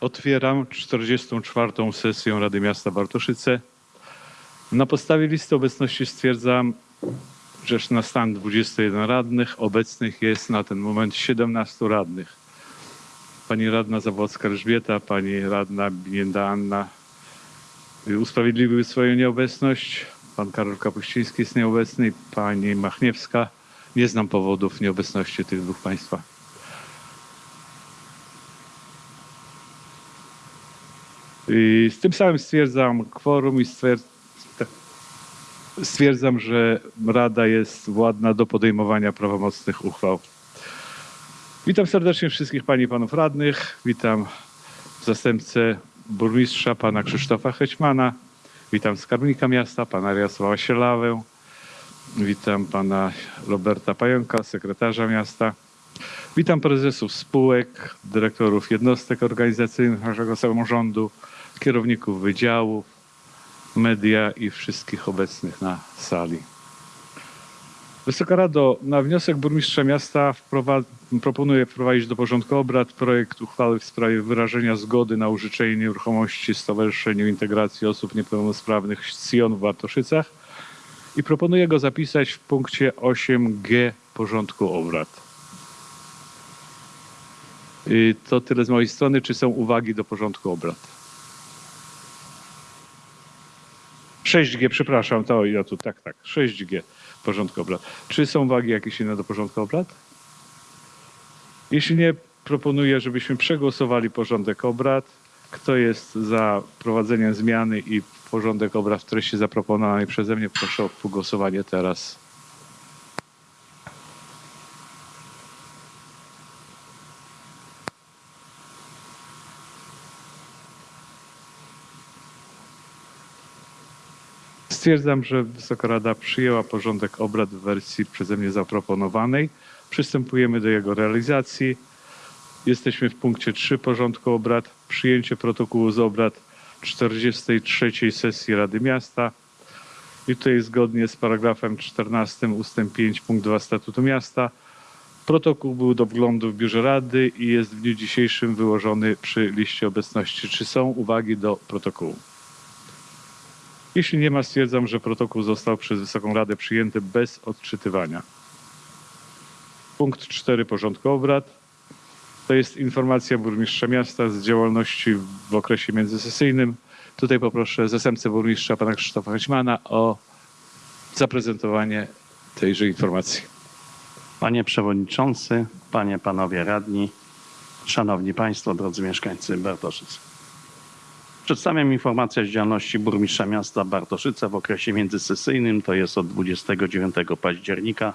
Otwieram 44. sesję Rady Miasta Bartoszyce. Na podstawie listy obecności stwierdzam, że na stan 21 radnych obecnych jest na ten moment 17 radnych. Pani radna Zawłocka Elżbieta, pani radna Binienda Anna usprawiedliwiły swoją nieobecność. Pan Karol Kapuściński jest nieobecny, pani Machniewska. Nie znam powodów nieobecności tych dwóch państwa. Z tym samym stwierdzam kworum i stwierd- stwierdzam, że Rada jest władna do podejmowania prawomocnych uchwał. Witam serdecznie wszystkich Pani i Panów Radnych. Witam zastępcę burmistrza, Pana Krzysztofa Hećmana. Witam skarbnika miasta, Pana Jarosława Sielawę. Witam Pana Roberta Pająka, sekretarza miasta. Witam prezesów spółek, dyrektorów jednostek organizacyjnych naszego samorządu, kierowników wydziałów, media i wszystkich obecnych na sali. Wysoka Rado, na wniosek burmistrza miasta proponuję wprowadzić do porządku obrad projekt uchwały w sprawie wyrażenia zgody na użyczenie nieruchomości Stowarzyszeniu Integracji Osób Niepełnosprawnych Sion w Bartoszycach i proponuję go zapisać w punkcie 8g porządku obrad. I to tyle z mojej strony. Czy są uwagi do porządku obrad? 6G, przepraszam, to ja tu, tak, tak, 6G, porządku obrad. Czy są uwagi jakieś inne do porządku obrad? Jeśli nie, proponuję, żebyśmy przegłosowali porządek obrad. Kto jest za prowadzeniem zmiany i porządek obrad w treści zaproponowanej przeze mnie, proszę o głosowanie teraz. Stwierdzam, że Wysoka Rada przyjęła porządek obrad w wersji przeze mnie zaproponowanej. Przystępujemy do jego realizacji. Jesteśmy w punkcie 3 porządku obrad. Przyjęcie protokołu z obrad 43 sesji Rady Miasta. I tutaj zgodnie z paragrafem 14 ustęp 5 punkt 2 Statutu Miasta protokół był do wglądu w biurze Rady i jest w dniu dzisiejszym wyłożony przy liście obecności. Czy są uwagi do protokołu? Jeśli nie ma, stwierdzam, że protokół został przez Wysoką Radę przyjęty bez odczytywania. Punkt 4 porządku obrad. To jest informacja burmistrza miasta z działalności w okresie międzysesyjnym. Tutaj poproszę zastępcę burmistrza, pana Krzysztofa Hećmana o zaprezentowanie tejże informacji. Panie Przewodniczący, Panie, Panowie Radni, Szanowni Państwo, drodzy mieszkańcy Bartoszyc. Przedstawiam informację z działalności burmistrza miasta Bartoszyce w okresie międzysesyjnym, to jest od 29 października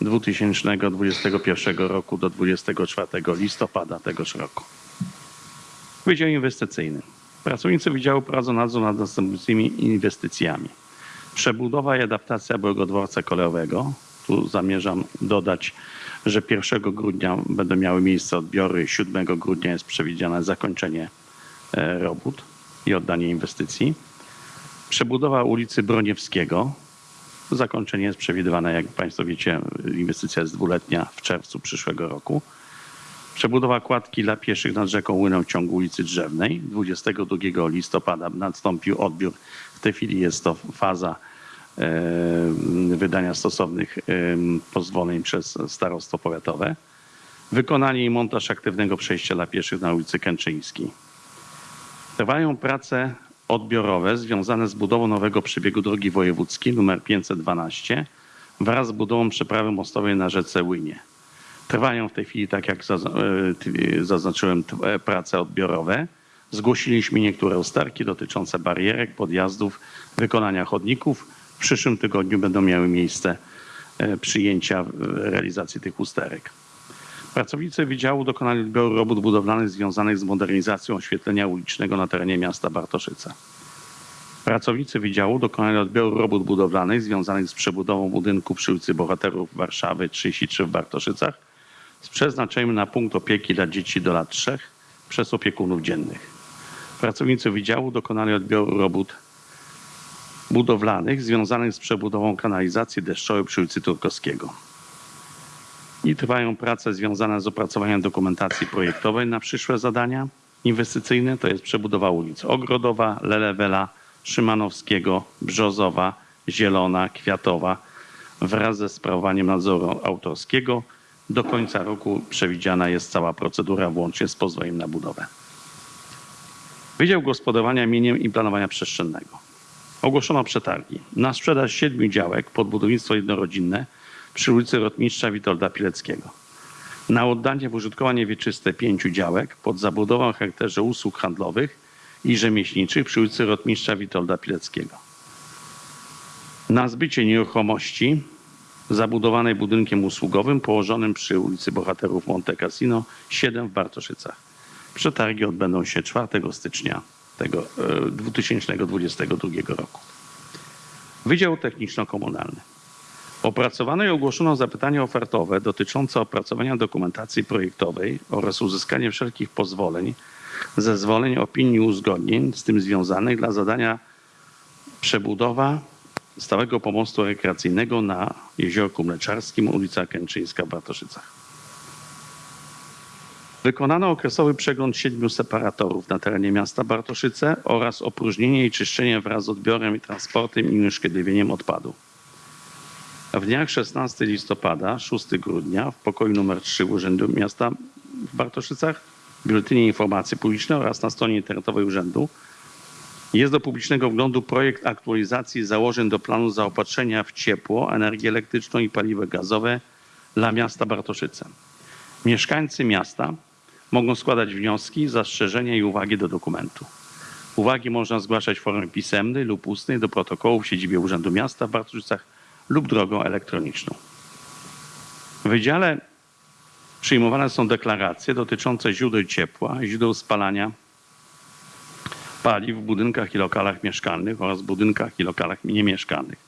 2021 roku do 24 listopada tegoż roku. Wydział Inwestycyjny. Pracownicy Wydziału prowadzą nadzór nad następującymi inwestycjami. Przebudowa i adaptacja byłego dworca kolejowego. Tu zamierzam dodać, że 1 grudnia będą miały miejsce odbiory, 7 grudnia jest przewidziane zakończenie e, robót i oddanie inwestycji. Przebudowa ulicy Broniewskiego. Zakończenie jest przewidywane, jak Państwo wiecie, inwestycja jest dwuletnia w czerwcu przyszłego roku. Przebudowa kładki dla pieszych nad rzeką Łyną w ciągu ulicy Drzewnej. 22 listopada nastąpił odbiór. W tej chwili jest to faza wydania stosownych pozwoleń przez starostwo powiatowe. Wykonanie i montaż aktywnego przejścia dla pieszych na ulicy Kęczyńskiej. Trwają prace odbiorowe związane z budową nowego przebiegu drogi wojewódzkiej nr 512 wraz z budową przeprawy mostowej na rzece Łynie. Trwają w tej chwili, tak jak e, zaznaczyłem, e, prace odbiorowe. Zgłosiliśmy niektóre usterki dotyczące barierek, podjazdów, wykonania chodników. W przyszłym tygodniu będą miały miejsce e, przyjęcia realizacji tych usterek. Pracownicy Wydziału dokonali odbioru robót budowlanych związanych z modernizacją oświetlenia ulicznego na terenie miasta Bartoszyce. Pracownicy Wydziału dokonali odbioru robót budowlanych związanych z przebudową budynku przy ulicy Bohaterów Warszawy 33 w Bartoszycach z przeznaczeniem na punkt opieki dla dzieci do lat 3 przez opiekunów dziennych. Pracownicy Wydziału dokonali odbioru robót budowlanych związanych z przebudową kanalizacji deszczowej przy ulicy Turkowskiego. I trwają prace związane z opracowaniem dokumentacji projektowej na przyszłe zadania. inwestycyjne to jest przebudowa ulic Ogrodowa, Lelewela, Szymanowskiego, Brzozowa, Zielona, Kwiatowa wraz ze sprawowaniem nadzoru autorskiego. Do końca roku przewidziana jest cała procedura włącznie z pozwoleniem na budowę. Wydział Gospodarowania Mieniem i Planowania Przestrzennego. Ogłoszono przetargi na sprzedaż siedmiu działek pod budownictwo jednorodzinne przy ulicy Rotmistrza Witolda Pileckiego. Na oddanie w użytkowanie wieczyste pięciu działek pod zabudową o charakterze usług handlowych i rzemieślniczych przy ulicy Rotmistrza Witolda Pileckiego. Na zbycie nieruchomości zabudowanej budynkiem usługowym położonym przy ulicy Bohaterów Monte Cassino 7 w Bartoszycach. Przetargi odbędą się 4 stycznia tego, e, 2022 roku. Wydział Techniczno-Komunalny. Opracowano i ogłoszono zapytanie ofertowe dotyczące opracowania dokumentacji projektowej oraz uzyskania wszelkich pozwoleń, zezwoleń, opinii uzgodnień z tym związanych dla zadania przebudowa stałego pomostu rekreacyjnego na Jeziorku Mleczarskim, ulica Kęczyńska w Bartoszycach. Wykonano okresowy przegląd siedmiu separatorów na terenie miasta Bartoszyce oraz opróżnienie i czyszczenie wraz z odbiorem i transportem i unieszkodliwieniem odpadów. W dniach 16 listopada, 6 grudnia w pokoju nr 3 Urzędu Miasta w Bartoszycach, w Biuletynie Informacji Publicznej oraz na stronie internetowej Urzędu jest do publicznego wglądu projekt aktualizacji założeń do planu zaopatrzenia w ciepło, energię elektryczną i paliwo gazowe dla miasta Bartoszyce. Mieszkańcy miasta mogą składać wnioski, zastrzeżenia i uwagi do dokumentu. Uwagi można zgłaszać w formie pisemnej lub ustnej do protokołu w siedzibie Urzędu Miasta w Bartoszycach lub drogą elektroniczną. W wydziale przyjmowane są deklaracje dotyczące źródeł ciepła, źródeł spalania paliw w budynkach i lokalach mieszkalnych oraz budynkach i lokalach niemieszkalnych.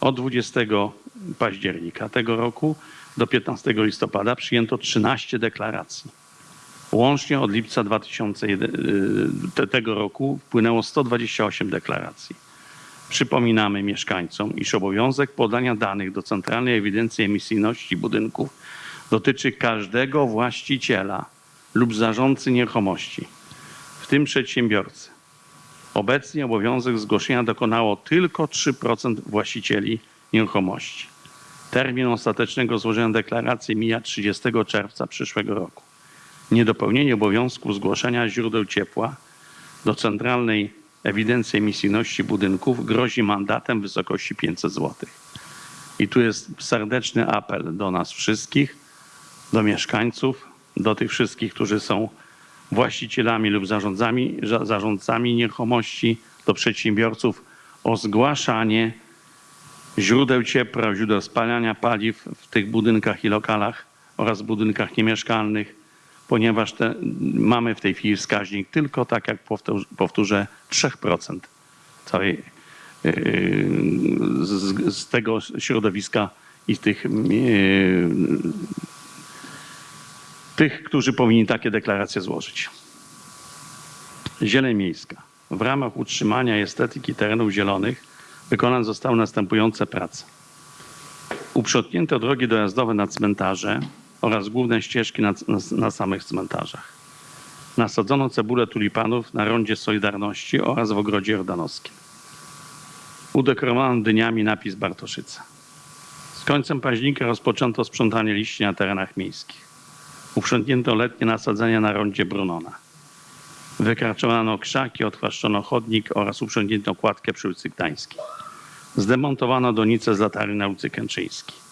Od 20 października tego roku do 15 listopada przyjęto 13 deklaracji. Łącznie od lipca 2001 te- tego roku wpłynęło 128 deklaracji. Przypominamy mieszkańcom, iż obowiązek podania danych do Centralnej Ewidencji Emisyjności Budynków dotyczy każdego właściciela lub zarządcy nieruchomości, w tym przedsiębiorcy. Obecnie obowiązek zgłoszenia dokonało tylko 3% właścicieli nieruchomości. Termin ostatecznego złożenia deklaracji mija 30 czerwca przyszłego roku. Niedopełnienie obowiązku zgłoszenia źródeł ciepła do Centralnej Ewidencji Emisyjności Budynków grozi mandatem w wysokości 500 zł. I tu jest serdeczny apel do nas wszystkich, do mieszkańców, do tych wszystkich, którzy są właścicielami lub zarządzami, za- zarządcami nieruchomości, do przedsiębiorców o zgłaszanie źródeł ciepła, źródeł spalania paliw w tych budynkach i lokalach oraz budynkach niemieszkalnych, ponieważ te, mamy w tej chwili wskaźnik tylko, tak jak powtórzę, powtórzę 3% całej, yy, z, z tego środowiska i tych, yy, tych, którzy powinni takie deklaracje złożyć. Zieleń miejska. W ramach utrzymania estetyki terenów zielonych wykonane zostały następujące prace. Uprzątnięto drogi dojazdowe na cmentarze oraz główne ścieżki na, na, na samych cmentarzach. Nasadzono cebulę tulipanów na rondzie Solidarności oraz w ogrodzie jordanowskim. Udekorowano dyniami napis Bartoszyca. Z końcem października rozpoczęto sprzątanie liści na terenach miejskich. Uprzątnięto letnie nasadzenia na rondzie Brunona. Wykarczowano krzaki, odchwaszczono chodnik oraz uprzątnięto kładkę przy ulicy Gdańskiej. Zdemontowano donice z latarni na ulicy Kęczyńskiej.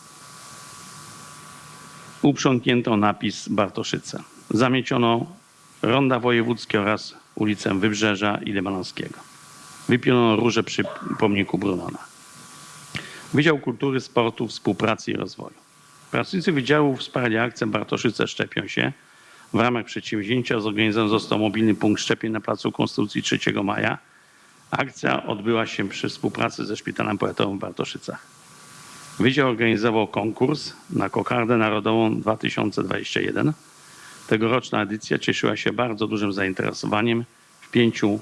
Uprzątnięto napis Bartoszyce. Zamieciono ronda wojewódzkie oraz ulicę Wybrzeża i Lemanowskiego. Wypiono róże przy pomniku Brunona. Wydział Kultury, Sportu, Współpracy i Rozwoju. Pracownicy Wydziału Wsparcia Akcją Bartoszyce Szczepią się. W ramach przedsięwzięcia zorganizowany został mobilny punkt szczepień na Placu Konstytucji 3 maja. Akcja odbyła się przy współpracy ze Szpitalem Powiatowym w Bartoszycach. Wydział organizował konkurs na Kokardę Narodową 2021. Tegoroczna edycja cieszyła się bardzo dużym zainteresowaniem w pięciu,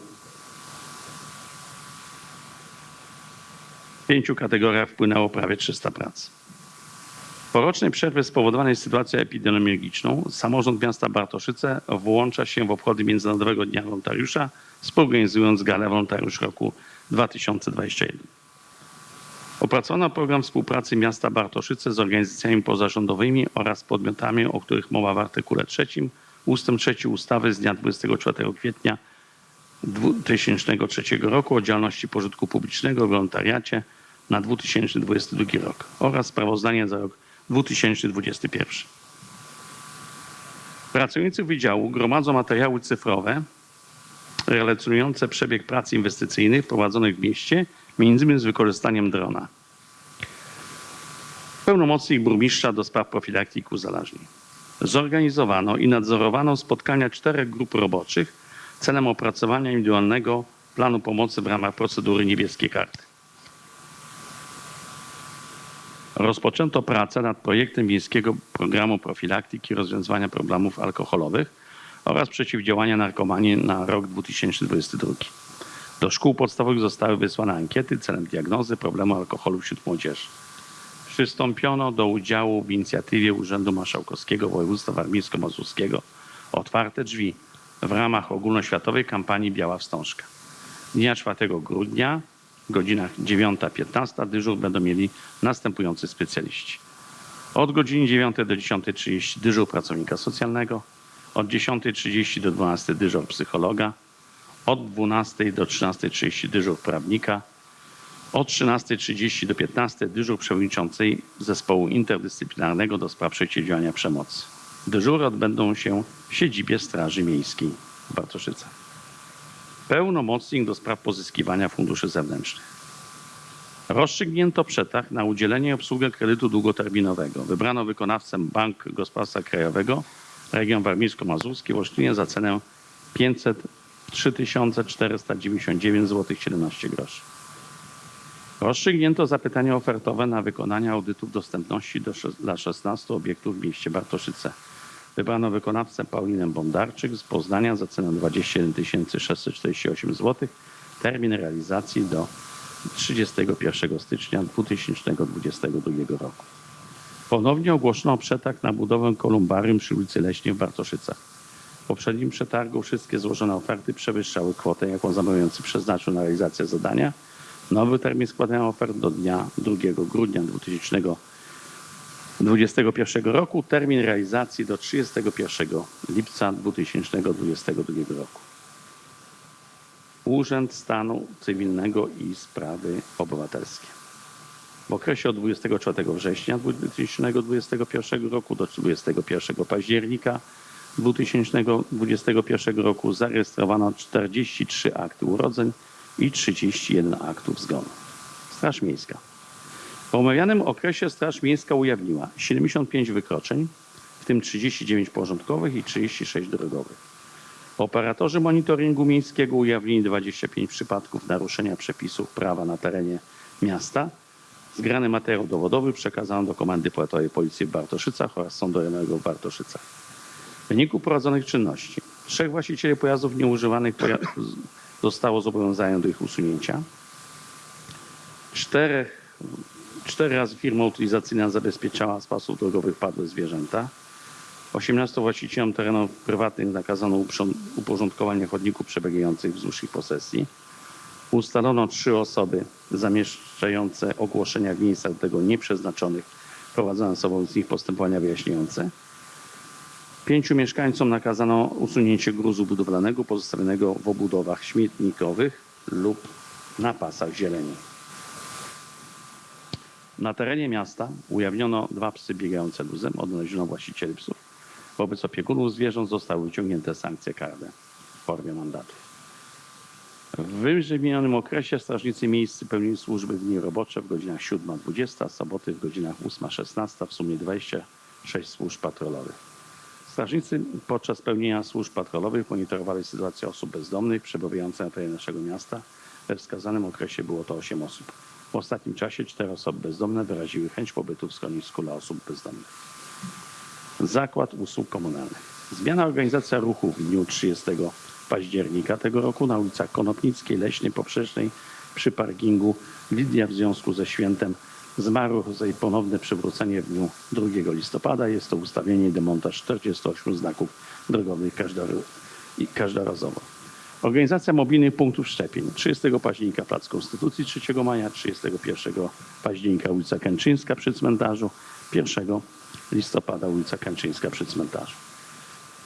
w pięciu kategoriach wpłynęło prawie 300 prac. Po rocznej przerwie spowodowanej sytuacją epidemiologiczną samorząd miasta Bartoszyce włącza się w obchody Międzynarodowego Dnia Wolontariusza, współorganizując galę Wolontariusz roku 2021. Opracowana program współpracy miasta Bartoszyce z organizacjami pozarządowymi oraz podmiotami, o których mowa w artykule 3 ustęp 3 ustawy z dnia 24 kwietnia 2003 roku o działalności pożytku publicznego w wolontariacie na 2022 rok oraz sprawozdanie za rok 2021. Pracownicy Wydziału gromadzą materiały cyfrowe relacjonujące przebieg prac inwestycyjnych prowadzonych w mieście, między innymi z wykorzystaniem drona. Pełnomocnik burmistrza do spraw profilaktyki uzależnień. Zorganizowano i nadzorowano spotkania czterech grup roboczych celem opracowania indywidualnego planu pomocy w ramach procedury niebieskiej karty. Rozpoczęto pracę nad projektem Miejskiego Programu Profilaktyki Rozwiązywania Problemów Alkoholowych oraz Przeciwdziałania Narkomanii na rok 2022. Do szkół podstawowych zostały wysłane ankiety celem diagnozy problemu alkoholu wśród młodzieży. Przystąpiono do udziału w inicjatywie Urzędu Marszałkowskiego Województwa Warmińsko-Mazurskiego Otwarte Drzwi w ramach ogólnoświatowej kampanii Biała Wstążka. Dnia 4 grudnia godzinach 9-15 dyżur będą mieli następujący specjaliści. Od godziny 9 do 10.30 dyżur pracownika socjalnego, od 10.30 do 12 dyżur psychologa, od 12 do 13.30 dyżur prawnika, od 13.30 do 15 dyżur przewodniczącej zespołu interdyscyplinarnego do spraw przeciwdziałania przemocy. Dyżury odbędą się w siedzibie Straży Miejskiej w Bartoszycach. Pełnomocnik do spraw pozyskiwania funduszy zewnętrznych. Rozstrzygnięto przetarg na udzielenie i obsługę kredytu długoterminowego. Wybrano wykonawcę Bank Gospodarstwa Krajowego, region warmińsko-mazurski Olsztynie za cenę 503 499 zł 17 groszy. Rozstrzygnięto zapytanie ofertowe na wykonanie audytów dostępności do, dla 16 obiektów w mieście Bartoszyce. Wybrano wykonawcę Paulinę Bondarczyk z Poznania za cenę 21 648 zł. Termin realizacji do 31 stycznia 2022 roku. Ponownie ogłoszono przetarg na budowę kolumbarium przy ulicy Leśnej w Bartoszycach. W poprzednim przetargu wszystkie złożone oferty przewyższały kwotę, jaką zamawiający przeznaczył na realizację zadania. Nowy termin składania ofert do dnia 2 grudnia 2021 roku. Termin realizacji do 31 lipca 2022 roku. Urząd Stanu Cywilnego i Sprawy Obywatelskie. W okresie od 24 września 2021 roku do 21 października 2021 roku zarejestrowano 43 akty urodzeń i 31 aktów zgonu. Straż Miejska. W omawianym okresie Straż Miejska ujawniła 75 wykroczeń, w tym 39 porządkowych i 36 drogowych. Operatorzy monitoringu miejskiego ujawnili 25 przypadków naruszenia przepisów prawa na terenie miasta. Zgrany materiał dowodowy przekazano do Komendy Powiatowej Policji w Bartoszycach oraz Sądu Rejonowego w Bartoszycach. W wyniku prowadzonych czynności trzech właścicieli pojazdów nieużywanych zostało zobowiązane do ich usunięcia. Czterech, cztery razy firma utylizacyjna zabezpieczała z pasów drogowych padłe zwierzęta. 18 właścicielom terenów prywatnych nakazano uporządkowanie chodników przebiegających wzdłuż ich posesji. Ustalono trzy osoby zamieszczające ogłoszenia w miejscach do tego nieprzeznaczonych. Prowadzono sobą z nich postępowania wyjaśniające. Pięciu mieszkańcom nakazano usunięcie gruzu budowlanego pozostawionego w obudowach śmietnikowych lub na pasach zieleni. Na terenie miasta ujawniono dwa psy biegające luzem, odnaleziono właścicieli psów. Wobec opiekunów zwierząt zostały wyciągnięte sankcje karne w formie mandatu. W wyżej wymienionym okresie strażnicy miejscy pełnili służby w dni robocze w godzinach 7-20, soboty w godzinach 8-16, w sumie 26 służb patrolowych. Strażnicy podczas pełnienia służb patrolowych monitorowali sytuację osób bezdomnych przebywających na terenie naszego miasta. We wskazanym okresie było to 8 osób. W ostatnim czasie 4 osoby bezdomne wyraziły chęć pobytu w schronisku dla osób bezdomnych. Zakład Usług Komunalnych. Zmiana organizacja ruchu w dniu 30 października tego roku na ulicach Konopnickiej, Leśnej, Poprzecznej przy parkingu Lidia w związku ze świętem zmarłych za jej ponowne przywrócenie w dniu 2 listopada. Jest to ustawienie i demontaż 48 znaków drogowych każdorazowo. Organizacja mobilnych punktów szczepień. 30 października Plac Konstytucji, 3 maja, 31 października ulica Kęczyńska przy cmentarzu, 1 listopada ulica Kęczyńska przy cmentarzu.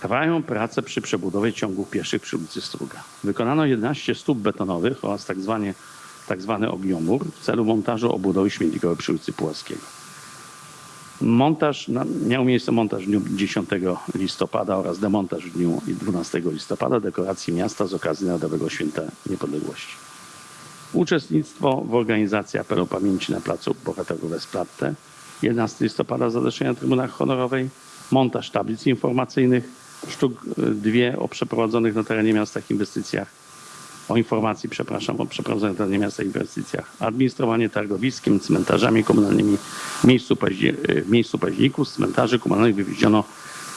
Trwają prace przy przebudowie ciągów pieszych przy ulicy Struga. Wykonano 11 stóp betonowych oraz tak, zwanie, tak zwany ogniomur w celu montażu obudowy śmietnikowej przy ulicy Puławskiego. Montaż, miał miejsce montaż w dniu 10 listopada oraz demontaż w dniu 12 listopada dekoracji miasta z okazji Narodowego Święta Niepodległości. Uczestnictwo w organizacji apelu pamięci na placu Bohaterów Wesplatte 11 listopada zadeszenia na Trybunach Honorowej, montaż tablic informacyjnych, sztuk y, dwie o przeprowadzonych na terenie miasta inwestycjach, o informacji, przepraszam, o przeprowadzonych na terenie miasta inwestycjach, administrowanie targowiskiem, cmentarzami komunalnymi. W miejscu, y, w miejscu październików z cmentarzy komunalnych wywieziono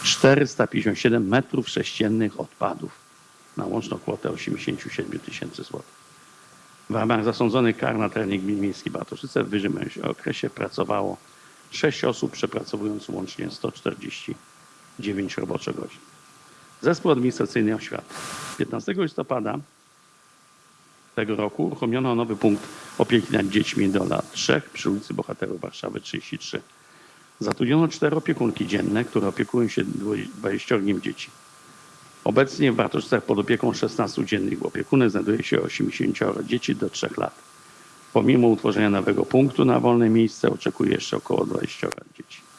457 metrów sześciennych odpadów na łączną kwotę 87 tysięcy złotych. W ramach zasądzonych kar na terenie gminy miejskiej Bartoszyce w wyższym okresie pracowało 6 osób, przepracowując łącznie 149 roboczych godzin. Zespół Administracyjny Oświaty. 15 listopada tego roku uruchomiono nowy punkt opieki nad dziećmi do lat 3 przy ulicy Bohaterów Warszawy 33. Zatrudniono cztery opiekunki dzienne, które opiekują się 20 dzieci. Obecnie w Bartoszycach pod opieką 16 dziennych opiekunek znajduje się 80 dzieci do 3 lat. Pomimo utworzenia nowego punktu na wolne miejsce oczekuje jeszcze około 20 dzieci.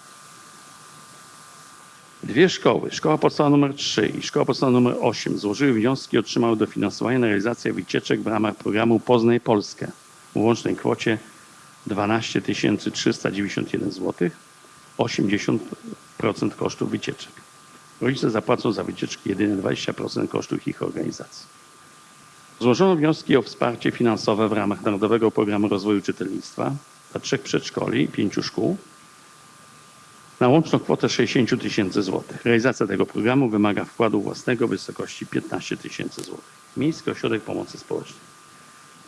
Dwie szkoły, szkoła podstawowa nr 3 i szkoła podstawowa nr 8 złożyły wnioski i otrzymały dofinansowanie na realizację wycieczek w ramach programu Poznaj Polskę w łącznej kwocie 12 391 zł, 80% kosztów wycieczek. Rodzice zapłacą za wycieczki jedynie 20% kosztów ich organizacji. Złożono wnioski o wsparcie finansowe w ramach Narodowego Programu Rozwoju Czytelnictwa dla trzech przedszkoli i pięciu szkół na łączną kwotę 60 tysięcy złotych. Realizacja tego programu wymaga wkładu własnego w wysokości 15 tysięcy złotych. Miejski Ośrodek Pomocy Społecznej.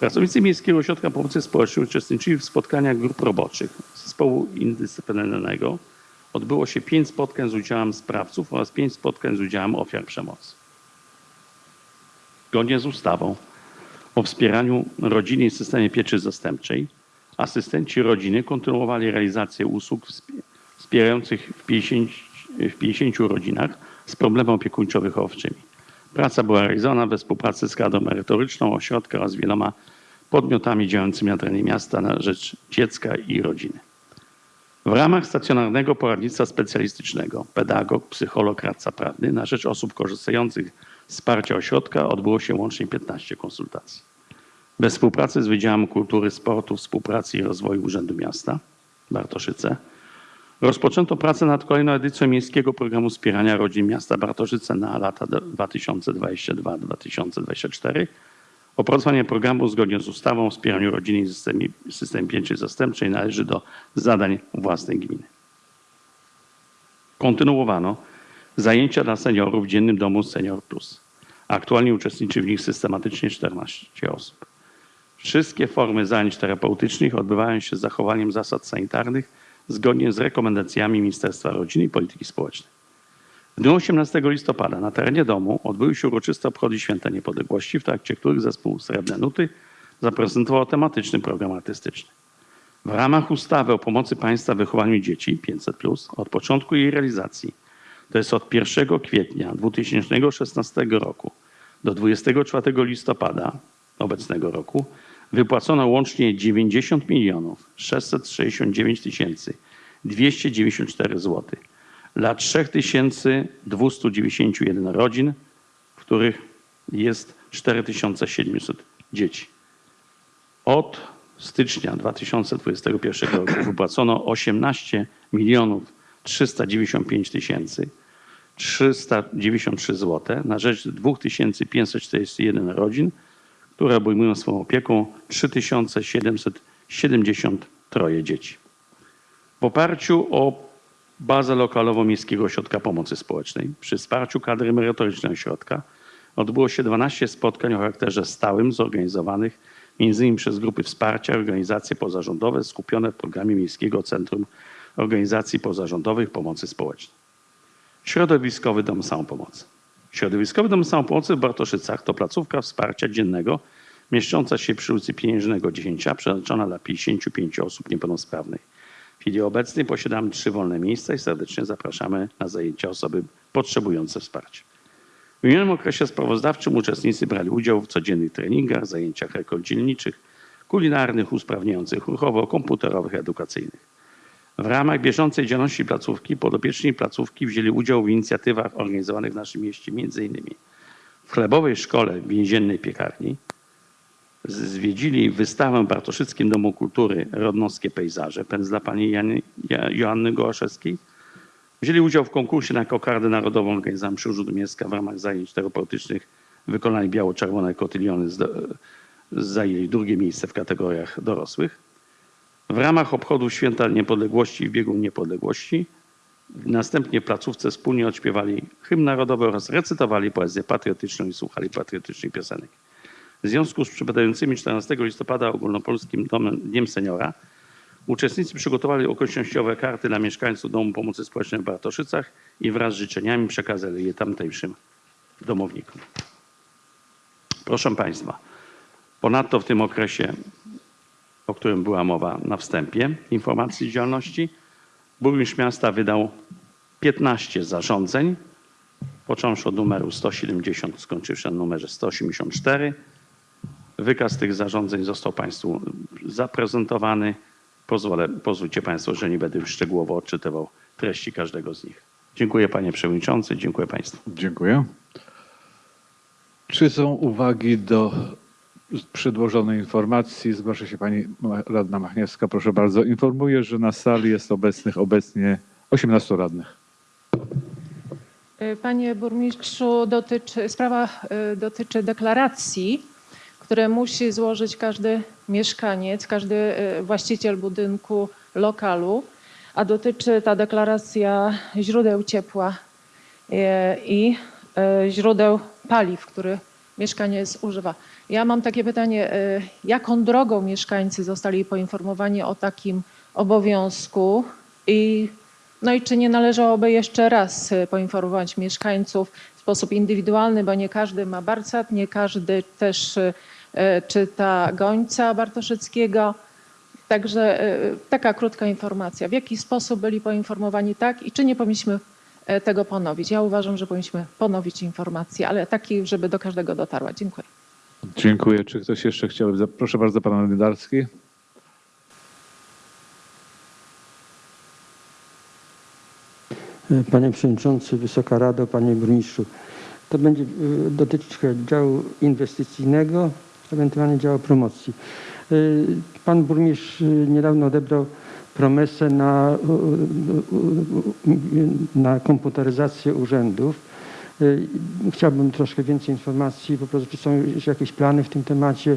Pracownicy Miejskiego Ośrodka Pomocy Społecznej uczestniczyli w spotkaniach grup roboczych zespołu indyscyplinarnego. Odbyło się pięć spotkań z udziałem sprawców oraz pięć spotkań z udziałem ofiar przemocy. Zgodnie z ustawą o wspieraniu rodziny i systemie pieczy zastępczej, asystenci rodziny kontynuowali realizację usług wspierających w 50, w 50 rodzinach z problemem opiekuńczo-wychowczymi. Praca była realizowana we współpracy z kadrą merytoryczną ośrodka oraz wieloma podmiotami działającymi na terenie miasta na rzecz dziecka i rodziny. W ramach stacjonarnego poradnictwa specjalistycznego pedagog, psycholog, radca prawny na rzecz osób korzystających z wsparcia ośrodka odbyło się łącznie 15 konsultacji. Bez współpracy z Wydziałem Kultury, Sportu, Współpracy i Rozwoju Urzędu Miasta Bartoszyce rozpoczęto pracę nad kolejną edycją Miejskiego Programu Wspierania Rodzin Miasta Bartoszyce na lata 2022-2024. Opracowanie programu zgodnie z ustawą o wspieraniu rodziny i systemie, systemie pieczy zastępczej należy do zadań własnej gminy. Kontynuowano zajęcia dla seniorów w Dziennym Domu Senior Plus. Aktualnie uczestniczy w nich systematycznie 14 osób. Wszystkie formy zajęć terapeutycznych odbywają się z zachowaniem zasad sanitarnych zgodnie z rekomendacjami Ministerstwa Rodziny i Polityki Społecznej. W dniu 18 listopada na terenie domu odbyły się uroczyste obchody Święta Niepodległości, w trakcie których zespół Srebrne Nuty zaprezentował tematyczny program artystyczny. W ramach ustawy o pomocy państwa w wychowaniu dzieci 500+, od początku jej realizacji, to jest od 1 kwietnia 2016 roku do 24 listopada obecnego roku, wypłacono łącznie 90 milionów 669 tysięcy 294 zł dla 3291 rodzin, w których jest 4700 dzieci. Od stycznia 2021 roku wypłacono 18 milionów 395 tysięcy 393 zł na rzecz 2541 rodzin, które obejmują swoją opieką 3773 dzieci. W oparciu o bazę lokalową Miejskiego Ośrodka Pomocy Społecznej przy wsparciu kadry merytorycznej ośrodka odbyło się 12 spotkań o charakterze stałym zorganizowanych innymi przez grupy wsparcia, organizacje pozarządowe skupione w programie Miejskiego Centrum Organizacji Pozarządowych Pomocy Społecznej. Środowiskowy Dom Samopomocy. Środowiskowy Dom Samopomocy w Bartoszycach to placówka wsparcia dziennego mieszcząca się przy ulicy Pieniężnego 10, przeznaczona dla 55 osób niepełnosprawnych. W chwili obecnej posiadamy trzy wolne miejsca i serdecznie zapraszamy na zajęcia osoby potrzebujące wsparcia. W minionym okresie sprawozdawczym uczestnicy brali udział w codziennych treningach, zajęciach rekoldzielniczych, kulinarnych, usprawniających ruchowo, komputerowych, edukacyjnych. W ramach bieżącej działalności placówki podopieczni placówki wzięli udział w inicjatywach organizowanych w naszym mieście, m.in. w chlebowej szkole więziennej piekarni, zwiedzili wystawę w Bartoszyckim Domu Kultury Rodnowskie Pejzaże, pędzla pani Jany, Ja- Joanny Gołaszewskiej. Wzięli udział w konkursie na kokardę narodową organizowanym przy Urzędu Miasta w ramach zajęć terapeutycznych wykonanych biało-czerwone kotyliony. Zajęli drugie miejsce w kategoriach dorosłych. W ramach obchodów Święta Niepodległości w biegu Niepodległości następnie placówce wspólnie odśpiewali hymn narodowy oraz recytowali poezję patriotyczną i słuchali patriotycznych piosenek. W związku z przypadającymi 14 listopada ogólnopolskim Domem, Dniem Seniora uczestnicy przygotowali okolicznościowe karty dla mieszkańców Domu Pomocy Społecznej w Bartoszycach i wraz z życzeniami przekazali je tamtejszym domownikom. Proszę Państwa, ponadto w tym okresie, o którym była mowa na wstępie informacji działalności, burmistrz miasta wydał 15 zarządzeń, począwszy od numeru 170, skończywszy na numerze 184. Wykaz tych zarządzeń został Państwu zaprezentowany. Pozwolę, pozwólcie Państwo, że nie będę już szczegółowo odczytywał treści każdego z nich. Dziękuję Panie Przewodniczący, dziękuję Państwu. Dziękuję. Czy są uwagi do przedłożonej informacji? Zgłasza się pani radna Machniewska. Proszę bardzo. Informuję, że na sali jest obecnych obecnie 18 radnych. Panie burmistrzu, dotyczy, sprawa y, dotyczy deklaracji, które musi złożyć każdy mieszkaniec, każdy y, właściciel budynku, lokalu, a dotyczy ta deklaracja źródeł ciepła y, i źródeł paliw, których mieszkaniec używa. Ja mam takie pytanie, y, jaką drogą mieszkańcy zostali poinformowani o takim obowiązku i no i czy nie należałoby jeszcze raz y, poinformować mieszkańców w sposób indywidualny, bo nie każdy ma Barcat, nie każdy też y, czyta Gońca Bartoszyckiego. Także taka krótka informacja. W jaki sposób byli poinformowani tak i czy nie powinniśmy tego ponowić? Ja uważam, że powinniśmy ponowić informację, ale taki, żeby do każdego dotarła. Dziękuję. Dziękuję. Czy ktoś jeszcze chciałby? Proszę bardzo, pan Nydarski. Panie Przewodniczący, Wysoka Rado, Panie Burmistrzu. To będzie y, dotyczyć działu inwestycyjnego, ewentualnie działu promocji. Y, Pan Burmistrz niedawno odebrał promesę na, na komputeryzację urzędów. Y, Chciałbym troszkę więcej informacji, po prostu czy są jakieś plany w tym temacie,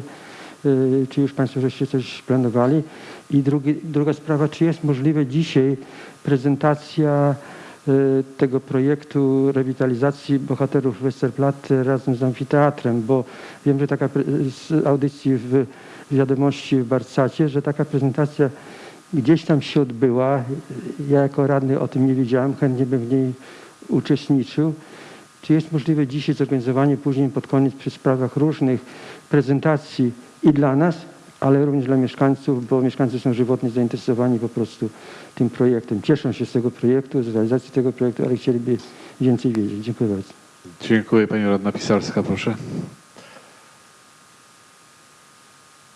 y, czy już Państwo żeście coś planowali. I drugi, druga sprawa, czy jest możliwe dzisiaj prezentacja y, tego projektu rewitalizacji bohaterów Westerplatte razem z amfiteatrem, bo wiem, że taka z audycji w wiadomości w Barcacie, że taka prezentacja gdzieś tam się odbyła. Ja jako radny o tym nie wiedziałem, chętnie bym w niej uczestniczył. Czy jest możliwe dzisiaj zorganizowanie później pod koniec przy sprawach różnych prezentacji i dla nas, ale również dla mieszkańców, bo mieszkańcy są żywotnie zainteresowani po prostu tym projektem. Cieszą się z tego projektu, z realizacji tego projektu, ale chcieliby więcej wiedzieć. Dziękuję bardzo. Dziękuję. Pani radna Pisarska, proszę.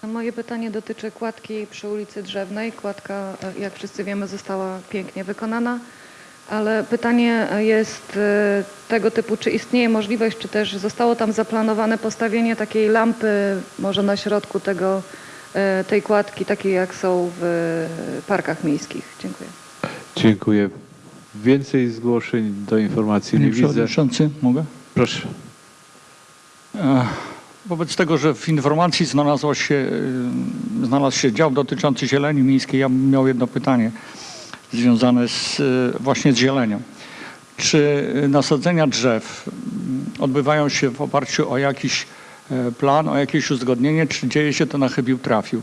Moje pytanie dotyczy kładki przy ulicy Drzewnej. Kładka, e, jak wszyscy wiemy, została pięknie wykonana, ale pytanie jest e, tego typu, czy istnieje możliwość, czy też zostało tam zaplanowane postawienie takiej lampy może na środku tego, e, tej kładki, takiej jak są w parkach miejskich. Dziękuję. Dziękuję. Więcej zgłoszeń do informacji nie Panie widzę. Przewodniczący, mogę? Proszę. E, Wobec tego, że w informacji znalazło się, e, znalazł się dział dotyczący zieleni miejskiej, ja bym miał jedno pytanie związane z, e, właśnie z zielenią. Czy nasadzenia drzew mm, odbywają się w oparciu o jakiś e, plan, o jakieś uzgodnienie, czy dzieje się to na chybił trafił.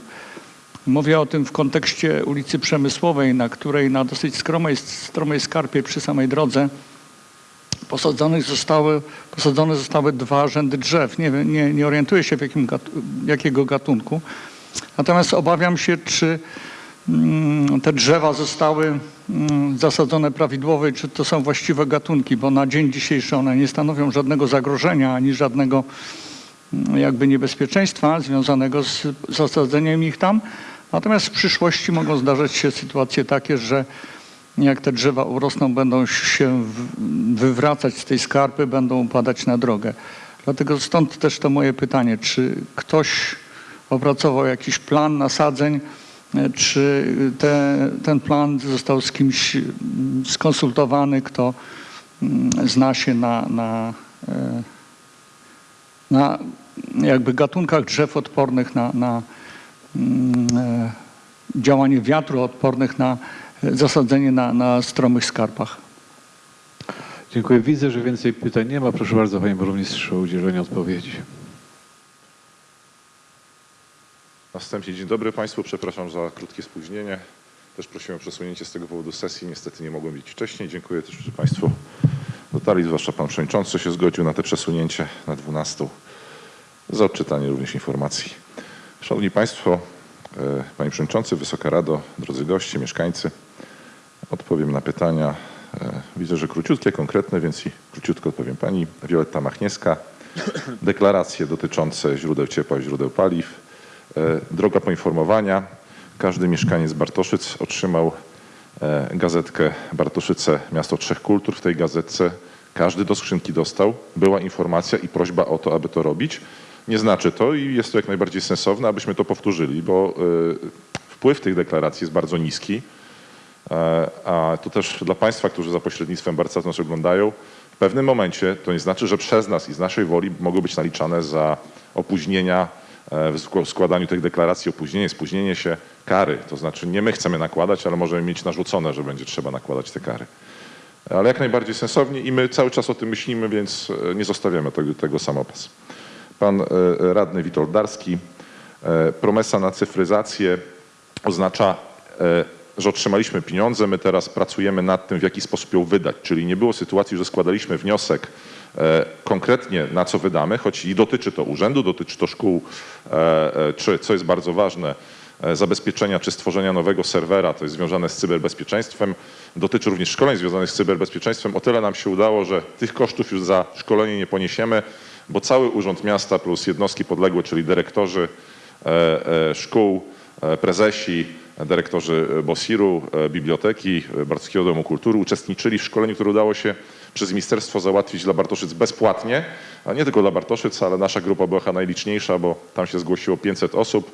Mówię o tym w kontekście ulicy Przemysłowej, na której na dosyć skromej, stromej skarpie przy samej drodze posadzonych zostały, posadzone zostały dwa rzędy drzew. Nie, nie, nie orientuję się w jakim jakiego gatunku. Natomiast obawiam się, czy mm, te drzewa zostały mm, zasadzone prawidłowo i czy to są właściwe gatunki, bo na dzień dzisiejszy one nie stanowią żadnego zagrożenia ani żadnego mm, jakby niebezpieczeństwa związanego z zasadzeniem ich tam. Natomiast w przyszłości mogą zdarzać się sytuacje takie, że jak te drzewa urosną, będą się wywracać z tej skarpy, będą upadać na drogę. Dlatego stąd też to moje pytanie, czy ktoś opracował jakiś plan nasadzeń, e, czy te, ten plan został z kimś skonsultowany, kto zna się na, na, e, na jakby gatunkach drzew odpornych na, na e, działanie wiatru, odpornych na zasadzenie na, na stromych skarpach. Dziękuję. Widzę, że więcej pytań nie ma. Proszę bardzo, panie burmistrzu, o udzielenie odpowiedzi. Na wstępie dzień dobry Państwu, przepraszam za krótkie spóźnienie. Też prosiłem o przesunięcie z tego powodu sesji, niestety nie mogłem być wcześniej. Dziękuję też, że Państwo dotarli, zwłaszcza Pan Przewodniczący się zgodził na te przesunięcie na 12 za odczytanie również informacji. Szanowni Państwo, Panie Przewodniczący, Wysoka Rado, drodzy goście, mieszkańcy, odpowiem na pytania. E, Widzę, że króciutkie, konkretne, więc i króciutko odpowiem. Pani Wioletta Machniewska, deklaracje dotyczące źródeł ciepła i źródeł paliw. E, Droga poinformowania. Każdy mieszkaniec Bartoszyc otrzymał e, gazetkę Bartoszyce Miasto Trzech Kultur. W tej gazetce każdy do skrzynki dostał. Była informacja i prośba o to, aby to robić. Nie znaczy to i jest to jak najbardziej sensowne, abyśmy to powtórzyli, bo e, wpływ tych deklaracji jest bardzo niski. E, A to też dla Państwa, którzy za pośrednictwem Barca nas oglądają, w pewnym momencie to nie znaczy, że przez nas i z naszej woli mogą być naliczane za opóźnienia e, w sk- składaniu tych deklaracji, opóźnienie, spóźnienie się, kary. To znaczy nie my chcemy nakładać, ale możemy mieć narzucone, że będzie trzeba nakładać te kary. Ale jak najbardziej sensownie i my cały czas o tym myślimy, więc nie zostawiamy tego, tego samopas. Pan e, radny Witold Darski, e, promesa na cyfryzację oznacza, e, że otrzymaliśmy pieniądze, my teraz pracujemy nad tym, w jaki sposób ją wydać. Czyli nie było sytuacji, że składaliśmy wniosek e, konkretnie na co wydamy, choć i dotyczy to urzędu, dotyczy to szkół, e, e, czy co jest bardzo ważne, e, zabezpieczenia czy stworzenia nowego serwera, to jest związane z cyberbezpieczeństwem, dotyczy również szkoleń związanych z cyberbezpieczeństwem. O tyle nam się udało, że tych kosztów już za szkolenie nie poniesiemy, bo cały Urząd Miasta plus jednostki podległe, czyli dyrektorzy e, e, szkół, e, prezesi, dyrektorzy BOSIR-u, biblioteki, Bartowskiego Domu Kultury uczestniczyli w szkoleniu, które udało się przez ministerstwo załatwić dla Bartoszyc bezpłatnie, a nie tylko dla Bartoszyc, ale nasza grupa była chyba najliczniejsza, bo tam się zgłosiło 500 osób,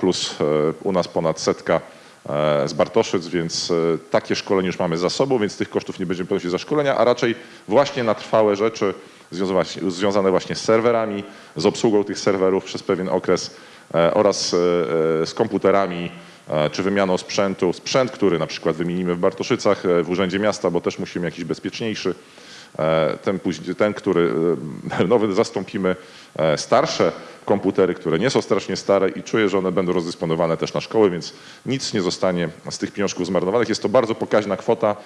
plus u nas ponad setka z Bartoszyc, więc takie szkolenie już mamy za sobą, więc tych kosztów nie będziemy ponosić za szkolenia, a raczej właśnie na trwałe rzeczy związane- właśnie z serwerami, z obsługą tych serwerów przez pewien okres e, oraz e, e, z komputerami, czy wymianą sprzętu. Sprzęt, który na przykład wymienimy w Bartoszycach, w Urzędzie Miasta, bo też musimy jakiś bezpieczniejszy. E, Ten, ten który e, nowy zastąpimy e, starsze komputery, które nie są strasznie stare i czuję, że one będą rozdysponowane też na szkoły, więc nic nie zostanie z tych pieniążków zmarnowanych. Jest to bardzo pokaźna kwota,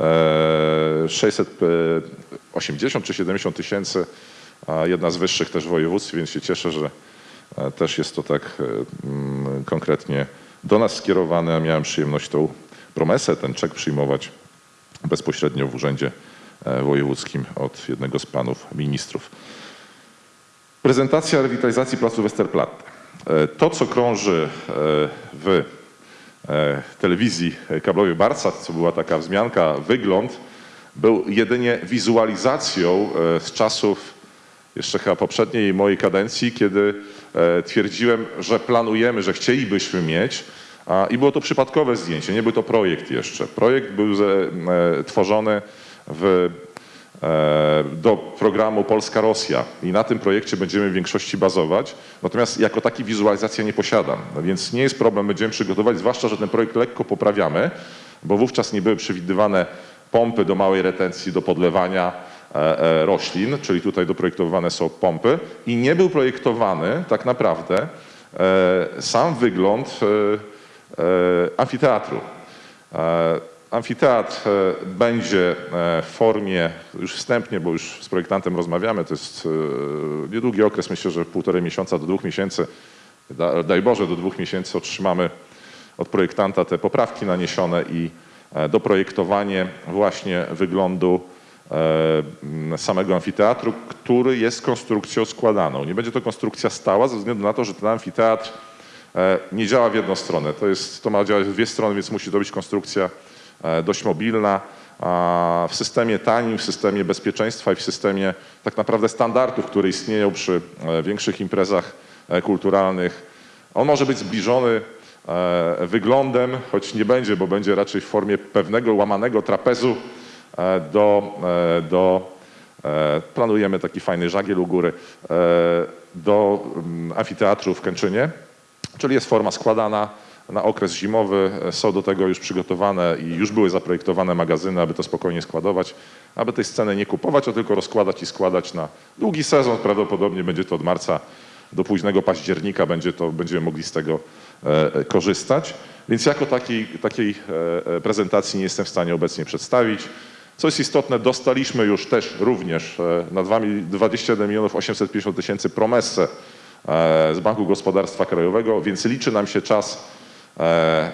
e, 680 czy 70 tysięcy, jedna z wyższych też w województwie, więc się cieszę, że też jest to tak mm, konkretnie do nas skierowane, a miałem przyjemność tą promesę, ten czek przyjmować bezpośrednio w urzędzie wojewódzkim od jednego z panów ministrów. Prezentacja rewitalizacji placu Westerplatte. E, To, co krąży e, w e, telewizji kablowej Barsat, co była taka wzmianka, wygląd, był jedynie wizualizacją e, z czasów jeszcze chyba poprzedniej mojej kadencji, kiedy e, twierdziłem, że planujemy, że chcielibyśmy mieć, i było to przypadkowe zdjęcie, nie był to projekt jeszcze. Projekt był e, tworzony w e, do programu Polska-Rosja i na tym projekcie będziemy w większości bazować. Natomiast jako taki wizualizacja nie posiadam, no więc nie jest problem, będziemy przygotować, zwłaszcza, że ten projekt lekko poprawiamy, bo wówczas nie były przewidywane pompy do małej retencji, do podlewania, e, e, roślin, czyli tutaj doprojektowane są pompy i nie był projektowany tak naprawdę sam wygląd amfiteatru. Amfiteatr e, będzie e, w formie, już wstępnie, bo już z projektantem rozmawiamy, to jest e, niedługi okres, myślę, że półtorej miesiąca do dwóch miesięcy, da- daj Boże, do dwóch miesięcy otrzymamy od projektanta te poprawki naniesione i doprojektowanie właśnie wyglądu samego amfiteatru, który jest konstrukcją składaną. Nie będzie to konstrukcja stała ze względu na to, że ten amfiteatr nie działa w jedną stronę. To, jest, to ma działać w dwie strony, więc musi to być konstrukcja dość mobilna. W systemie tanim, w systemie bezpieczeństwa i w systemie tak naprawdę standardów, które istnieją przy e, większych imprezach e, kulturalnych, on może być zbliżony e, wyglądem, choć nie będzie, bo będzie raczej w formie pewnego łamanego trapezu e, do, e, do e, planujemy taki fajny żagiel u góry, e, do mm, amfiteatru w Kęczynie, czyli jest forma składana na okres zimowy. E, Są do tego już przygotowane i już były zaprojektowane magazyny, aby to spokojnie składować, aby tej sceny nie kupować, a tylko rozkładać i składać na długi sezon. Prawdopodobnie będzie to od marca do późnego października, będzie to, będziemy mogli z tego e, e, korzystać. Więc jako takiej, takiej prezentacji nie jestem w stanie obecnie przedstawić. Co jest istotne, dostaliśmy już też również na 2 mil- 21 milionów 850 tysięcy promesę z Banku Gospodarstwa Krajowego, więc liczy nam się czas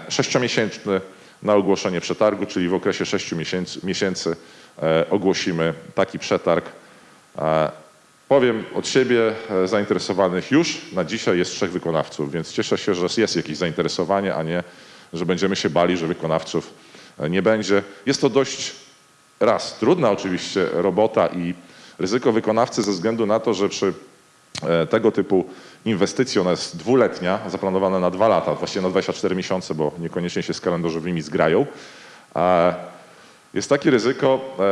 sześciomiesięczny na ogłoszenie przetargu, czyli w okresie sześciu miesięcy, e, ogłosimy taki przetarg. E, Powiem od siebie, e, zainteresowanych już na dzisiaj jest trzech wykonawców, więc cieszę się, że jest jakieś zainteresowanie, a nie, że będziemy się bali, że wykonawców e, nie będzie. Jest to dość raz trudna oczywiście robota i ryzyko wykonawcy ze względu na to, że przy e, tego typu inwestycji, ona jest dwuletnia, zaplanowana na dwa lata, właściwie na 24 miesiące, bo niekoniecznie się z kalendarzowymi zgrają. E, Jest takie ryzyko, e,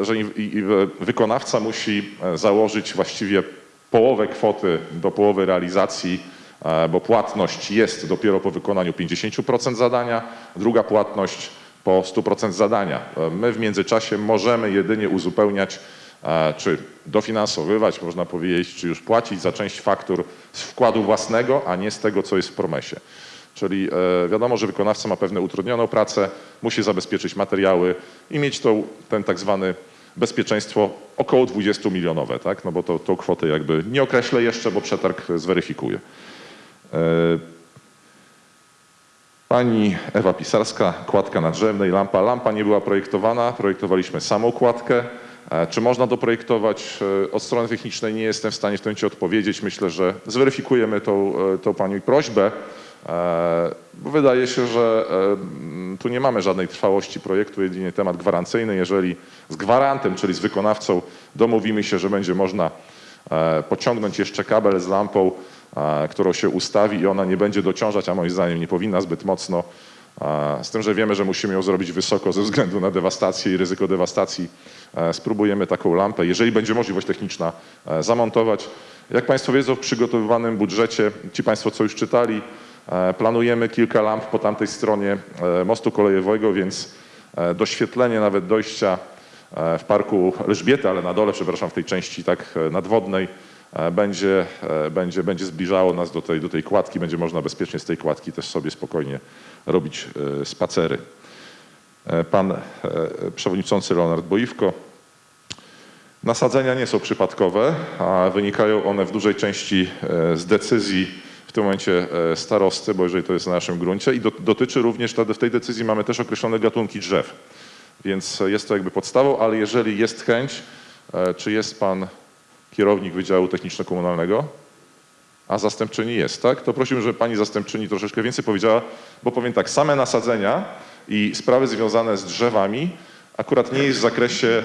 e, że wykonawca musi założyć właściwie połowę kwoty do połowy realizacji, bo płatność jest dopiero po wykonaniu 50% zadania, druga płatność po 100% zadania. My w międzyczasie możemy jedynie uzupełniać czy dofinansowywać, można powiedzieć, czy już płacić za część faktur z wkładu własnego, a nie z tego, co jest w promesie. Czyli e, wiadomo, że wykonawca ma pewne utrudnioną pracę, musi zabezpieczyć materiały i mieć tą, ten tak zwany bezpieczeństwo około 20 milionowe, tak? No bo to, tą kwotę jakby nie określę jeszcze, bo przetarg zweryfikuje. Pani Ewa Pisarska, kładka nadrzewnej, lampa. Lampa nie była projektowana, projektowaliśmy samą kładkę. E, Czy można doprojektować? E, Od strony technicznej nie jestem w stanie w tym momencie odpowiedzieć. Myślę, że zweryfikujemy tą, e, tą Pani prośbę, bo wydaje się, że tu nie mamy żadnej trwałości projektu, jedynie temat gwarancyjny. Jeżeli z gwarantem, czyli z wykonawcą domówimy się, że będzie można pociągnąć jeszcze kabel z lampą, którą się ustawi i ona nie będzie dociążać, a moim zdaniem nie powinna zbyt mocno. Z tym, że wiemy, że musimy ją zrobić wysoko ze względu na dewastację i ryzyko dewastacji. e, Spróbujemy taką lampę, jeżeli będzie możliwość techniczna, e, zamontować. Jak Państwo wiedzą, w przygotowywanym budżecie, ci Państwo, co już czytali, e, planujemy kilka lamp po tamtej stronie mostu kolejowego, więc doświetlenie nawet dojścia w parku Elżbiety, ale na dole, przepraszam, w tej części tak nadwodnej, będzie, będzie, będzie zbliżało nas do tej, do tej kładki. Będzie można bezpiecznie z tej kładki też sobie spokojnie robić e, spacery. E, Pan e, przewodniczący Leonard Boiwko. Nasadzenia nie są przypadkowe, a wynikają one w dużej części z decyzji w tym momencie starosty, bo jeżeli to jest na naszym gruncie i do, dotyczy również, w tej decyzji mamy też określone gatunki drzew. Więc jest to jakby podstawą, ale jeżeli jest chęć, czy jest pan kierownik Wydziału Techniczno-Komunalnego? A zastępczyni jest, tak? To prosiłbym, żeby pani zastępczyni troszeczkę więcej powiedziała, bo powiem tak, same nasadzenia i sprawy związane z drzewami akurat nie jest w zakresie, e,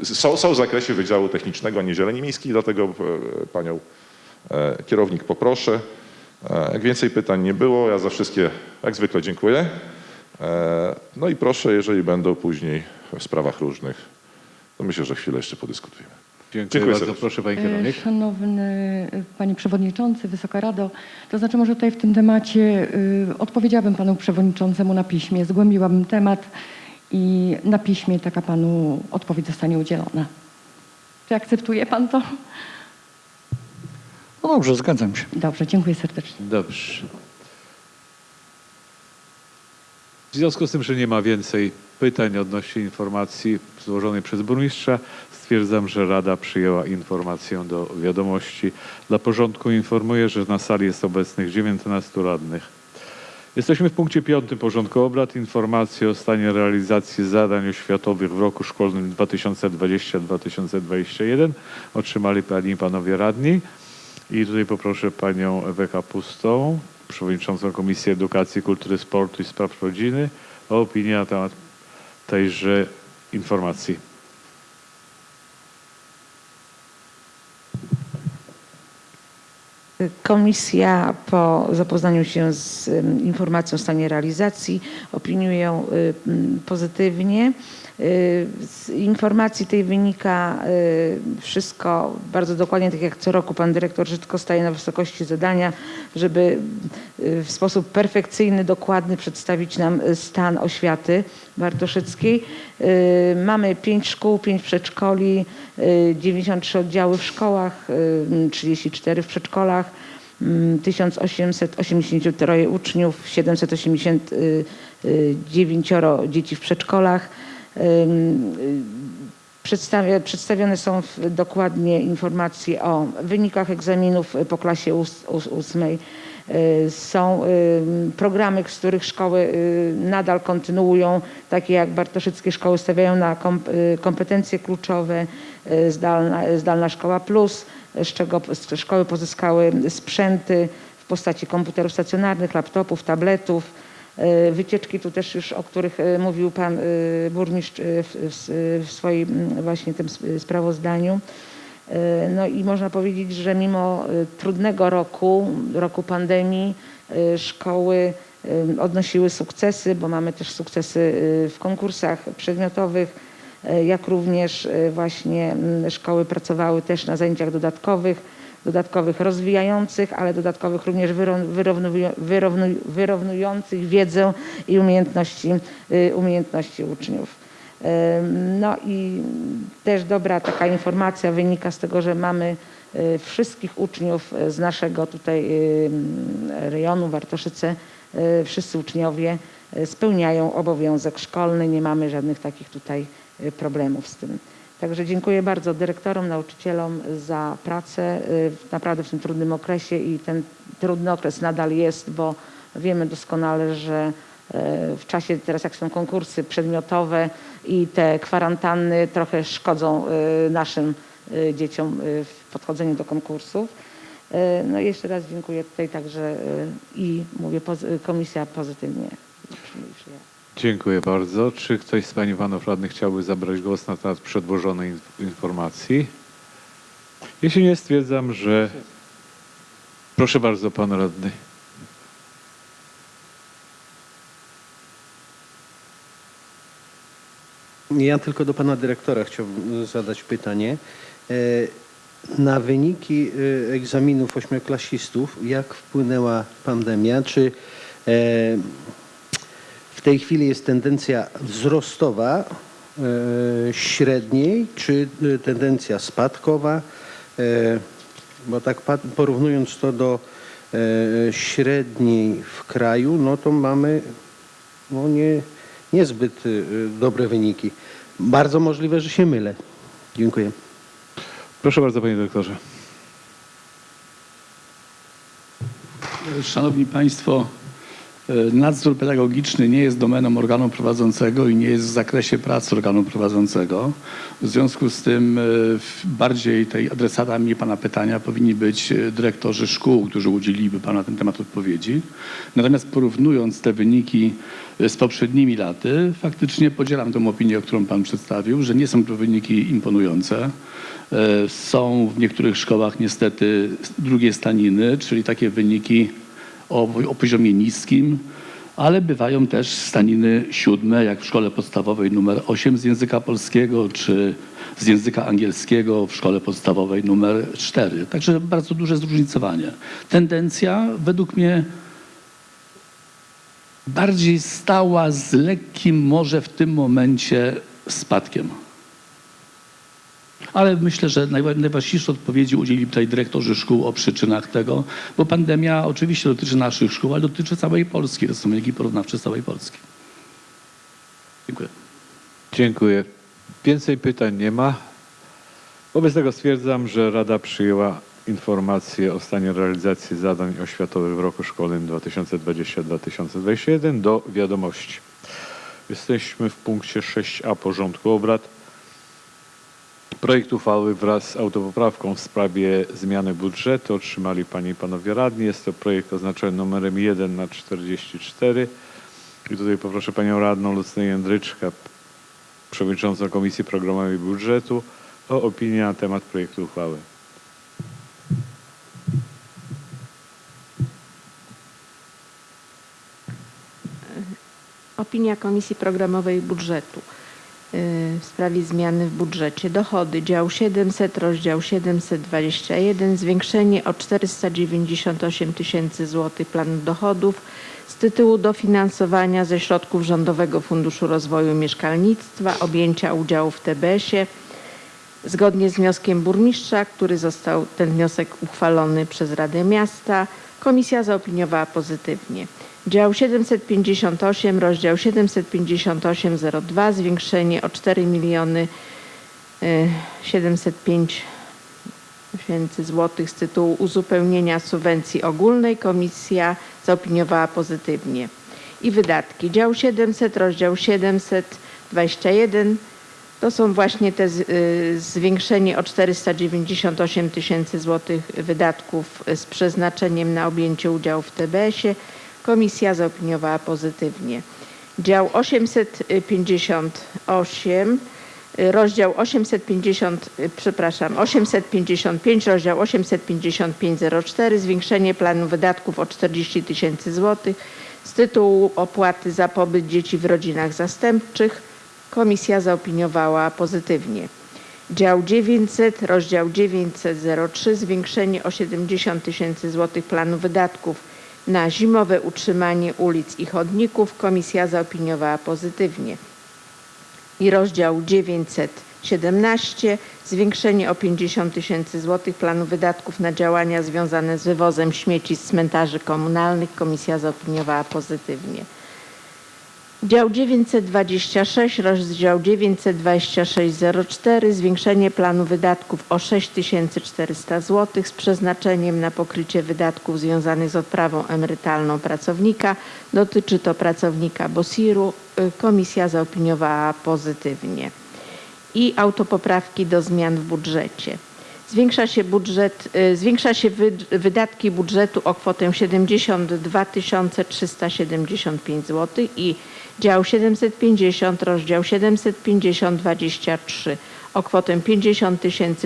e, e, są, są w zakresie Wydziału Technicznego, a nie Zieleni Miejskiej, dlatego e, panią e, kierownik poproszę. E, Jak więcej pytań nie było, ja za wszystkie jak zwykle dziękuję. No i proszę, jeżeli będą później w sprawach różnych, to myślę, że chwilę jeszcze podyskutujemy. Dziękuję, Dziękuję bardzo. serdecznie. Proszę Pani E, Kierownik. Szanowny e, Panie Przewodniczący, Wysoka Rado, to znaczy może tutaj w tym temacie y, odpowiedziałabym Panu Przewodniczącemu na piśmie, zgłębiłabym temat i na piśmie taka panu odpowiedź zostanie udzielona. Czy akceptuje pan to? No dobrze, zgadzam się. Dobrze, dziękuję serdecznie. Dobrze. W związku z tym, że nie ma więcej pytań odnośnie informacji złożonej przez burmistrza, stwierdzam, że Rada przyjęła informację do wiadomości. Dla porządku informuję, że na sali jest obecnych 19 radnych. Jesteśmy w punkcie piątym porządku obrad. Informacje o stanie realizacji zadań oświatowych w roku szkolnym 2020-2021 otrzymali Pani i Panowie Radni. I tutaj poproszę Panią Ewę Kapustą, Przewodniczącą Komisji Edukacji, Kultury, Sportu i Spraw Rodziny o opinię na temat tejże informacji. Komisja po zapoznaniu się z informacją o stanie realizacji opiniuje ją y, pozytywnie. Z informacji tej wynika y, wszystko bardzo dokładnie, tak jak co roku pan dyrektor Żydko staje na wysokości zadania, żeby y, w sposób perfekcyjny, dokładny przedstawić nam stan oświaty wartoszyckiej. Y, Mamy pięć szkół, pięć przedszkoli, y, 93 oddziały w szkołach, y, 34 w przedszkolach, mm, 1883 uczniów, 789 dzieci w przedszkolach. Y, przedstawione są dokładnie informacje o wynikach egzaminów po klasie ós- ós- ósmej. Y, Są programy, z których szkoły y, nadal kontynuują, takie jak Bartoszyckie Szkoły stawiają na kom- kompetencje kluczowe, zdalna, zdalna Szkoła Plus, z czego szkoły pozyskały sprzęty w postaci komputerów stacjonarnych, laptopów, tabletów. Y, Wycieczki tu też już, o których y, mówił pan y, burmistrz w, w, swoim właśnie tym sp- sprawozdaniu. No i można powiedzieć, że mimo trudnego roku, roku pandemii, szkoły odnosiły sukcesy, bo mamy też sukcesy w konkursach przedmiotowych, jak również właśnie szkoły pracowały też na zajęciach dodatkowych, dodatkowych rozwijających, ale dodatkowych również wyró- wyrównują- wyrównuj- wyrównujących wiedzę i umiejętności, y, umiejętności uczniów. No i też dobra taka informacja wynika z tego, że mamy y, wszystkich uczniów y, z naszego tutaj rejonu Wartoszyce, wszyscy uczniowie spełniają obowiązek szkolny, nie mamy żadnych takich tutaj problemów z tym. Także dziękuję bardzo dyrektorom, nauczycielom za pracę y, naprawdę w tym trudnym okresie i ten trudny okres nadal jest, bo wiemy doskonale, że e, w czasie teraz jak są konkursy przedmiotowe i te kwarantanny trochę szkodzą e, naszym dzieciom w podchodzeniu do konkursów. No i jeszcze raz dziękuję tutaj także i mówię, komisja pozytywnie przyjęła. Dziękuję bardzo. Czy ktoś z Pani Panów Radnych chciałby zabrać głos na temat przedłożonej inf- informacji? Jeśli nie, stwierdzam, że... Proszę bardzo, Pan Radny. Ja tylko do pana dyrektora chciałbym zadać pytanie. E, Na wyniki e, egzaminów ośmioklasistów, jak wpłynęła pandemia? Czy e, tej chwili jest tendencja wzrostowa e, średniej, czy e, tendencja spadkowa? E, Bo tak porównując to do średniej w kraju, no to mamy no nie, niezbyt dobre wyniki. Bardzo możliwe, że się mylę. Dziękuję. Proszę bardzo, Panie Dyrektorze. Szanowni Państwo, nadzór pedagogiczny nie jest domeną organu prowadzącego i nie jest w zakresie pracy organu prowadzącego. W związku z tym e, bardziej tej adresatami Pana pytania powinni być e, dyrektorzy szkół, którzy udzieliliby Panu na ten temat odpowiedzi. Natomiast porównując te wyniki e, z poprzednimi laty, faktycznie podzielam tę opinię, którą Pan przedstawił, że nie są to wyniki imponujące. E, Są w niektórych szkołach niestety drugie staniny, czyli takie wyniki o, o poziomie niskim, ale bywają też staniny siódme, jak w szkole podstawowej numer 8 z języka polskiego, czy z języka angielskiego w szkole podstawowej numer 4. Także bardzo duże zróżnicowanie. Tendencja według mnie bardziej stała z lekkim może w tym momencie spadkiem. Ale myślę, że najwa- najważniejsze odpowiedzi udzielili tutaj dyrektorzy szkół o przyczynach tego, bo pandemia oczywiście dotyczy naszych szkół, ale dotyczy całej Polski. To są wyniki porównawcze całej Polski. Dziękuję. Dziękuję. Więcej pytań nie ma. Wobec tego stwierdzam, że Rada przyjęła informację o stanie realizacji zadań oświatowych w roku szkolnym 2020-2021 do wiadomości. Jesteśmy w punkcie 6a porządku obrad. Projekt uchwały wraz z autopoprawką w sprawie zmiany budżetu otrzymali Panie i Panowie Radni. Jest to projekt oznaczony numerem 1 na 44. I tutaj poproszę Panią Radną Lucynę Jędryczkę, Przewodniczącą Komisji Programowej Budżetu o opinię na temat projektu uchwały. Opinia Komisji Programowej Budżetu w sprawie zmiany w budżecie. Dochody, dział 700, rozdział 721, zwiększenie o 498 tysięcy złotych planu dochodów z tytułu dofinansowania ze środków Rządowego Funduszu Rozwoju Mieszkalnictwa, objęcia udziału w TBS-ie, zgodnie z wnioskiem burmistrza, który został ten wniosek uchwalony przez Radę Miasta. Komisja zaopiniowała pozytywnie. Dział 758, rozdział 75802, zwiększenie o 4 miliony y, 705 tysięcy złotych z tytułu uzupełnienia subwencji ogólnej. Komisja zaopiniowała pozytywnie. I wydatki. Dział 700, rozdział 721, to są właśnie te y, zwiększenie o 498 tysięcy złotych wydatków z przeznaczeniem na objęcie udziału w TBS-ie. Komisja zaopiniowała pozytywnie. Dział 858, y, rozdział 850, y, przepraszam, 855, rozdział 85504, zwiększenie planu wydatków o 40 tysięcy złotych z tytułu opłaty za pobyt dzieci w rodzinach zastępczych. Komisja zaopiniowała pozytywnie. Dział 900, rozdział 903, zwiększenie o 70 tysięcy złotych planu wydatków na zimowe utrzymanie ulic i chodników. Komisja zaopiniowała pozytywnie. I rozdział 917, zwiększenie o 50 tysięcy złotych planu wydatków na działania związane z wywozem śmieci z cmentarzy komunalnych. Komisja zaopiniowała pozytywnie. Dział 926, rozdział 92604, zwiększenie planu wydatków o 6400 zł z przeznaczeniem na pokrycie wydatków związanych z odprawą emerytalną pracownika. Dotyczy to pracownika BOSIR-u. Komisja zaopiniowała pozytywnie. I autopoprawki do zmian w budżecie. Zwiększa się, budżet, y, zwiększa się wy- wydatki budżetu o kwotę 72 375 zł i dział 750, rozdział 750 23 o kwotę 50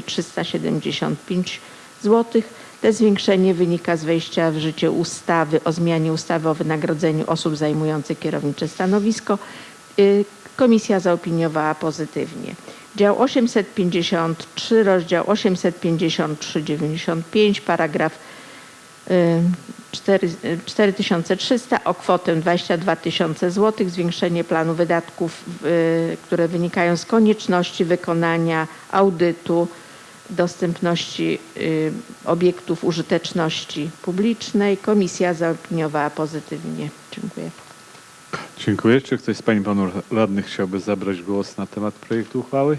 375 zł. Te zwiększenie wynika z wejścia w życie ustawy o zmianie ustawy o wynagrodzeniu osób zajmujących kierownicze stanowisko. Y, Komisja zaopiniowała pozytywnie. Dział 853, rozdział 853-95, paragraf 4, y, 4300 o kwotę 22 tysiące złotych, zwiększenie planu wydatków, y, które wynikają z konieczności wykonania audytu dostępności y, obiektów użyteczności publicznej. Komisja zaopiniowała pozytywnie. Dziękuję. Dziękuję. Czy ktoś z Pań i Panów Radnych chciałby zabrać głos na temat projektu uchwały?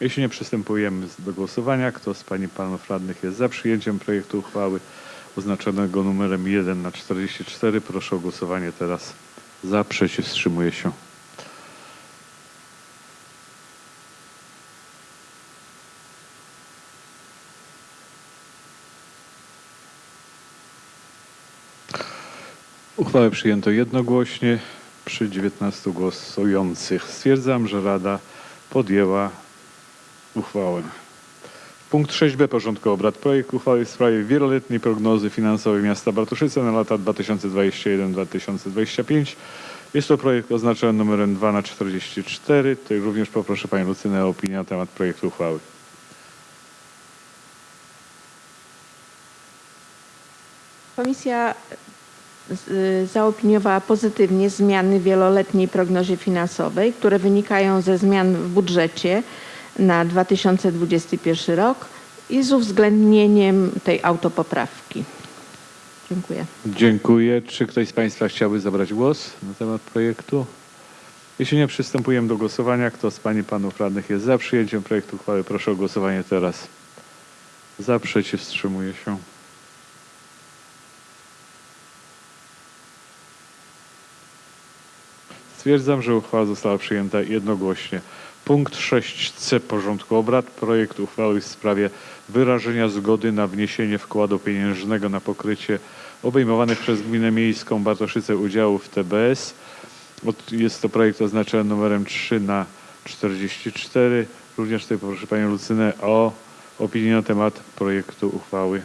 Jeśli nie, przystępujemy do głosowania. Kto z Pań i Panów Radnych jest za przyjęciem projektu uchwały oznaczonego numerem 1 na 44? Proszę o głosowanie teraz za, przeciw, wstrzymuje się. Uchwałę przyjęto jednogłośnie przy 19 głosujących. Stwierdzam, że Rada podjęła uchwałę. Punkt 6b porządku obrad. Projekt uchwały w sprawie wieloletniej prognozy finansowej miasta Bartoszyce na lata 2021-2025. Jest to projekt oznaczony numerem 2 na 44. Tutaj również poproszę Panią Lucynę o opinię na temat projektu uchwały. Komisja z- zaopiniowała pozytywnie zmiany w wieloletniej prognozie finansowej, które wynikają ze zmian w budżecie na 2021 rok i z uwzględnieniem tej autopoprawki. Dziękuję. Dziękuję. Czy ktoś z Państwa chciałby zabrać głos na temat projektu? Jeśli nie, przystępujemy do głosowania. Kto z Pań i Panów Radnych jest za przyjęciem projektu uchwały? Proszę o głosowanie teraz. Za, przeciw, wstrzymuje się. Stwierdzam, że uchwała została przyjęta jednogłośnie. Punkt 6c porządku obrad. Projekt uchwały w sprawie wyrażenia zgody na wniesienie wkładu pieniężnego na pokrycie obejmowanych przez Gminę Miejską Bartoszyce udziałów TBS. Jest to projekt oznaczony numerem 3 na 44. Również tutaj poproszę Panią Lucynę o opinię na temat projektu uchwały.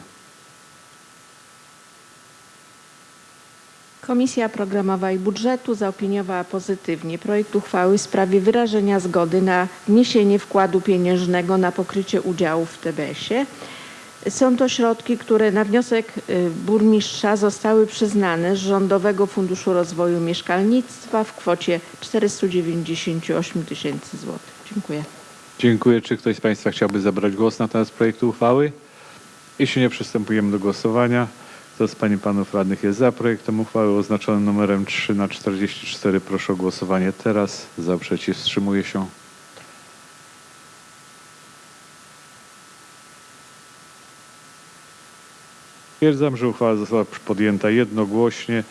Komisja Programowa i Budżetu zaopiniowała pozytywnie projekt uchwały w sprawie wyrażenia zgody na wniesienie wkładu pieniężnego na pokrycie udziałów w TBS-ie. Są to środki, które na wniosek y, burmistrza zostały przyznane z Rządowego Funduszu Rozwoju Mieszkalnictwa w kwocie 498 tysięcy złotych. Dziękuję. Dziękuję. Czy ktoś z Państwa chciałby zabrać głos na temat projektu uchwały? Jeśli nie, przystępujemy do głosowania. Kto z Pań i Panów Radnych jest za projektem uchwały oznaczonym numerem 3 na 44? Proszę o głosowanie teraz. Za, przeciw, wstrzymuje się. Stwierdzam, że uchwała została podjęta jednogłośnie.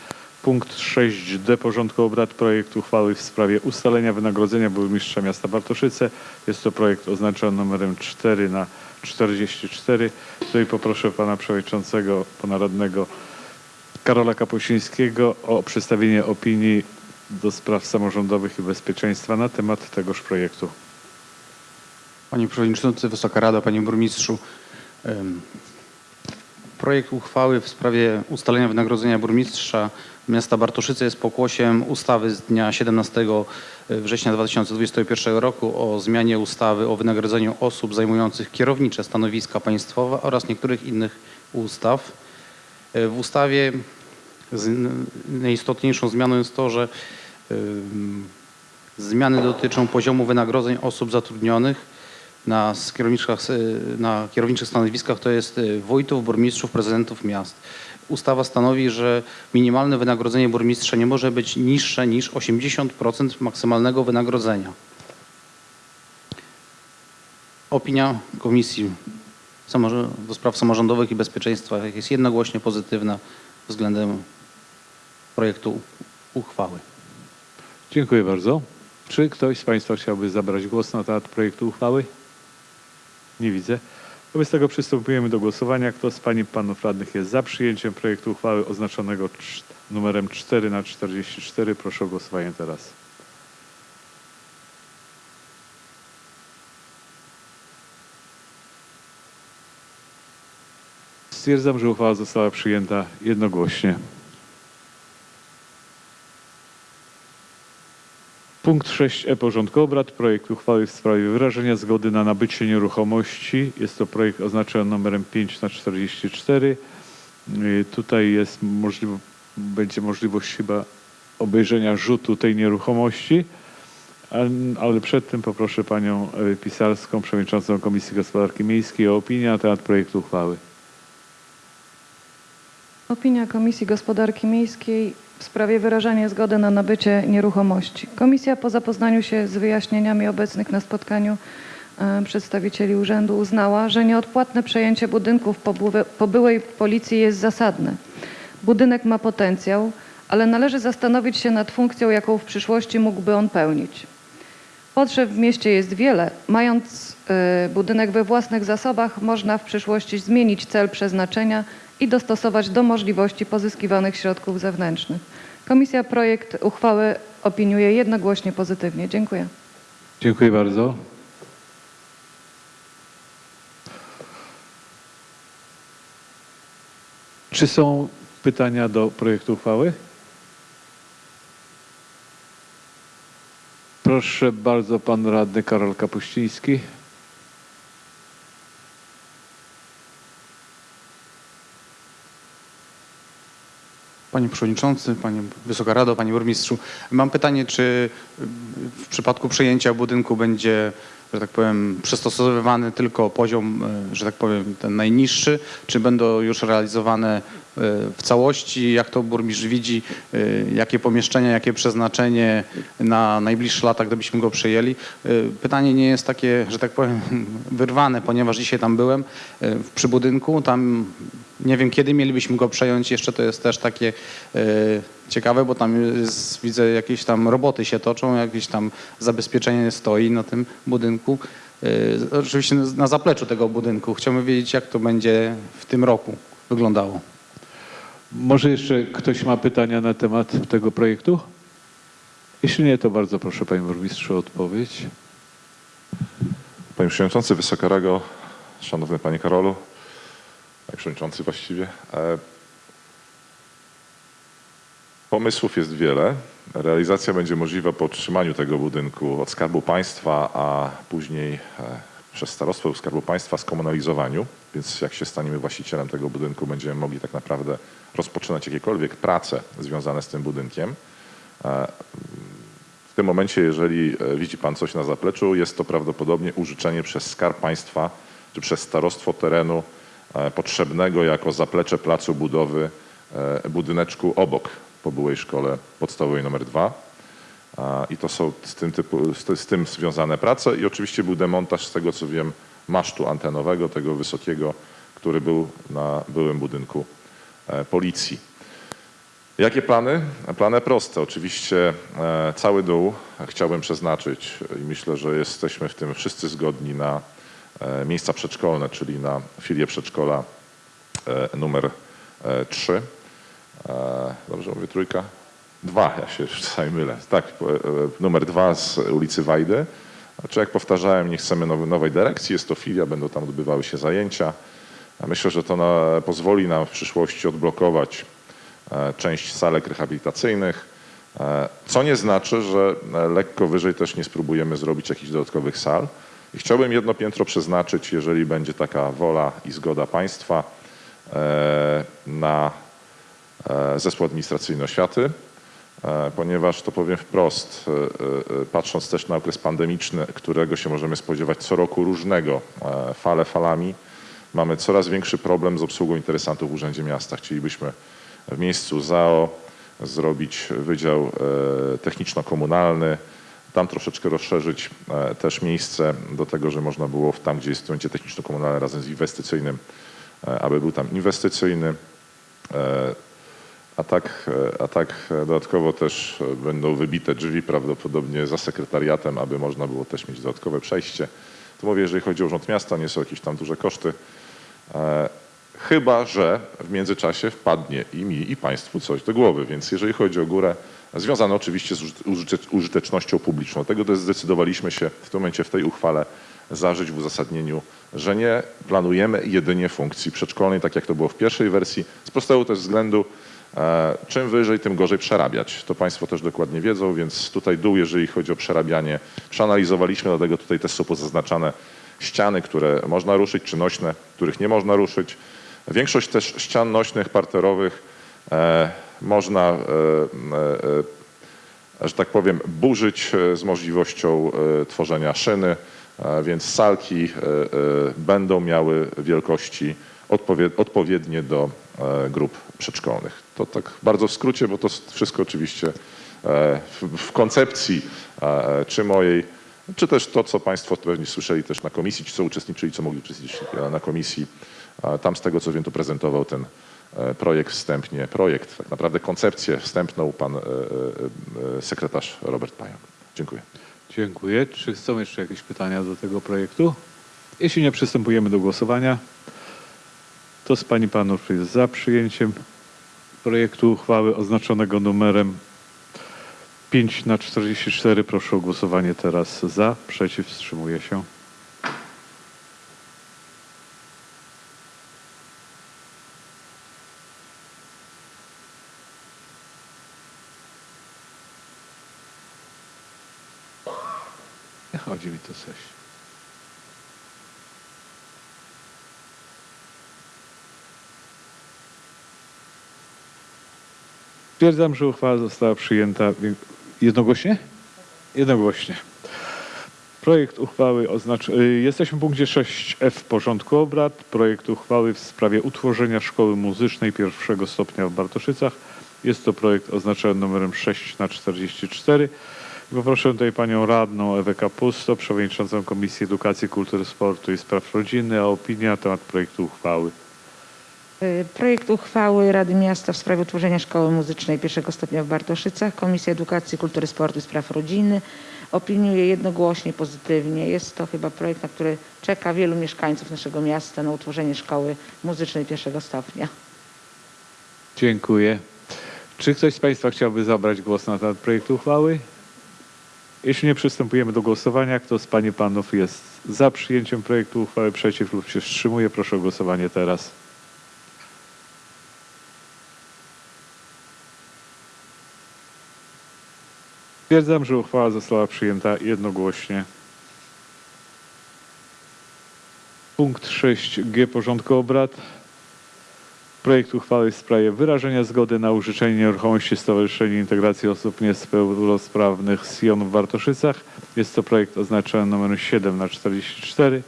Punkt 6d porządku obrad projekt uchwały w sprawie ustalenia wynagrodzenia burmistrza miasta Bartoszyce. Jest to projekt oznaczony numerem 4 na 44. Tutaj poproszę pana przewodniczącego, pana radnego Karola Kapuścińskiego o przedstawienie opinii do spraw samorządowych i bezpieczeństwa na temat tegoż projektu. Panie Przewodniczący, Wysoka Rado, Panie Burmistrzu. Projekt uchwały w sprawie ustalenia wynagrodzenia burmistrza miasta Bartoszyce jest pokłosiem ustawy z dnia 17 września 2021 roku o zmianie ustawy o wynagrodzeniu osób zajmujących kierownicze stanowiska państwowe oraz niektórych innych ustaw. E, W ustawie najistotniejszą zmianą jest to, że zmiany dotyczą poziomu wynagrodzeń osób zatrudnionych na, kierowniczych, na kierowniczych stanowiskach to jest y, wójtów, burmistrzów, prezydentów miast. Ustawa stanowi, że minimalne wynagrodzenie burmistrza nie może być niższe niż 80% maksymalnego wynagrodzenia. Opinia Komisji do Spraw Samorządowych i Bezpieczeństwa jest jednogłośnie pozytywna względem projektu uchwały. Dziękuję bardzo. Czy ktoś z Państwa chciałby zabrać głos na temat projektu uchwały? Nie widzę. Wobec tego przystępujemy do głosowania. Kto z Pań i Panów Radnych jest za przyjęciem projektu uchwały oznaczonego cz- numerem 4 na 44? Proszę o głosowanie teraz. Stwierdzam, że uchwała została przyjęta jednogłośnie. Punkt 6e porządku obrad. Projekt uchwały w sprawie wyrażenia zgody na nabycie nieruchomości. Jest to projekt oznaczony numerem 5 na 44. Yy, Tutaj jest będzie możliwość chyba obejrzenia rzutu tej nieruchomości. Ale przed tym poproszę panią y, Pisarską, przewodniczącą Komisji Gospodarki Miejskiej o opinię na temat projektu uchwały. Opinia Komisji Gospodarki Miejskiej w sprawie wyrażania zgody na nabycie nieruchomości. Komisja po zapoznaniu się z wyjaśnieniami obecnych na spotkaniu e, przedstawicieli urzędu uznała, że nieodpłatne przejęcie budynków po, byłe- po byłej policji jest zasadne. Budynek ma potencjał, ale należy zastanowić się nad funkcją, jaką w przyszłości mógłby on pełnić. Potrzeb w mieście jest wiele. Mając e, budynek we własnych zasobach, można w przyszłości zmienić cel przeznaczenia i dostosować do możliwości pozyskiwanych środków zewnętrznych. Komisja projekt uchwały opiniuje jednogłośnie pozytywnie. Dziękuję. Dziękuję bardzo. Czy są pytania do projektu uchwały? Proszę bardzo, pan radny Karol Kapuściński. Panie Przewodniczący, Panie Wysoka Rado, Panie Burmistrzu. Mam pytanie, czy w przypadku przejęcia budynku będzie, że tak powiem, przystosowywany tylko poziom, y, że tak powiem, ten najniższy, czy będą już realizowane w całości? Jak to burmistrz widzi? y, Jakie pomieszczenia, jakie przeznaczenie na najbliższe lata, gdybyśmy go przejęli? Y, Pytanie nie jest takie, że tak powiem, wyrwane, ponieważ dzisiaj tam byłem y, przy budynku. Tam nie wiem, kiedy mielibyśmy go przejąć. Jeszcze to jest też takie ciekawe, bo tam jest, widzę jakieś tam roboty się toczą, jakieś tam zabezpieczenie stoi na tym budynku. Oczywiście na zapleczu tego budynku. Chciałbym wiedzieć, jak to będzie w tym roku wyglądało. Może jeszcze ktoś ma pytania na temat tego projektu? Jeśli nie, to bardzo proszę Panie Burmistrzu o odpowiedź. Panie Przewodniczący, Wysoka Rago, Szanowny Panie Karolu, Panie Przewodniczący właściwie. e, Pomysłów jest wiele. Realizacja będzie możliwa po otrzymaniu tego budynku od Skarbu Państwa, a później e, przez Starostwo Skarbu Państwa skomunalizowaniu. Więc jak się staniemy właścicielem tego budynku, będziemy mogli tak naprawdę rozpoczynać jakiekolwiek prace związane z tym budynkiem. E, w tym momencie, jeżeli e, widzi Pan coś na zapleczu, jest to prawdopodobnie użyczenie przez Skarb Państwa czy przez starostwo terenu e, potrzebnego jako zaplecze placu budowy budyneczku obok po byłej szkole podstawowej numer 2. I to są z tym, typu, z, tym związane prace i oczywiście był demontaż z tego co wiem masztu antenowego, tego wysokiego, który był na byłym budynku policji. Jakie plany? Plany proste. Oczywiście e, cały dół chciałbym przeznaczyć i myślę, że jesteśmy w tym wszyscy zgodni na e, miejsca przedszkolne, czyli na filię przedszkola e, numer 3. Dobrze mówię, trójka? Dwa, ja się czasami mylę. Tak, e, e, numer dwa z ulicy Wajdy. Znaczy, jak powtarzałem, nie chcemy nowej dyrekcji, jest to filia, będą tam odbywały się zajęcia. Myślę, że to na, pozwoli nam w przyszłości odblokować e, część salek rehabilitacyjnych, e, co nie znaczy, że e, lekko wyżej też nie spróbujemy zrobić jakichś dodatkowych sal. I chciałbym jedno piętro przeznaczyć, jeżeli będzie taka wola i zgoda państwa, na zespół administracyjny oświaty, ponieważ to powiem wprost, patrząc też na okres pandemiczny, którego się możemy spodziewać co roku różnego, fale falami, mamy coraz większy problem z obsługą interesantów w Urzędzie Miasta. Chcielibyśmy w miejscu ZAO zrobić wydział e, techniczno-komunalny, tam troszeczkę rozszerzyć e, też miejsce do tego, że można było tam, gdzie jest będzie techniczno-komunalne razem z inwestycyjnym, e, aby był tam inwestycyjny. A tak, a tak dodatkowo też będą wybite drzwi prawdopodobnie za sekretariatem, aby można było też mieć dodatkowe przejście. To mówię, jeżeli chodzi o Urząd Miasta, nie są jakieś tam duże koszty. E, Chyba, że w międzyczasie wpadnie i mi, i Państwu coś do głowy. Więc jeżeli chodzi o górę, związane oczywiście z użyte- użyte- użytecznością publiczną, tego też zdecydowaliśmy się w tym momencie w tej uchwale zażyć w uzasadnieniu, że nie planujemy jedynie funkcji przedszkolnej, tak jak to było w pierwszej wersji, z prostego też względu, e, czym wyżej, tym gorzej przerabiać. To Państwo też dokładnie wiedzą, więc tutaj dół, jeżeli chodzi o przerabianie, przeanalizowaliśmy, dlatego tutaj też są pozaznaczane ściany, które można ruszyć, czy nośne, których nie można ruszyć. Większość też ścian nośnych, parterowych e, można, e, e, że tak powiem, burzyć e, z możliwością e, tworzenia szyny, e, więc salki e, e, będą miały wielkości odpowie- odpowiednie do e, grup przedszkolnych. To tak bardzo w skrócie, bo to wszystko oczywiście e, w, koncepcji e, czy mojej, czy też to, co Państwo pewnie słyszeli też na komisji, ci co uczestniczyli, co mogli uczestniczyć e, na komisji. Tam z tego, co wiem, to prezentował ten e, projekt wstępnie, projekt, tak naprawdę koncepcję wstępną pan e, sekretarz Robert Pająk. Dziękuję. Dziękuję. Czy są jeszcze jakieś pytania do tego projektu? Jeśli nie, przystępujemy do głosowania. Kto z Pani Panów jest za przyjęciem projektu uchwały oznaczonego numerem 5 na 44? Proszę o głosowanie teraz za. Przeciw wstrzymuje się. Nie chodzi mi to coś. Stwierdzam, że uchwała została przyjęta jednogłośnie? Jednogłośnie. Projekt uchwały oznacza... y, Jesteśmy w punkcie 6f porządku obrad. Projekt uchwały w sprawie utworzenia szkoły muzycznej pierwszego stopnia w Bartoszycach. Jest to projekt oznaczony numerem 6 na 44. Poproszę tutaj panią radną Ewę Kapusto, przewodniczącą Komisji Edukacji, Kultury, Sportu i Spraw Rodziny o opinię na temat projektu uchwały. Y, Projekt uchwały Rady Miasta w sprawie utworzenia Szkoły Muzycznej pierwszego stopnia w Bartoszycach. Komisja Edukacji, Kultury, Sportu i Spraw Rodziny opiniuje jednogłośnie pozytywnie. Jest to chyba projekt, na który czeka wielu mieszkańców naszego miasta na utworzenie Szkoły Muzycznej pierwszego stopnia. Dziękuję. Czy ktoś z Państwa chciałby zabrać głos na temat projektu uchwały? Jeśli nie, przystępujemy do głosowania. Kto z Pani Panów jest za przyjęciem projektu uchwały, przeciw lub się wstrzymuje? Proszę o głosowanie teraz. Stwierdzam, że uchwała została przyjęta jednogłośnie. Punkt 6g porządku obrad. Projekt uchwały w sprawie wyrażenia zgody na użyczenie nieruchomości Stowarzyszenia Integracji Osób Niepełnosprawnych Sion w Bartoszycach. Jest to projekt oznaczony numerem 7 na 44.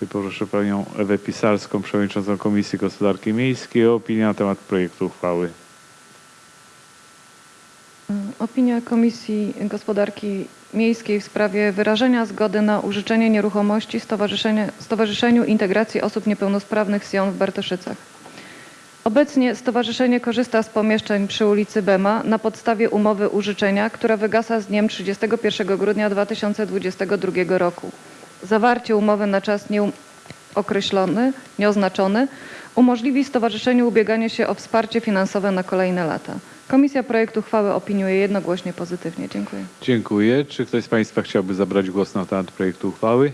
Tu proszę panią Ewę Pisarską, przewodniczącą Komisji Gospodarki Miejskiej o opinię na temat projektu uchwały. Opinia Komisji Gospodarki Miejskiej w sprawie wyrażenia zgody na użyczenie nieruchomości Stowarzyszeniu Integracji Osób Niepełnosprawnych Sion w Bartoszycach. Obecnie stowarzyszenie korzysta z pomieszczeń przy ulicy Bema na podstawie umowy użyczenia, która wygasa z dniem 31 grudnia 2022 roku. Zawarcie umowy na czas nieokreślony, nieoznaczony umożliwi stowarzyszeniu ubieganie się o wsparcie finansowe na kolejne lata. Komisja projektu uchwały opiniuje jednogłośnie pozytywnie. Dziękuję. Dziękuję. Czy ktoś z Państwa chciałby zabrać głos na temat projektu uchwały?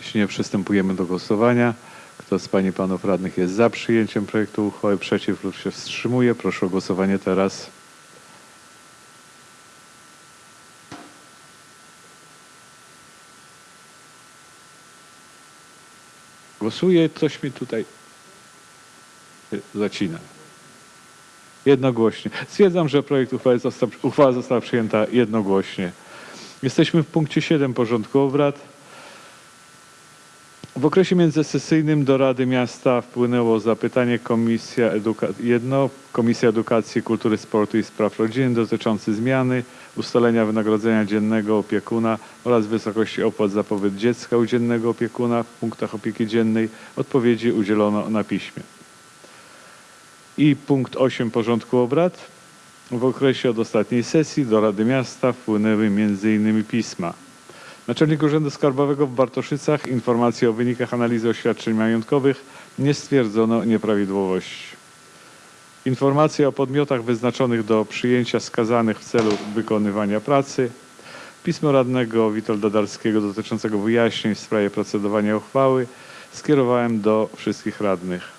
Jeśli nie, przystępujemy do głosowania. Kto z Pań i Panów Radnych jest za przyjęciem projektu uchwały, przeciw lub się wstrzymuje? Proszę o głosowanie teraz. Głosuje, coś mi tutaj zacina. Jednogłośnie. Stwierdzam, że projekt uchwały został, uchwała została przyjęta jednogłośnie. Jesteśmy w punkcie 7 porządku obrad. W okresie międzysesyjnym do Rady Miasta wpłynęło zapytanie Komisja, Eduka- jedno, Komisja Edukacji, Kultury, Sportu i Spraw Rodziny dotyczące zmiany ustalenia wynagrodzenia dziennego opiekuna oraz wysokości opłat za pobyt dziecka u dziennego opiekuna w punktach opieki dziennej. Odpowiedzi udzielono na piśmie. I punkt 8 porządku obrad. W okresie od ostatniej sesji do Rady Miasta wpłynęły m.in. pisma. Naczelnik Urzędu Skarbowego w Bartoszycach informacje o wynikach analizy oświadczeń majątkowych nie stwierdzono nieprawidłowości. Informacje o podmiotach wyznaczonych do przyjęcia skazanych w celu wykonywania pracy. Pismo radnego Witolda Darskiego dotyczącego wyjaśnień w sprawie procedowania uchwały skierowałem do wszystkich radnych.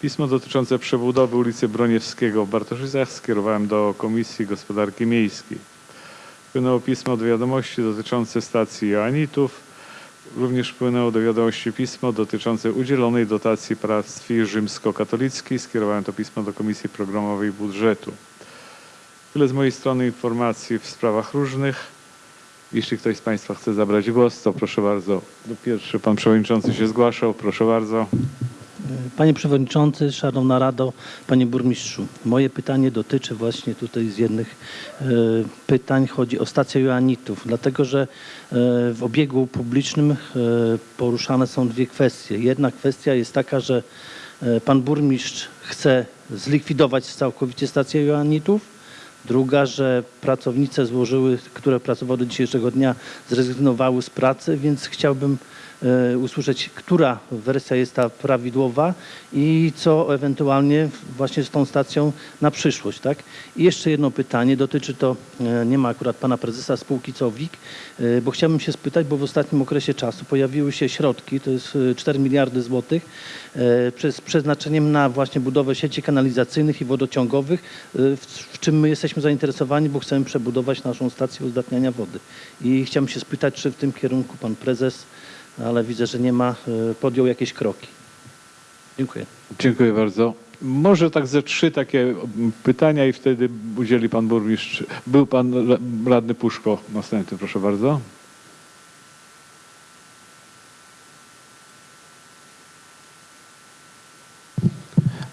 Pismo dotyczące przebudowy ulicy Broniewskiego w Bartoszycach skierowałem do Komisji Gospodarki Miejskiej. Wpłynęło pismo do wiadomości dotyczące stacji Joanitów. Również wpłynęło do wiadomości pismo dotyczące udzielonej dotacji parafii rzymskokatolickiej. Skierowałem to pismo do Komisji Programowej Budżetu. Tyle z mojej strony informacji w sprawach różnych. Jeśli ktoś z Państwa chce zabrać głos, to proszę bardzo. Pierwszy Pan Przewodniczący się zgłaszał. Proszę bardzo. Panie Przewodniczący, Szanowna Rado, Panie Burmistrzu, moje pytanie dotyczy właśnie tutaj z jednych e, pytań, chodzi o stację Joannitów, dlatego że e, w obiegu publicznym e, poruszane są dwie kwestie. Jedna kwestia jest taka, że e, Pan Burmistrz chce zlikwidować całkowicie stację Joannitów, Druga, że pracownice złożyły, które pracowały do dzisiejszego dnia, zrezygnowały z pracy, więc chciałbym e, usłyszeć, która wersja jest ta prawidłowa i co ewentualnie właśnie z tą stacją na przyszłość. Tak? I jeszcze jedno pytanie, dotyczy to, e, nie ma akurat pana prezesa spółki COWIK, e, bo chciałbym się spytać, bo w ostatnim okresie czasu pojawiły się środki, to jest e, 4 miliardy złotych, e, z przeznaczeniem na właśnie budowę sieci kanalizacyjnych i wodociągowych, e, w czym my jesteśmy zainteresowani, bo chcemy przebudować naszą stację uzdatniania wody. I chciałbym się spytać, czy w tym kierunku pan prezes, ale widzę, że nie ma, e, podjął jakieś kroki. Dziękuję. Dziękuję bardzo. Może tak ze trzy takie pytania i wtedy udzieli pan burmistrz. Był pan ra- radny Puszko. Następny, proszę bardzo.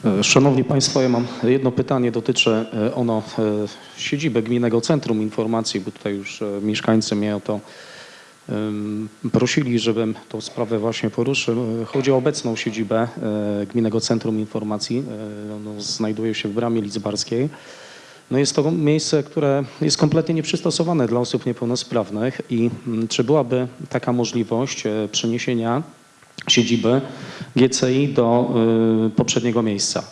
E, Szanowni Państwo, ja mam jedno pytanie, dotyczy e, ono siedziby Gminnego Centrum Informacji, bo tutaj już mieszkańcy mnie o to prosili, żebym tą sprawę właśnie poruszył. Chodzi o obecną siedzibę e, Gminnego Centrum Informacji. E, Ono znajduje się w Bramie Lidzbarskiej. No jest to miejsce, które jest kompletnie nieprzystosowane dla osób niepełnosprawnych i mm, czy byłaby taka możliwość e, przeniesienia siedziby GCI do poprzedniego miejsca.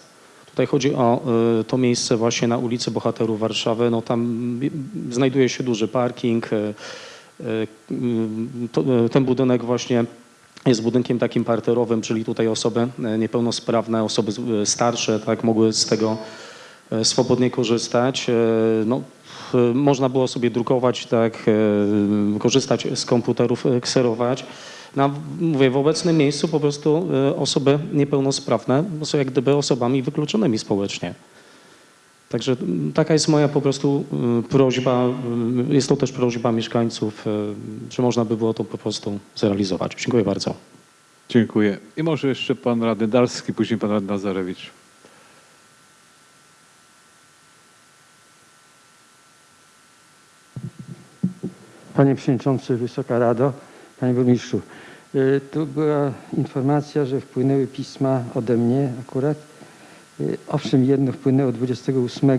Tutaj chodzi o to miejsce właśnie na ulicy Bohaterów Warszawy. No tam y, znajduje się duży parking. Y, to, y, ten budynek właśnie jest budynkiem takim parterowym, czyli tutaj osoby y, niepełnosprawne, osoby starsze tak mogły z tego swobodnie korzystać. No, można było sobie drukować, tak, korzystać z komputerów, kserować. Mówię, w obecnym miejscu po prostu osoby niepełnosprawne są jak gdyby osobami wykluczonymi społecznie. Także mm, taka jest moja po prostu y, prośba, y, jest to też prośba mieszkańców, czy można by było to po prostu zrealizować. Dziękuję bardzo. Dziękuję. I może jeszcze pan radny Dalski, później pan radny Nazarewicz. Panie Przewodniczący, Wysoka Rado, Panie Burmistrzu. y, Tu była informacja, że wpłynęły pisma ode mnie akurat. Y, Owszem, jedno wpłynęło 28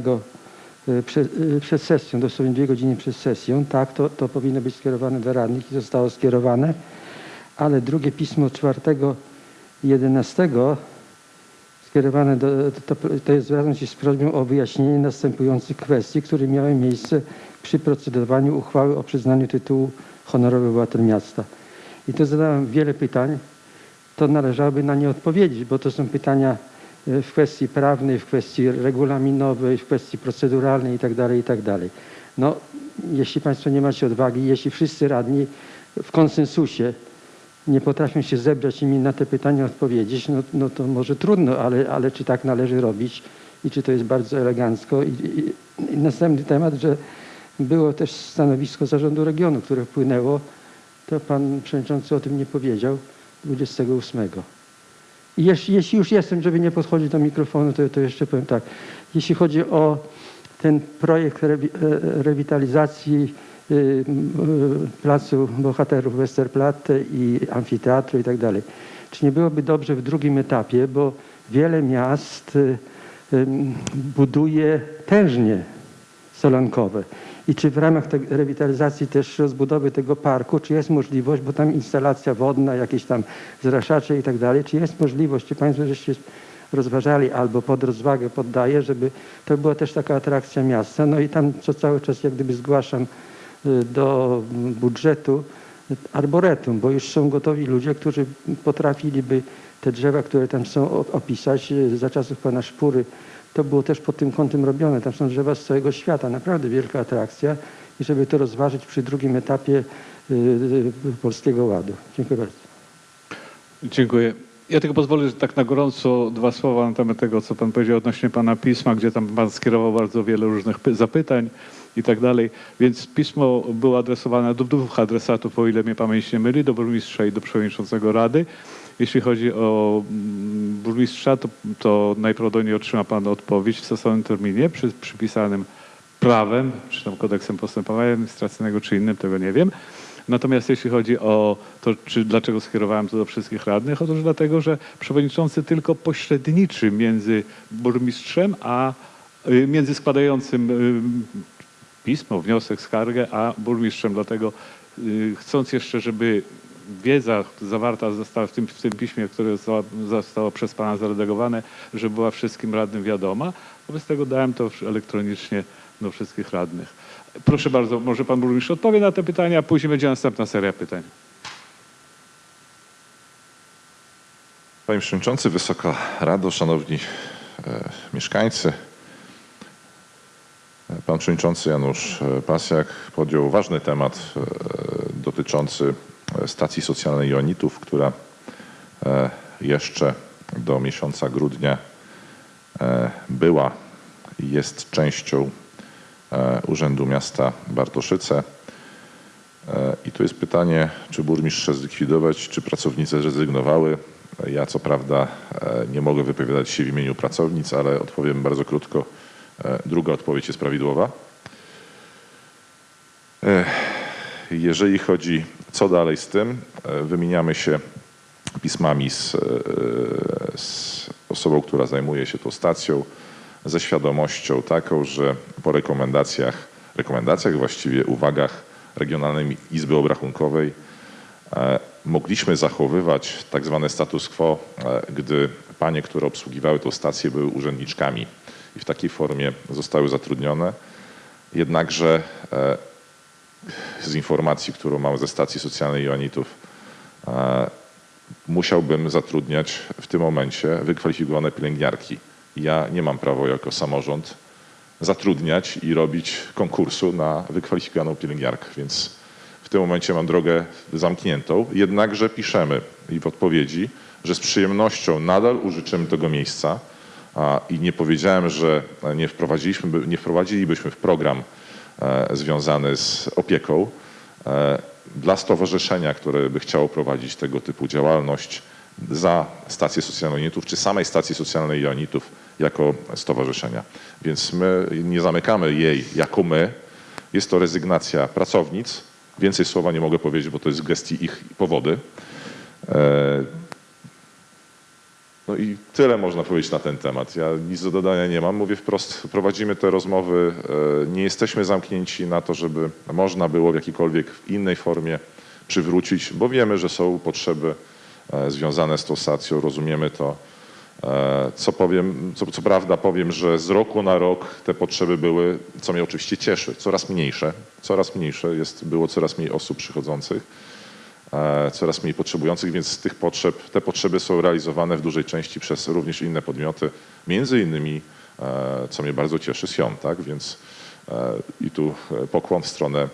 y, przed, y, przed sesją, dosłownie dwie godziny przed sesją. Tak, to, to powinno być skierowane do radnych i zostało skierowane. Ale drugie pismo 4 11 skierowane do, to, to jest zwracam się z prośbą o wyjaśnienie następujących kwestii, które miały miejsce przy procedowaniu uchwały o przyznaniu tytułu honorowy obywatel miasta. I tu zadałem wiele pytań, to należałoby na nie odpowiedzieć, bo to są pytania w kwestii prawnej, w kwestii regulaminowej, w kwestii proceduralnej itd., itd. No, jeśli Państwo nie macie odwagi, jeśli wszyscy radni w konsensusie nie potrafią się zebrać i mi na te pytania odpowiedzieć, no, no to może trudno, ale, ale czy tak należy robić i czy to jest bardzo elegancko. I, i, i następny temat, że było też stanowisko zarządu regionu, które wpłynęło, to pan przewodniczący o tym nie powiedział, 28. Jeśli, już jestem, żeby nie podchodzić do mikrofonu, to, to jeszcze powiem tak. Jeśli chodzi o ten projekt e, rewitalizacji y, y, placu bohaterów Westerplatte i amfiteatru i tak dalej. Czy nie byłoby dobrze w drugim etapie, bo wiele miast y, buduje tężnie solankowe. I czy w ramach tej rewitalizacji też rozbudowy tego parku, czy jest możliwość, bo tam instalacja wodna, jakieś tam zraszacze i tak dalej, czy jest możliwość, czy Państwo żeście rozważali albo pod rozwagę poddaję, żeby to była też taka atrakcja miasta. No i tam co cały czas jak gdyby zgłaszam y, do budżetu arboretum, bo już są gotowi ludzie, którzy potrafiliby te drzewa, które tam są opisać y, za czasów pana Szpury. To było też pod tym kątem robione. Tam są drzewa z całego świata. Naprawdę wielka atrakcja. I żeby to rozważyć przy drugim etapie y, y, Polskiego Ładu. Dziękuję bardzo. Dziękuję. Ja tylko pozwolę, że tak na gorąco dwa słowa na temat tego, co pan powiedział odnośnie pana pisma, gdzie tam pan skierował bardzo wiele różnych py- zapytań i tak dalej. Więc pismo było adresowane do dwóch adresatów, o ile mnie pamięć nie myli, do burmistrza i do przewodniczącego Rady. Jeśli chodzi o mm, burmistrza, to, to najprawdopodobniej otrzyma pan odpowiedź w stosownym terminie przy przypisanym prawem, czy tam kodeksem postępowania administracyjnego, czy innym, tego nie wiem. Natomiast jeśli chodzi o to, czy dlaczego skierowałem to do wszystkich radnych, otóż dlatego, że przewodniczący tylko pośredniczy między burmistrzem, a y, między składającym y, pismo, wniosek, skargę, a burmistrzem. Dlatego y, chcąc jeszcze, żeby wiedza zawarta została w tym, w tym piśmie, które zostało, zostało przez Pana zaredagowane, żeby była wszystkim radnym wiadoma, wobec tego dałem to elektronicznie do wszystkich radnych. Proszę bardzo, może Pan Burmistrz odpowie na te pytania, a później będzie następna seria pytań. Panie Przewodniczący, Wysoka Rado, Szanowni e, Mieszkańcy. Pan Przewodniczący Janusz e, Pasjak podjął ważny temat e, dotyczący stacji socjalnej Jonitów, która e, jeszcze do miesiąca grudnia była i jest częścią e, Urzędu Miasta Bartoszyce. E, I tu jest pytanie, czy burmistrz zlikwidować, czy pracownice zrezygnowały. Ja co prawda e, nie mogę wypowiadać się w imieniu pracownic, ale odpowiem bardzo krótko. E, Druga odpowiedź jest prawidłowa. Jeżeli chodzi co dalej z tym, e, wymieniamy się pismami z, e, z osobą, która zajmuje się tą stacją, ze świadomością taką, że po rekomendacjach, rekomendacjach właściwie uwagach Regionalnej Izby Obrachunkowej e, mogliśmy zachowywać tak zwany status quo, gdy panie, które obsługiwały tą stację były urzędniczkami i w takiej formie zostały zatrudnione. Jednakże z informacji, którą mam ze stacji socjalnej Joannitów, e, musiałbym zatrudniać w tym momencie wykwalifikowane pielęgniarki. Ja nie mam prawa jako samorząd zatrudniać i robić konkursu na wykwalifikowaną pielęgniarkę, więc w tym momencie mam drogę zamkniętą. Jednakże piszemy i w odpowiedzi, że z przyjemnością nadal użyczymy tego miejsca i nie powiedziałem, że nie, wprowadziliśmy, nie wprowadzilibyśmy w program związany z opieką e, dla stowarzyszenia, które by chciało prowadzić tego typu działalność za stację socjalną Jonitów, czy samej stacji socjalnej Jonitów jako stowarzyszenia. Więc my nie zamykamy jej jako my. Jest to rezygnacja pracownic. Więcej słowa nie mogę powiedzieć, bo to jest w gestii ich powody. No i tyle można powiedzieć na ten temat. Ja nic do dodania nie mam. Mówię wprost, prowadzimy te rozmowy. e, Nie jesteśmy zamknięci na to, żeby można było w jakiejkolwiek innej formie przywrócić, bo wiemy, że są potrzeby e, związane z tą stacją, rozumiemy to. E, Co powiem, co, co prawda powiem, że z roku na rok te potrzeby były, co mnie oczywiście cieszy, coraz mniejsze. Coraz mniejsze, jest, było coraz mniej osób przychodzących coraz mniej potrzebujących, więc z tych potrzeb, te potrzeby są realizowane w dużej części przez również inne podmioty, między innymi, e, co mnie bardzo cieszy, Sion, tak, więc e, i tu e, pokłon w stronę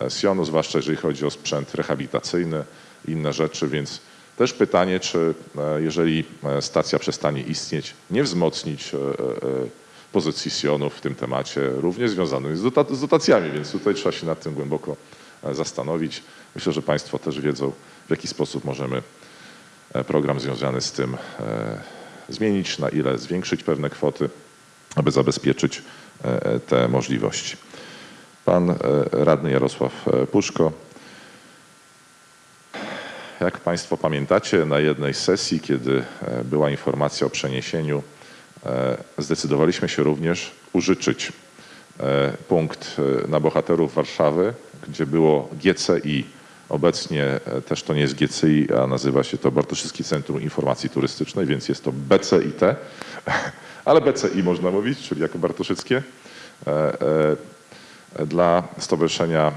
e, Sionu, zwłaszcza jeżeli chodzi o sprzęt rehabilitacyjny, inne rzeczy, więc też pytanie, czy e, jeżeli e, stacja przestanie istnieć, nie wzmocnić e, e, pozycji Sionu w tym temacie, również związanym z, dota- z dotacjami, więc tutaj trzeba się nad tym głęboko e, zastanowić. Myślę, że Państwo też wiedzą, w jaki sposób możemy e, program związany z tym e, zmienić, na ile zwiększyć pewne kwoty, aby zabezpieczyć e, te możliwości. Pan radny Jarosław Puszko. Jak Państwo pamiętacie, na jednej sesji, kiedy była informacja o przeniesieniu, zdecydowaliśmy się również użyczyć punkt na bohaterów Warszawy, gdzie było GCI. Obecnie e, też to nie jest GCI, a nazywa się to Bartoszewskie Centrum Informacji Turystycznej, więc jest to BCIT, ale BCI można mówić, czyli jako Bartoszyckie. E, e, dla Stowarzyszenia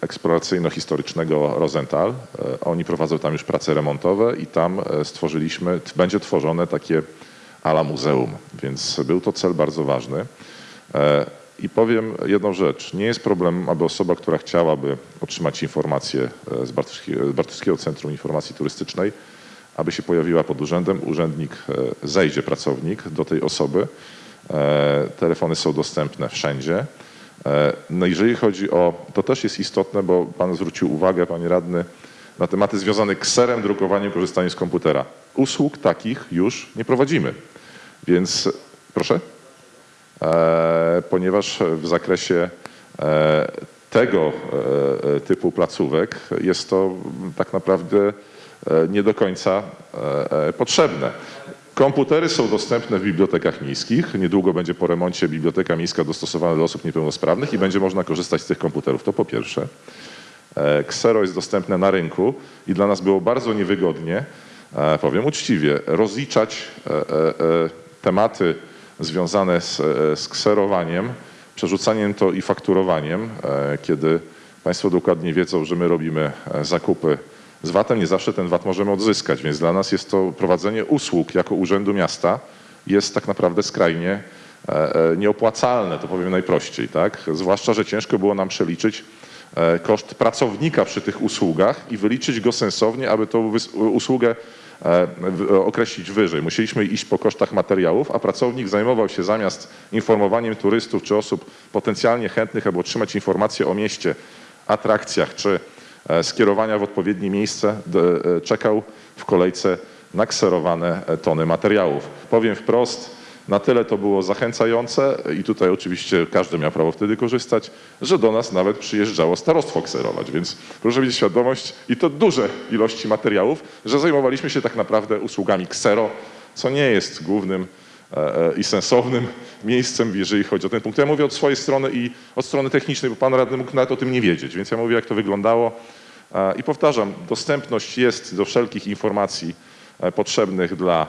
Eksploracyjno-Historycznego Rosenthal. Oni prowadzą tam już prace remontowe i tam stworzyliśmy, będzie tworzone takie ala muzeum, więc był to cel bardzo ważny. I powiem jedną rzecz. Nie jest problem, aby osoba, która chciałaby otrzymać informacje e, z Bartoszewskiego Centrum Informacji Turystycznej, aby się pojawiła pod urzędem, urzędnik e, zejdzie, pracownik do tej osoby. E, Telefony są dostępne wszędzie. No jeżeli chodzi o, to też jest istotne, bo Pan zwrócił uwagę, Panie Radny, na tematy związane z kserem, drukowaniem, korzystaniem z komputera. Usług takich już nie prowadzimy. Więc, proszę? E, ponieważ w zakresie e, tego e, typu placówek jest to tak naprawdę nie do końca potrzebne. Komputery są dostępne w bibliotekach miejskich. Niedługo będzie po remoncie biblioteka miejska dostosowana do osób niepełnosprawnych i będzie można korzystać z tych komputerów. To po pierwsze. Ksero jest dostępne na rynku i dla nas było bardzo niewygodnie, powiem uczciwie, rozliczać tematy związane z, e, z kserowaniem, przerzucaniem to i fakturowaniem, e, kiedy Państwo dokładnie wiedzą, że my robimy e, zakupy z VAT-em, nie zawsze ten VAT możemy odzyskać, więc dla nas jest to prowadzenie usług jako Urzędu Miasta jest tak naprawdę skrajnie nieopłacalne, to powiem najprościej, tak? Zwłaszcza, że ciężko było nam przeliczyć koszt pracownika przy tych usługach i wyliczyć go sensownie, aby tą usługę określić wyżej. Musieliśmy iść po kosztach materiałów, a pracownik zajmował się zamiast informowaniem turystów czy osób potencjalnie chętnych, aby otrzymać informacje o mieście, atrakcjach czy e, skierowania w odpowiednie miejsce, e, czekał w kolejce na kserowane e, tony materiałów. Powiem wprost, na tyle to było zachęcające i tutaj oczywiście każdy miał prawo wtedy korzystać, że do nas nawet przyjeżdżało starostwo kserować, więc proszę mieć świadomość i to duże ilości materiałów, że zajmowaliśmy się tak naprawdę usługami ksero, co nie jest głównym e, e, i sensownym miejscem, jeżeli chodzi o ten punkt. Ja mówię od swojej strony i od strony technicznej, bo pan radny mógł nawet o tym nie wiedzieć, więc ja mówię jak to wyglądało E, i powtarzam, dostępność jest do wszelkich informacji potrzebnych dla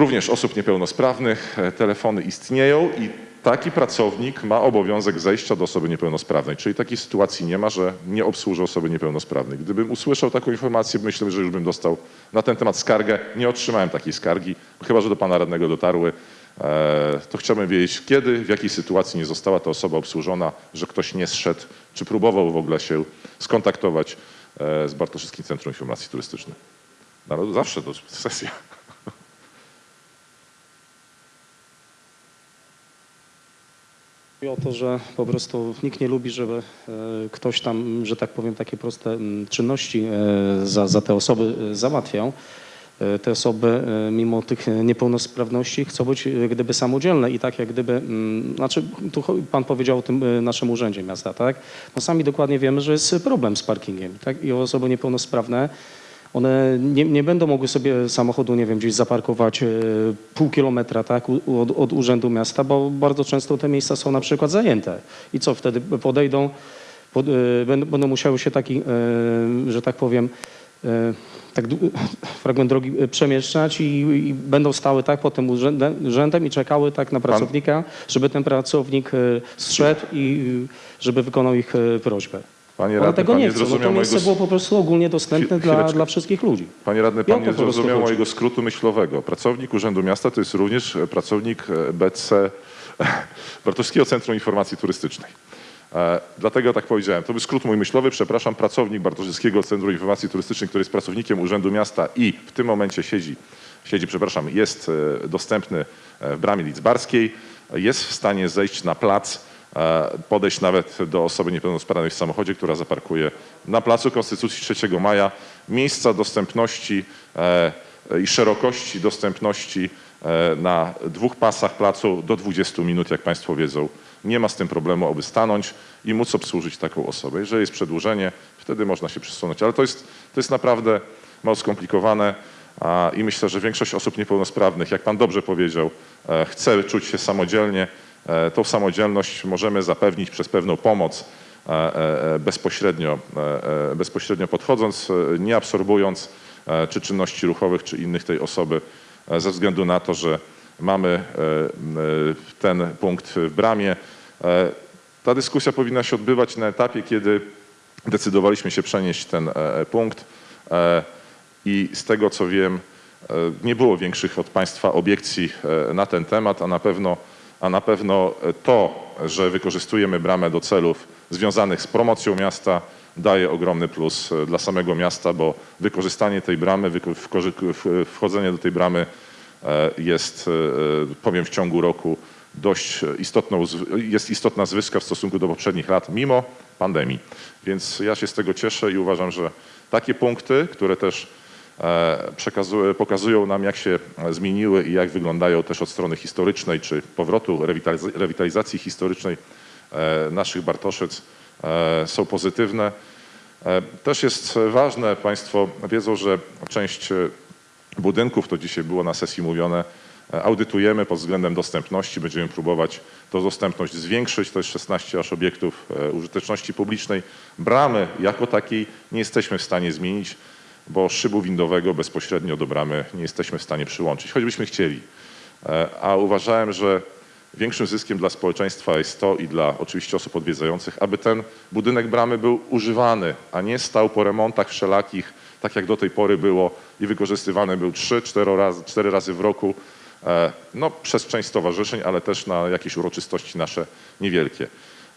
również osób niepełnosprawnych. E, Telefony istnieją i taki pracownik ma obowiązek zejścia do osoby niepełnosprawnej. Czyli takiej sytuacji nie ma, że nie obsłuży osoby niepełnosprawnej. Gdybym usłyszał taką informację, myślę, że już bym dostał na ten temat skargę. Nie otrzymałem takiej skargi, chyba że do pana radnego dotarły. E, To chciałbym wiedzieć, kiedy, w jakiej sytuacji nie została ta osoba obsłużona, że ktoś nie zszedł, czy próbował w ogóle się skontaktować e, z Bartoszewskim Centrum Informacji Turystycznej. No, zawsze to sesja. Chodzi o to, że po prostu nikt nie lubi, żeby e, ktoś tam, że tak powiem, takie proste czynności e, za, za te osoby e, załatwiał. Te osoby mimo tych niepełnosprawności chcą być gdyby samodzielne i tak jak gdyby, znaczy tu pan powiedział o tym naszym urzędzie miasta, tak? No sami dokładnie wiemy, że jest problem z parkingiem, tak? I osoby niepełnosprawne one nie, nie będą mogły sobie samochodu, nie wiem, gdzieś zaparkować e, pół kilometra tak, od, od urzędu miasta, bo bardzo często te miejsca są na przykład zajęte. I co wtedy podejdą, pod, e, będą, musiały się taki, e, że tak powiem, tak fragment drogi przemieszczać i, i będą stały tak pod tym urzędem, urzędem i czekały tak na pracownika, żeby ten pracownik zszedł i żeby wykonał ich prośbę. Panie radny, tego pan nie nie chcą, bo to miejsce mojego... było po prostu ogólnie dostępne dla, dla wszystkich ludzi. Panie radny, pan nie zrozumiał mojego skrótu myślowego. Pracownik Urzędu Miasta to jest również e, pracownik e, BC Bartowskiego Centrum Informacji Turystycznej. E, Dlatego tak powiedziałem. To był skrót mój myślowy. Przepraszam, pracownik Bartoszyckiego Centrum Informacji Turystycznej, który jest pracownikiem Urzędu Miasta i w tym momencie siedzi, siedzi, przepraszam, jest e, dostępny w bramie lidzbarskiej, jest w stanie zejść na plac, podejść nawet do osoby niepełnosprawnej w samochodzie, która zaparkuje na Placu Konstytucji 3 Maja. Miejsca dostępności e, i szerokości dostępności e, na dwóch pasach placu do 20 minut, jak Państwo wiedzą. Nie ma z tym problemu, aby stanąć i móc obsłużyć taką osobę. Jeżeli jest przedłużenie, wtedy można się przesunąć. Ale to jest, to jest naprawdę mało skomplikowane i myślę, że większość osób niepełnosprawnych, jak Pan dobrze powiedział, e, chce czuć się samodzielnie. E, Tą samodzielność możemy zapewnić przez pewną pomoc e, e, bezpośrednio, bezpośrednio podchodząc, nie absorbując czy czynności ruchowych, czy innych tej osoby, ze względu na to, że mamy ten punkt w bramie. Ta dyskusja powinna się odbywać na etapie, kiedy decydowaliśmy się przenieść ten punkt i z tego co wiem, nie było większych od Państwa obiekcji na ten temat, a na pewno, a na pewno to, że wykorzystujemy bramę do celów związanych z promocją miasta, daje ogromny plus e, dla samego miasta, bo wykorzystanie tej bramy, wchodzenie do tej bramy e, jest, e, powiem, w ciągu roku dość istotną, jest istotna zwyżka w stosunku do poprzednich lat, mimo pandemii. Więc ja się z tego cieszę i uważam, że takie punkty, które też pokazują nam, jak się e, zmieniły i jak wyglądają też od strony historycznej, czy powrotu rewitaliz- rewitalizacji historycznej e, naszych Bartoszyc, e, są pozytywne. E, Też jest ważne, Państwo wiedzą, że część e, budynków, to dzisiaj było na sesji mówione, e, audytujemy pod względem dostępności. Będziemy próbować tą dostępność zwiększyć. To jest 16 aż obiektów e, użyteczności publicznej. Bramy jako takiej nie jesteśmy w stanie zmienić, bo szybu windowego bezpośrednio do bramy nie jesteśmy w stanie przyłączyć, choćbyśmy chcieli. E, A uważałem, że większym zyskiem dla społeczeństwa jest to i dla oczywiście osób odwiedzających, aby ten budynek bramy był używany, a nie stał po remontach wszelakich, tak jak do tej pory było i wykorzystywany był 3-4 razy, cztery razy w roku, e, no, przez część stowarzyszeń, ale też na jakieś uroczystości nasze niewielkie.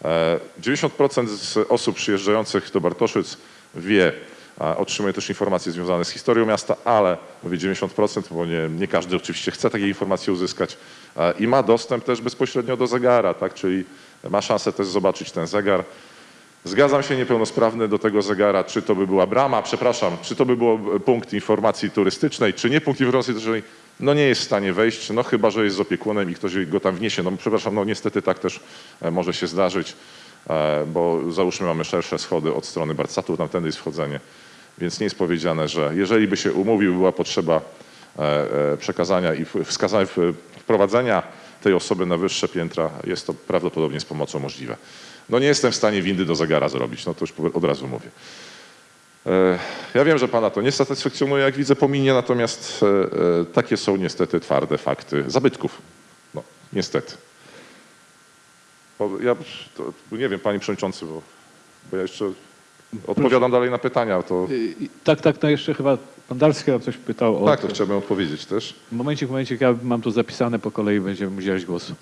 E, 90% z osób przyjeżdżających do Bartoszyc wie, Otrzymuję też informacje związane z historią miasta, ale mówię 90%, bo nie, nie każdy oczywiście chce takiej informacji uzyskać E, i ma dostęp też bezpośrednio do zegara, tak? czyli ma szansę też zobaczyć ten zegar. Zgadzam się niepełnosprawny do tego zegara, czy to by była brama, przepraszam, czy to by był punkt informacji turystycznej, czy nie punkt informacji turystycznej, no nie jest w stanie wejść, no chyba, że jest z opiekunem i ktoś go tam wniesie. No przepraszam, no niestety tak też e, może się zdarzyć, e, bo załóżmy mamy szersze schody od strony Barcatu, tamtędy jest wchodzenie, więc nie jest powiedziane, że jeżeli by się umówił, była potrzeba e, e, przekazania i wskazania, wprowadzenia tej osoby na wyższe piętra, jest to prawdopodobnie z pomocą możliwe. No nie jestem w stanie windy do zegara zrobić, no to już od razu mówię. E, Ja wiem, że Pana to nie satysfakcjonuje, jak widzę po minie, natomiast takie są niestety twarde fakty zabytków. No, niestety. Ja to, nie wiem, Panie Przewodniczący, bo, bo ja jeszcze odpowiadam dalej na pytania, to Y, Tak, tak, no jeszcze chyba pan Darski o coś pytał. O tak, to chciałbym odpowiedzieć też. Momencik, momencik, ja mam tu zapisane po kolei, będziemy udzielać głosu.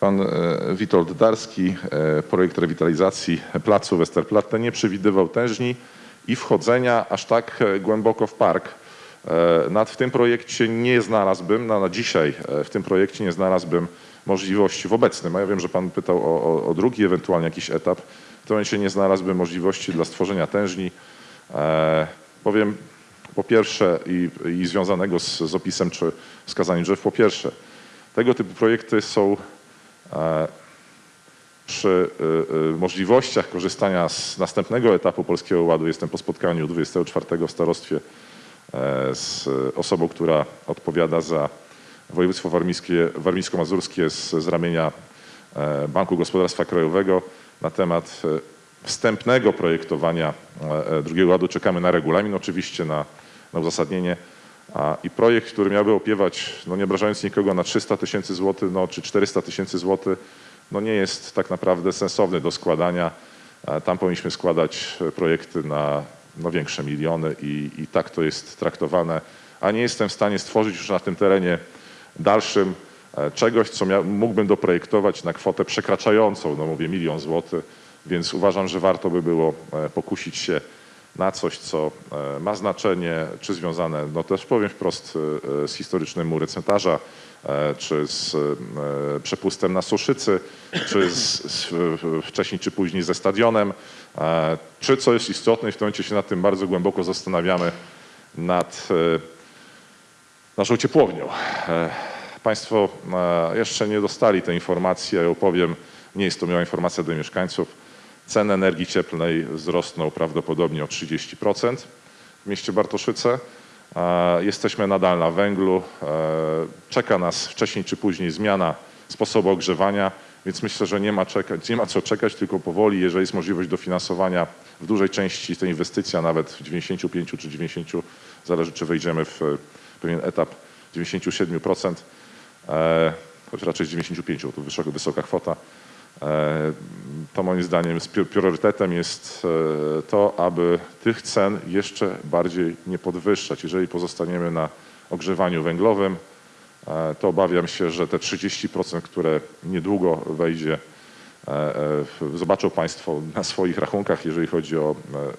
Pan e, Witold Darski, e, projekt rewitalizacji placu Westerplatte nie przewidywał tężni i wchodzenia aż tak e, głęboko w park. Nad w tym projekcie nie znalazłbym, na, na dzisiaj w tym projekcie nie znalazłbym możliwości w obecnym, a ja wiem, że pan pytał o, o, o drugi, ewentualnie jakiś etap, w tym momencie nie znalazłbym możliwości dla stworzenia tężni. E, Powiem po pierwsze i, i związanego z, z opisem czy wskazaniem drzew, po pierwsze, tego typu projekty są e, przy y, możliwościach korzystania z następnego etapu Polskiego Ładu. Jestem po spotkaniu 24 w starostwie e, z osobą, która odpowiada za województwo warmińskie, warmińsko-mazurskie z, z ramienia e, Banku Gospodarstwa Krajowego na temat e, wstępnego projektowania e, e, drugiego ładu. Czekamy na regulamin oczywiście, na, na uzasadnienie. A, I projekt, który miałby opiewać, no nie obrażając nikogo, na 300 tysięcy złotych, no, czy 400 tysięcy złotych, no nie jest tak naprawdę sensowny do składania. E, Tam powinniśmy składać projekty na no, większe miliony i, i tak to jest traktowane. A nie jestem w stanie stworzyć już na tym terenie dalszym czegoś, co mógłbym doprojektować na kwotę przekraczającą, no mówię, milion złotych, więc uważam, że warto by było e, pokusić się na coś, co e, ma znaczenie, czy związane, no też powiem wprost, e, e, z historycznym murem cmentarza, e, czy z e, przepustem na Suszycy, czy z, z, wcześniej czy później ze stadionem, e, czy co jest istotne i w tym momencie się nad tym bardzo głęboko zastanawiamy, nad e, naszą ciepłownią. Państwo e, jeszcze nie dostali tej informacji, ja ją powiem, nie jest to miała informacja do mieszkańców. Ceny energii cieplnej wzrosną prawdopodobnie o 30% w mieście Bartoszyce. E, Jesteśmy nadal na węglu. E, Czeka nas wcześniej czy później zmiana sposobu ogrzewania, więc myślę, że nie ma, czekać, nie ma co czekać, tylko powoli, jeżeli jest możliwość dofinansowania w dużej części tej inwestycji, a nawet w 95 czy 90, zależy czy wejdziemy w pewien etap 97%, e, choć raczej z 95, bo to wysoka, wysoka kwota. E, To moim zdaniem priorytetem jest e, to, aby tych cen jeszcze bardziej nie podwyższać. Jeżeli pozostaniemy na ogrzewaniu węglowym, e, to obawiam się, że te 30%, które niedługo wejdzie, e, e, zobaczą Państwo na swoich rachunkach, jeżeli chodzi o e,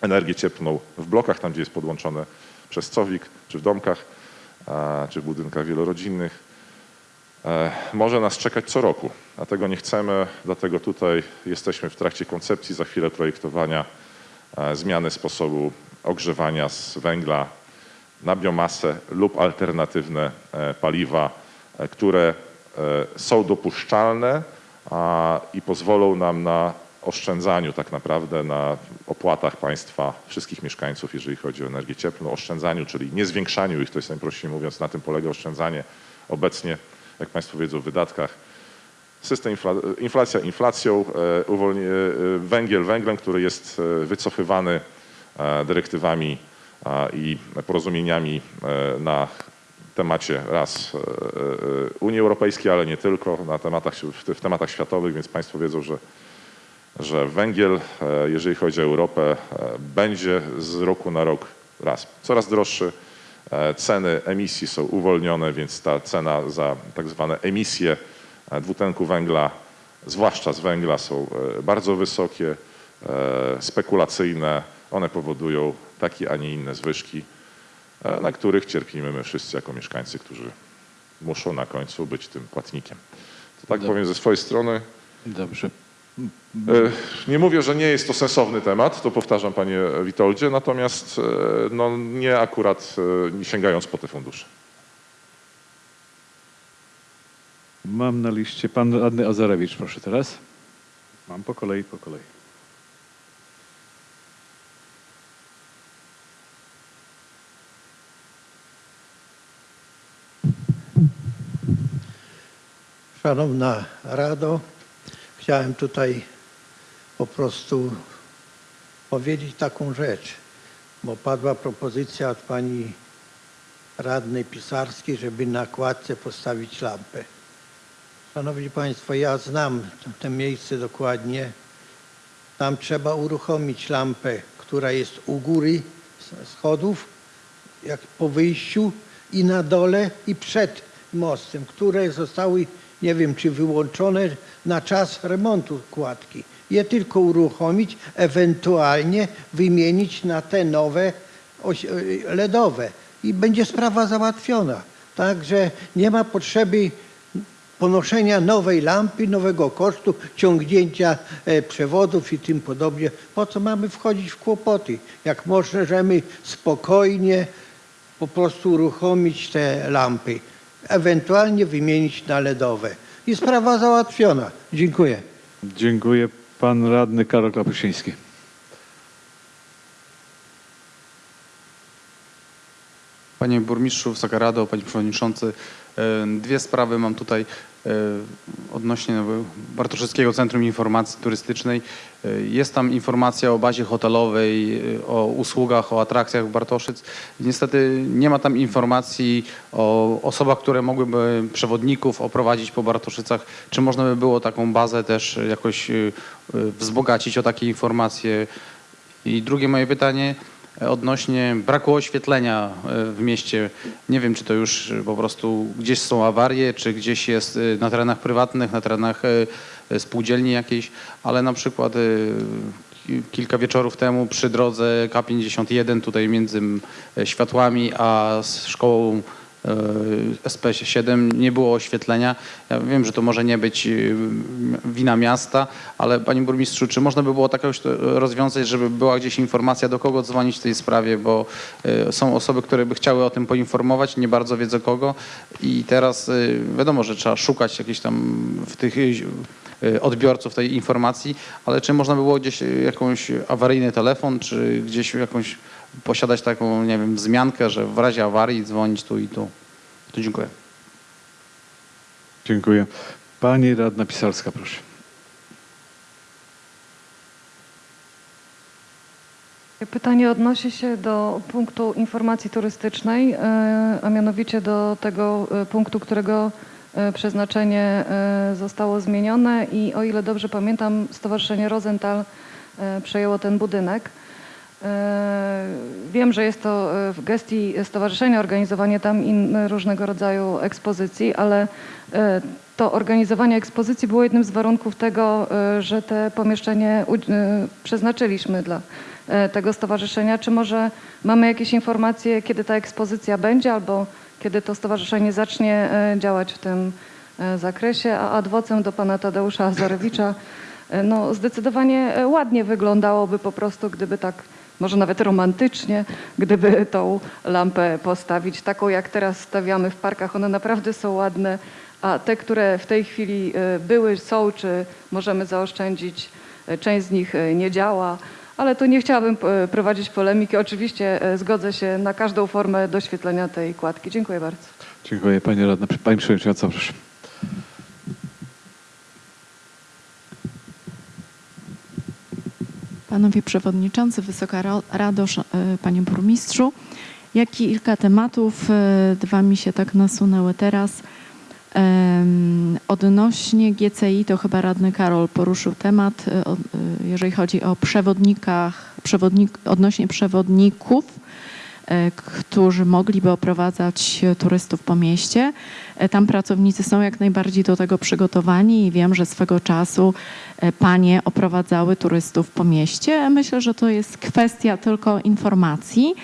energię cieplną w blokach, tam gdzie jest podłączone przez COWIK, czy w domkach, czy w budynkach wielorodzinnych. E, Może nas czekać co roku, a tego nie chcemy, dlatego tutaj jesteśmy w trakcie koncepcji, za chwilę projektowania e, zmiany sposobu ogrzewania z węgla na biomasę lub alternatywne e, paliwa, które są dopuszczalne i pozwolą nam na oszczędzaniu tak naprawdę na opłatach państwa wszystkich mieszkańców, jeżeli chodzi o energię cieplną, oszczędzaniu, czyli nie zwiększaniu ich, to jest najprościej mówiąc, na tym polega oszczędzanie obecnie, jak Państwo wiedzą, wydatkach. System infla- inflacja inflacją, e, uwolni- e, węgiel węglem, który jest e, wycofywany e, dyrektywami i porozumieniami e, na temacie raz e, e, Unii Europejskiej, ale nie tylko, na tematach, w, tematach światowych, więc Państwo wiedzą, że, że węgiel, e, jeżeli chodzi o Europę, e, będzie z roku na rok raz coraz droższy. E, Ceny emisji są uwolnione, więc ta cena za tak zwane emisje e, dwutlenku węgla, zwłaszcza z węgla, są e, bardzo wysokie, spekulacyjne, One powodują takie, a nie inne zwyżki, na których cierpimy my wszyscy jako mieszkańcy, którzy muszą na końcu być tym płatnikiem. To tak powiem ze swojej strony. Dobrze. E, Nie mówię, że nie jest to sensowny temat, to powtarzam panie Witoldzie, natomiast e, no, nie akurat e, nie sięgając po te fundusze. Mam na liście pan radny Azarewicz, proszę teraz. Mam po kolei, po kolei. Szanowna Rado, chciałem tutaj po prostu powiedzieć taką rzecz, bo padła propozycja od pani radnej Pisarskiej, żeby na kładce postawić lampę. Szanowni Państwo, ja znam to miejsce dokładnie. Tam trzeba uruchomić lampę, która jest u góry schodów, jak po wyjściu i na dole i przed mostem, które zostały, nie wiem czy wyłączone na czas remontu kładki. Je tylko uruchomić, ewentualnie wymienić na te nowe oś- LEDowe i będzie sprawa załatwiona. Także nie ma potrzeby ponoszenia nowej lampy, nowego kosztu, ciągnięcia e, przewodów i tym podobnie. Po co mamy wchodzić w kłopoty? Jak możemy spokojnie po prostu uruchomić te lampy, ewentualnie wymienić na LEDowe. I sprawa załatwiona. Dziękuję. Dziękuję. Pan radny Karol Klapuszyński. Panie burmistrzu, Wysoka Rado, panie przewodniczący, e, dwie sprawy mam tutaj e, odnośnie no, Bartoszewskiego Centrum Informacji Turystycznej. E, Jest tam informacja o bazie hotelowej, o usługach, o atrakcjach Bartoszyc. Niestety nie ma tam informacji o osobach, które mogłyby przewodników oprowadzić po Bartoszycach. Czy można by było taką bazę też jakoś wzbogacić o takie informacje? I drugie moje pytanie odnośnie braku oświetlenia e, w mieście. Nie wiem, czy to już e, po prostu gdzieś są awarie, czy gdzieś jest e, na terenach prywatnych, na terenach spółdzielni jakiejś, ale na przykład ki- kilka wieczorów temu przy drodze K51 tutaj między światłami a szkołą SP7 nie było oświetlenia. Ja wiem, że to może nie być e, wina miasta, ale panie burmistrzu, czy można by było tak rozwiązać, żeby była gdzieś informacja, do kogo dzwonić w tej sprawie, bo e, są osoby, które by chciały o tym poinformować, nie bardzo wiedzą kogo i teraz e, wiadomo, że trzeba szukać jakichś tam w tych e, odbiorców tej informacji, ale czy można by było gdzieś e, jakąś awaryjny telefon, czy gdzieś jakąś posiadać taką, nie wiem, wzmiankę, że w razie awarii dzwonić tu i tu. To dziękuję. Dziękuję. Pani radna Pisarska, proszę. Pytanie odnosi się do punktu informacji turystycznej, e, a mianowicie do tego e, punktu, którego e, przeznaczenie zostało zmienione i o ile dobrze pamiętam, Stowarzyszenie Rosenthal przejęło ten budynek. E, Wiem, że jest to e, w gestii stowarzyszenia organizowanie tam różnego rodzaju ekspozycji, ale e, to organizowanie ekspozycji było jednym z warunków tego, że te pomieszczenie przeznaczyliśmy dla tego stowarzyszenia. Czy może mamy jakieś informacje, kiedy ta ekspozycja będzie albo kiedy to stowarzyszenie zacznie działać w tym zakresie? A ad vocem do pana Tadeusza Azarewicza. No, zdecydowanie ładnie wyglądałoby po prostu, gdyby tak, może nawet romantycznie, gdyby tą lampę postawić, taką jak teraz stawiamy w parkach. One naprawdę są ładne, a te, które w tej chwili e, były, są, czy możemy zaoszczędzić, e, część z nich e, nie działa. Ale tu nie chciałabym prowadzić polemiki. Oczywiście zgodzę się na każdą formę doświetlenia tej kładki. Dziękuję bardzo. Dziękuję. Pani radna. Pani przewodnicząca, proszę. Panowie Przewodniczący, Wysoka Rado, e, Panie Burmistrzu. Ja kilka tematów, e, dwa mi się tak nasunęły teraz. Odnośnie GCI, to chyba radny Karol poruszył temat, e, jeżeli chodzi o przewodnikach, przewodnik, odnośnie przewodników. E, którzy mogliby oprowadzać turystów po mieście. E, Tam pracownicy są jak najbardziej do tego przygotowani i wiem, że swego czasu e, panie oprowadzały turystów po mieście. Myślę, że to jest kwestia tylko informacji.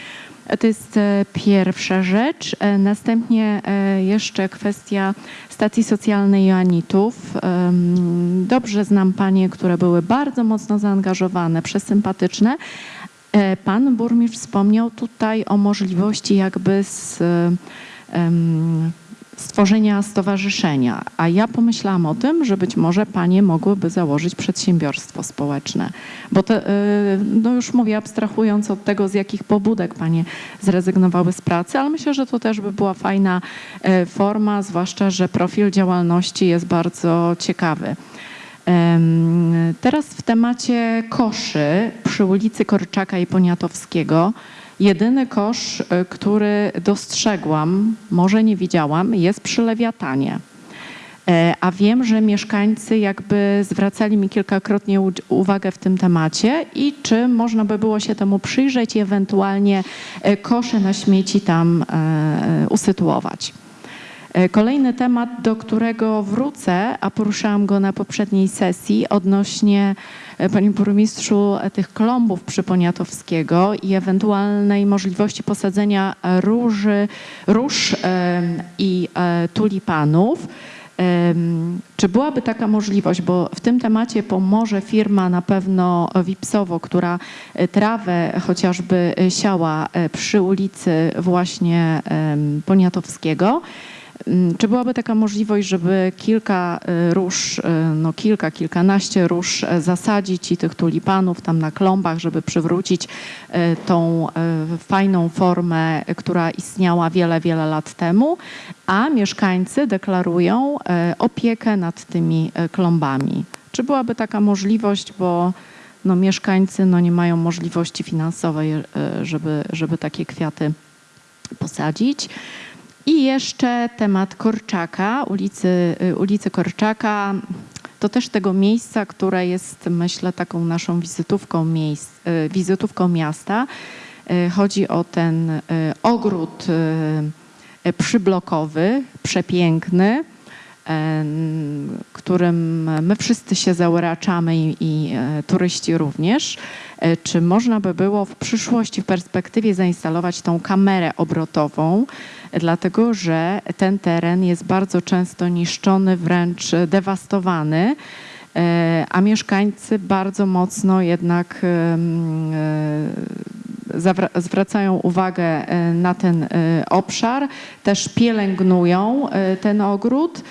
To jest pierwsza rzecz. Następnie jeszcze kwestia stacji socjalnej Joanitów. Em, Dobrze znam panie, które były bardzo mocno zaangażowane, przesympatyczne. E, Pan burmistrz wspomniał tutaj o możliwości jakby z, stworzenia stowarzyszenia, a ja pomyślałam o tym, że być może panie mogłyby założyć przedsiębiorstwo społeczne, bo to, y, no już mówię, abstrahując od tego, z jakich pobudek panie zrezygnowały z pracy, ale myślę, że to też by była fajna e, forma, zwłaszcza, że profil działalności jest bardzo ciekawy. Teraz w temacie koszy przy ulicy Korczaka i Poniatowskiego. Jedyny kosz, y, który dostrzegłam, może nie widziałam, jest przy Lewiatanie. E, A wiem, że mieszkańcy jakby zwracali mi kilkakrotnie uwagę w tym temacie i czy można by było się temu przyjrzeć i ewentualnie e, kosze na śmieci tam e, usytuować. E, Kolejny temat, do którego wrócę, a poruszałam go na poprzedniej sesji odnośnie, e, panie burmistrzu, tych klombów przy Poniatowskiego i ewentualnej możliwości posadzenia róży, róż i e, tulipanów. Czy byłaby taka możliwość, bo w tym temacie pomoże firma na pewno Wipsowo, która trawę chociażby siała przy ulicy właśnie Poniatowskiego. Mm, Czy byłaby taka możliwość, żeby kilka e, róż, e, no kilka, kilkanaście róż e, zasadzić i tych tulipanów tam na klombach, żeby przywrócić e, tą e, fajną formę, która istniała wiele, wiele lat temu, a mieszkańcy deklarują opiekę nad tymi klombami. Czy byłaby taka możliwość, bo no, mieszkańcy no, nie mają możliwości finansowej, żeby, żeby takie kwiaty posadzić. I jeszcze temat Korczaka, ulicy, y, ulicy Korczaka. To też tego miejsca, które jest, myślę, taką naszą wizytówką, miejsc, y, wizytówką miasta. Y, Chodzi o ten ogród przyblokowy, przepiękny, którym my wszyscy się zauraczamy i, i e, turyści również. E, Czy można by było w przyszłości, w perspektywie zainstalować tą kamerę obrotową, dlatego że ten teren jest bardzo często niszczony, wręcz dewastowany, e, a mieszkańcy bardzo mocno jednak e, zwracają uwagę na ten obszar, też pielęgnują ten ogród.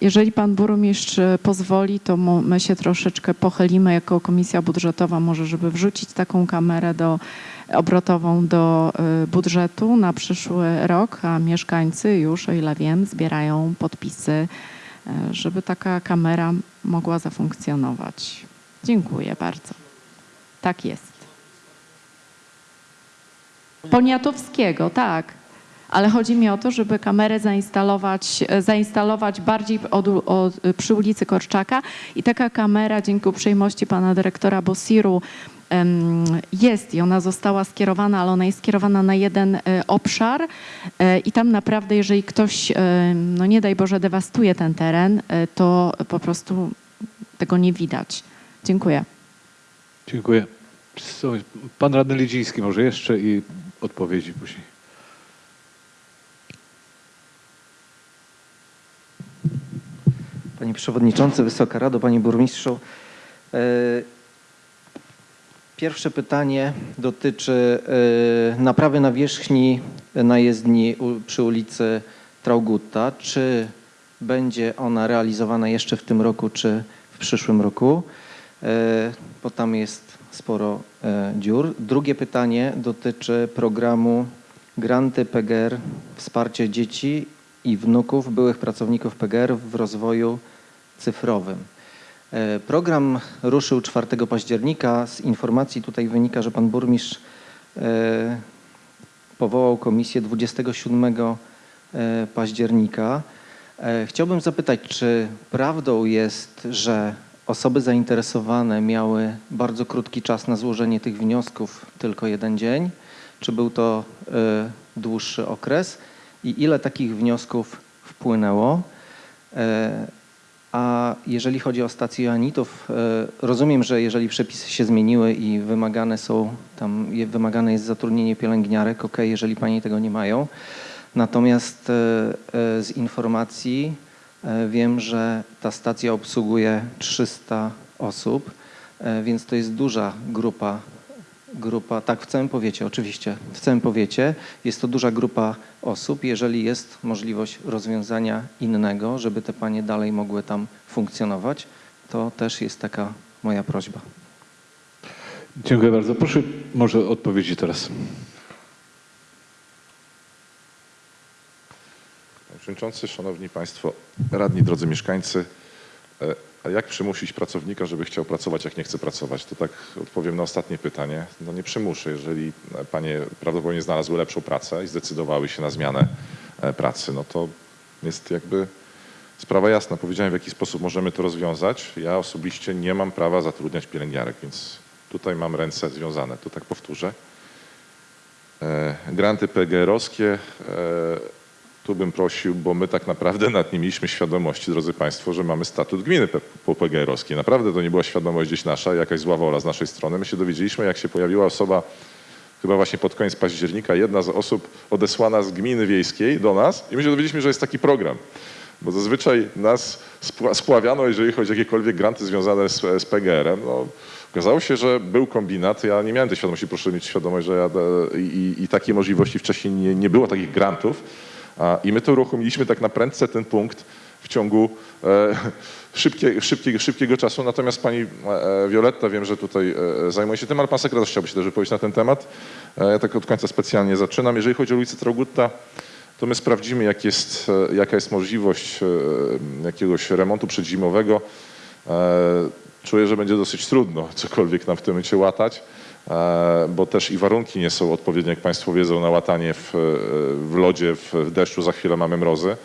Jeżeli pan burmistrz pozwoli, to my się troszeczkę pochylimy jako komisja budżetowa, może żeby wrzucić taką kamerę do, obrotową do e, budżetu na przyszły rok, a mieszkańcy już, o ile wiem, zbierają podpisy, e, żeby taka kamera mogła zafunkcjonować. Dziękuję bardzo. Tak jest. Poniatowskiego, tak. Ale chodzi mi o to, żeby kamerę zainstalować, e, zainstalować bardziej od, od, przy ulicy Korczaka i taka kamera dzięki uprzejmości pana dyrektora Bosiru jest i ona została skierowana, ale ona jest skierowana na jeden e, obszar e, i tam naprawdę, jeżeli ktoś, e, no nie daj Boże, dewastuje ten teren, e, to po prostu tego nie widać. Dziękuję. Dziękuję. Pan radny Lidziński może jeszcze i odpowiedzi później. Panie Przewodniczący, Wysoka Rado, Panie Burmistrzu. E, Pierwsze pytanie dotyczy e, naprawy nawierzchni na jezdni przy ulicy Traugutta. Czy będzie ona realizowana jeszcze w tym roku, czy w przyszłym roku? E, Bo tam jest sporo dziur. Drugie pytanie dotyczy programu Granty PGR Wsparcie dzieci i wnuków byłych pracowników PGR w rozwoju cyfrowym. E, Program ruszył 4 października. Z informacji tutaj wynika, że pan burmistrz e, powołał komisję 27 e, października. Chciałbym zapytać, czy prawdą jest, że osoby zainteresowane miały bardzo krótki czas na złożenie tych wniosków, tylko jeden dzień? Czy był to dłuższy okres? I ile takich wniosków wpłynęło? E, A jeżeli chodzi o stację Joannitów, e, rozumiem, że jeżeli przepisy się zmieniły i wymagane są, tam wymagane jest zatrudnienie pielęgniarek, ok, jeżeli Pani tego nie mają. Natomiast e, z informacji wiem, że ta stacja obsługuje 300 osób, więc to jest duża grupa grupa, tak w całym powiecie, oczywiście, w całym powiecie jest to duża grupa osób. Jeżeli jest możliwość rozwiązania innego, żeby te panie dalej mogły tam funkcjonować, to też jest taka moja prośba. Dziękuję bardzo. Proszę może o odpowiedzi teraz. Panie Przewodniczący, Szanowni Państwo, radni, drodzy mieszkańcy, e, a jak przymusić pracownika, żeby chciał pracować, jak nie chce pracować? To tak odpowiem na ostatnie pytanie. No nie przymuszę. Jeżeli e, panie prawdopodobnie znalazły lepszą pracę i zdecydowały się na zmianę e, pracy, no to jest jakby sprawa jasna. Powiedziałem, w jaki sposób możemy to rozwiązać. Ja osobiście nie mam prawa zatrudniać pielęgniarek, więc tutaj mam ręce związane. To tak powtórzę. E, Granty PGR-owskie, tu bym prosił, bo my tak naprawdę nad nie mieliśmy świadomości, drodzy Państwo, że mamy statut gminy P- po PGR-owskiej. Naprawdę to nie była świadomość gdzieś nasza, jakaś zła wola z naszej strony. My się dowiedzieliśmy, jak się pojawiła osoba, chyba właśnie pod koniec października, jedna z osób odesłana z gminy wiejskiej do nas i my się dowiedzieliśmy, że jest taki program. Bo zazwyczaj nas spła- spławiano, jeżeli chodzi o jakiekolwiek granty związane z, z PGR-em. No, okazało się, że był kombinat. Ja nie miałem tej świadomości, proszę mieć świadomość, że ja e, i, i takiej możliwości wcześniej nie, nie było takich grantów. I my to uruchomiliśmy tak na prędce ten punkt w ciągu e, szybkie, szybkiego, szybkiego czasu. Natomiast pani e, Wioletta, wiem, że tutaj e, zajmuje się tym, ale pan sekretarz chciałby się też wypowiedzieć na ten temat. E, ja tak od końca specjalnie zaczynam. Jeżeli chodzi o ulicę Traugutta, to my sprawdzimy, jak jest, e, jaka jest możliwość e, jakiegoś remontu przedzimowego. E, Czuję, że będzie dosyć trudno cokolwiek nam w tym momencie łatać, e, bo też i warunki nie są odpowiednie, jak Państwo wiedzą, na łatanie w, e, w lodzie, w deszczu, za chwilę mamy mrozy.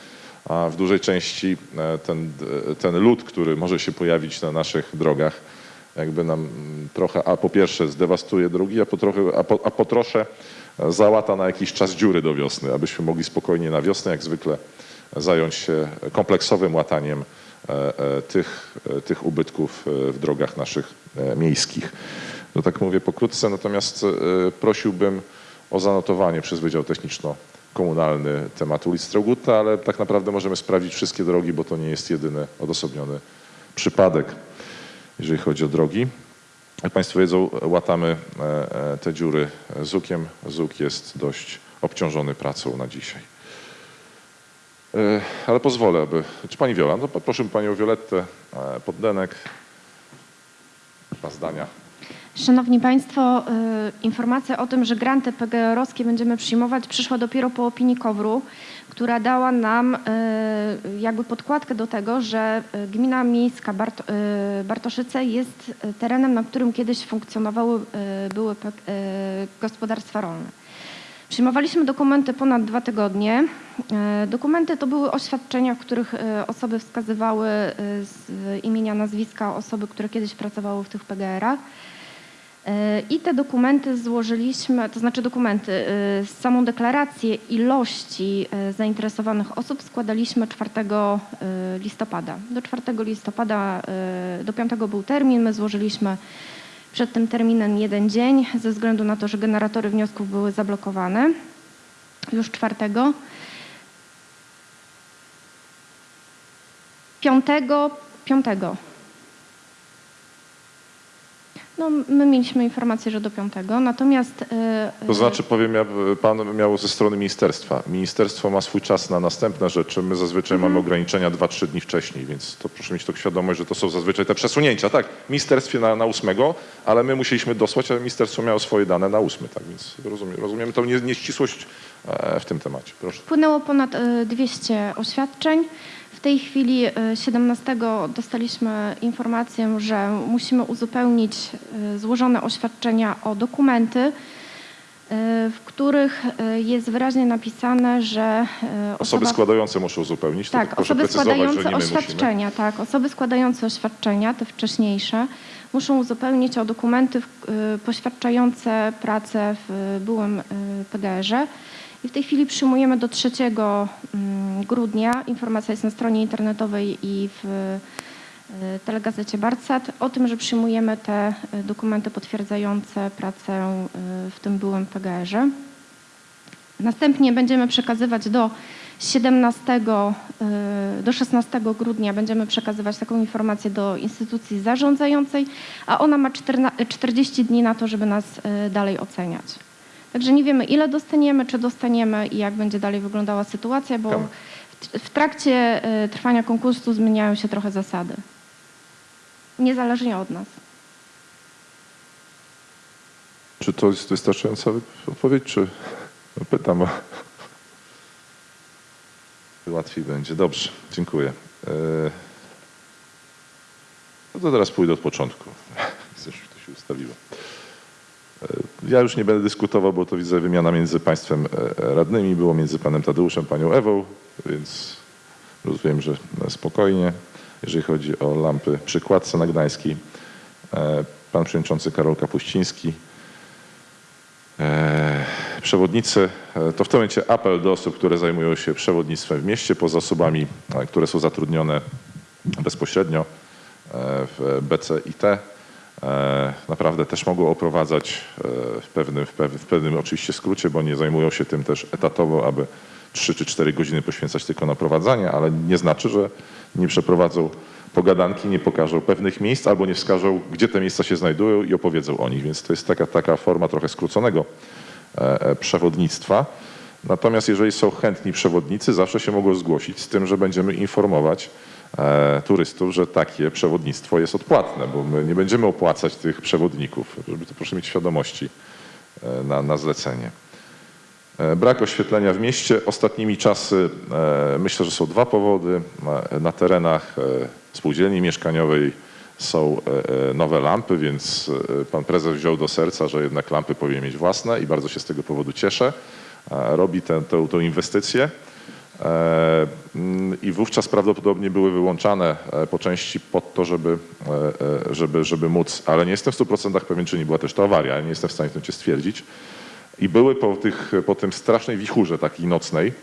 A w dużej części e, ten, e, ten lód, który może się pojawić na naszych drogach, jakby nam trochę, a po pierwsze zdewastuje drogi, a po, trochę, a po, a po trosze e, załata na jakiś czas dziury do wiosny, abyśmy mogli spokojnie na wiosnę, jak zwykle, zająć się kompleksowym łataniem e, e, tych, e, tych ubytków e, w drogach naszych e, miejskich. To tak mówię pokrótce, natomiast e, prosiłbym o zanotowanie przez Wydział Techniczno-Komunalny tematu ulic Straugutta, ale tak naprawdę możemy sprawdzić wszystkie drogi, bo to nie jest jedyny odosobniony przypadek, jeżeli chodzi o drogi. Jak Państwo wiedzą, łatamy e, e, te dziury zukiem. Zuk jest dość obciążony pracą na dzisiaj. Ale pozwolę, aby... Czy Pani Wiola? No poproszę Panią Violettę Poddenek. Dwa zdania. Szanowni Państwo, y, informacja o tym, że granty PGR-owskie będziemy przyjmować przyszła dopiero po opinii KOWR-u, która dała nam y, jakby podkładkę do tego, że y, gmina miejska Bart, Bartoszyce jest terenem, na którym kiedyś funkcjonowały były gospodarstwa rolne. Przyjmowaliśmy dokumenty ponad dwa tygodnie. Dokumenty to były oświadczenia, w których osoby wskazywały z imienia, nazwiska osoby, które kiedyś pracowały w tych PGR-ach. E, I te dokumenty złożyliśmy, to znaczy dokumenty, e, samą deklarację ilości e, zainteresowanych osób składaliśmy 4 e, listopada. Do 4 listopada, do 5 był termin, my złożyliśmy przed tym terminem jeden dzień, ze względu na to, że generatory wniosków były zablokowane już czwartego. Piątego, piątego. No, my mieliśmy informację, że do piątego, natomiast... e, To znaczy, powiem, ja, pan miał ze strony ministerstwa. Ministerstwo ma swój czas na następne rzeczy. My zazwyczaj mamy ograniczenia 2-3 dni wcześniej, więc to proszę mieć to świadomość, że to są zazwyczaj te przesunięcia. Tak, w ministerstwie na, na 8, ale my musieliśmy dosłać, a ministerstwo miało swoje dane na 8, tak więc rozumiem, rozumiemy tą nie- nieścisłość e, w tym temacie. Proszę. Wpłynęło ponad e, 200 oświadczeń. W tej chwili e, 17 dostaliśmy informację, że musimy uzupełnić e, złożone oświadczenia o dokumenty. w których e, jest wyraźnie napisane, że e, Osoby osoba- składające muszą uzupełnić. Tak, tak osoby składające oświadczenia, tak, osoby składające oświadczenia, te wcześniejsze, muszą uzupełnić o dokumenty poświadczające pracę w byłym PGR-ze. I w tej chwili przyjmujemy do 3 mm, grudnia, informacja jest na stronie internetowej i w y, telegazecie Barcat, o tym, że przyjmujemy te y, dokumenty potwierdzające pracę y, w tym byłym PGR-ze. Następnie będziemy przekazywać do 17, y, do 16 grudnia będziemy przekazywać taką informację do instytucji zarządzającej, a ona ma 14 40 dni na to, żeby nas dalej oceniać. Także nie wiemy ile dostaniemy, czy dostaniemy i jak będzie dalej wyglądała sytuacja, bo w, w trakcie y, trwania konkursu zmieniają się trochę zasady. Niezależnie od nas. Czy to jest wystarczająca odpowiedź, czy no pytam, łatwiej będzie. Dobrze, dziękuję. E, No to teraz pójdę od początku. Już to się ustawiło. E, Ja już nie będę dyskutował, bo to widzę wymiana między państwem e, radnymi było, między panem Tadeuszem, panią Ewą, więc rozumiem, że no, spokojnie. Jeżeli chodzi o lampy przy kładce e, pan przewodniczący Karol Kapuściński, E, Przewodnicy, e, to w tym momencie apel do osób, które zajmują się przewodnictwem w mieście, poza osobami, e, które są zatrudnione bezpośrednio e, w BCIT. E, Naprawdę też mogą oprowadzać e, w pewnym, w, pewnym, oczywiście skrócie, bo nie zajmują się tym też etatowo, aby 3 czy 4 godziny poświęcać tylko na prowadzenie, ale nie znaczy, że nie przeprowadzą pogadanki, nie pokażą pewnych miejsc albo nie wskażą, gdzie te miejsca się znajdują i opowiedzą o nich. Więc to jest taka, taka forma trochę skróconego e, przewodnictwa. Natomiast jeżeli są chętni przewodnicy, zawsze się mogą zgłosić z tym, że będziemy informować turystów, że takie przewodnictwo jest odpłatne, bo my nie będziemy opłacać tych przewodników, żeby to proszę mieć świadomości e, na, na zlecenie. E, Brak oświetlenia w mieście. Ostatnimi czasy e, myślę, że są dwa powody. Na, na terenach e, spółdzielni mieszkaniowej są e, e, nowe lampy, więc e, pan prezes wziął do serca, że jednak lampy powinien mieć własne i bardzo się z tego powodu cieszę. E, Robi tę, tę inwestycję. E, mm, I wówczas prawdopodobnie były wyłączane e, po części pod to, żeby, e, żeby, żeby móc, ale nie jestem w 100% pewien, czy nie była też to awaria, nie jestem w stanie to stwierdzić. I były po, tych, po tym strasznej wichurze takiej nocnej,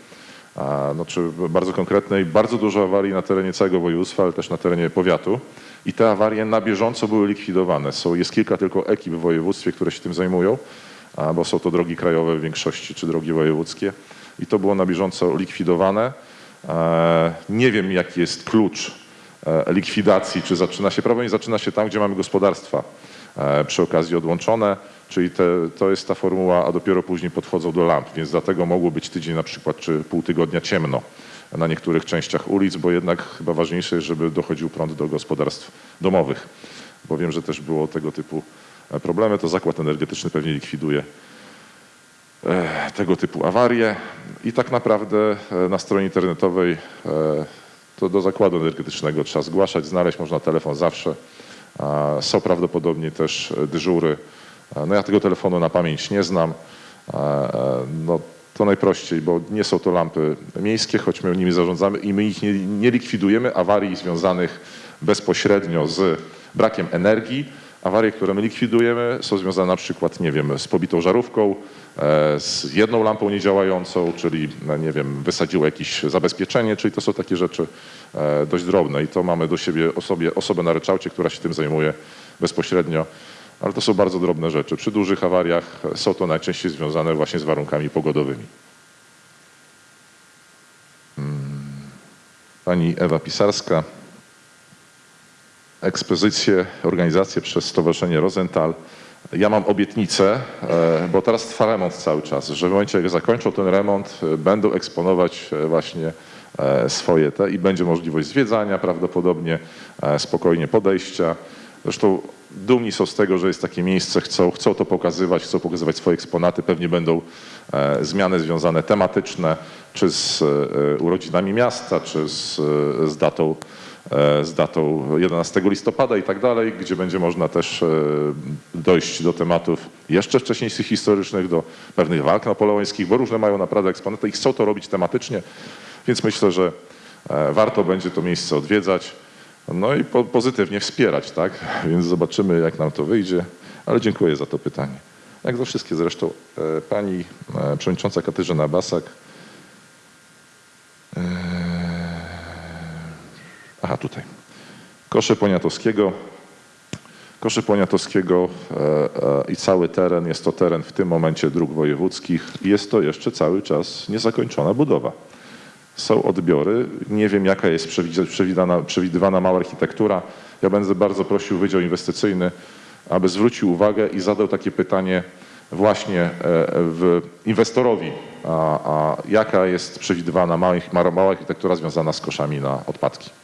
no, czy bardzo konkretnej, bardzo dużo awarii na terenie całego województwa, ale też na terenie powiatu. I te awarie na bieżąco były likwidowane. Są, jest kilka tylko ekip w województwie, które się tym zajmują, bo są to drogi krajowe w większości, czy drogi wojewódzkie. I to było na bieżąco likwidowane. E, nie wiem, jaki jest klucz e, likwidacji, czy zaczyna się, prawo nie zaczyna się tam, gdzie mamy gospodarstwa e, przy okazji odłączone, czyli te, to jest ta formuła, a dopiero później podchodzą do lamp, więc dlatego mogło być tydzień na przykład, czy pół tygodnia ciemno na niektórych częściach ulic, bo jednak chyba ważniejsze jest, żeby dochodził prąd do gospodarstw domowych, bo wiem, że też było tego typu problemy, to zakład energetyczny pewnie likwiduje tego typu awarie i tak naprawdę e, na stronie internetowej e, to do zakładu energetycznego trzeba zgłaszać, znaleźć można telefon zawsze. Są prawdopodobnie też e, dyżury. E, No ja tego telefonu na pamięć nie znam. E, e, No to najprościej, bo nie są to lampy miejskie, choć my nimi zarządzamy i my ich nie, nie likwidujemy awarii związanych bezpośrednio z brakiem energii. Awarie, które my likwidujemy są związane na przykład, nie wiem, z pobitą żarówką, e, z jedną lampą niedziałającą, czyli, no nie wiem, wysadziło jakieś zabezpieczenie, czyli to są takie rzeczy e, dość drobne i to mamy do siebie osobie, osobę na ryczałcie, która się tym zajmuje bezpośrednio, ale to są bardzo drobne rzeczy. Przy dużych awariach są to najczęściej związane właśnie z warunkami pogodowymi. Mm. Pani Ewa Pisarska ekspozycję, organizację przez Stowarzyszenie Rosenthal. Ja mam obietnicę, e, bo teraz trwa remont cały czas, że w momencie jak zakończą ten remont, e, będą eksponować e, właśnie swoje te i będzie możliwość zwiedzania prawdopodobnie, spokojnie podejścia. Zresztą dumni są z tego, że jest takie miejsce, chcą, chcą to pokazywać, chcą pokazywać swoje eksponaty. Pewnie będą zmiany związane tematyczne, czy z urodzinami miasta, czy z, z datą z datą 11 listopada i tak dalej, gdzie będzie można też e, dojść do tematów jeszcze wcześniejszych historycznych, do pewnych walk napoleońskich, bo różne mają naprawdę eksponaty i chcą to robić tematycznie, więc myślę, że e, warto będzie to miejsce odwiedzać, no i po, pozytywnie wspierać, tak? Więc zobaczymy, jak nam to wyjdzie, ale dziękuję za to pytanie. Jak za wszystkie zresztą, e, pani e, przewodnicząca Katarzyna Basak. Aha, tutaj. Kosze Poniatowskiego. Kosze Poniatowskiego e, e, i cały teren, jest to teren w tym momencie dróg wojewódzkich. Jest to jeszcze cały czas niezakończona budowa. Są odbiory. Nie wiem, jaka jest przewidywana mała architektura. Ja będę bardzo prosił Wydział Inwestycyjny, aby zwrócił uwagę i zadał takie pytanie właśnie e, w inwestorowi, a, a jaka jest przewidywana mała, mała architektura związana z koszami na odpadki.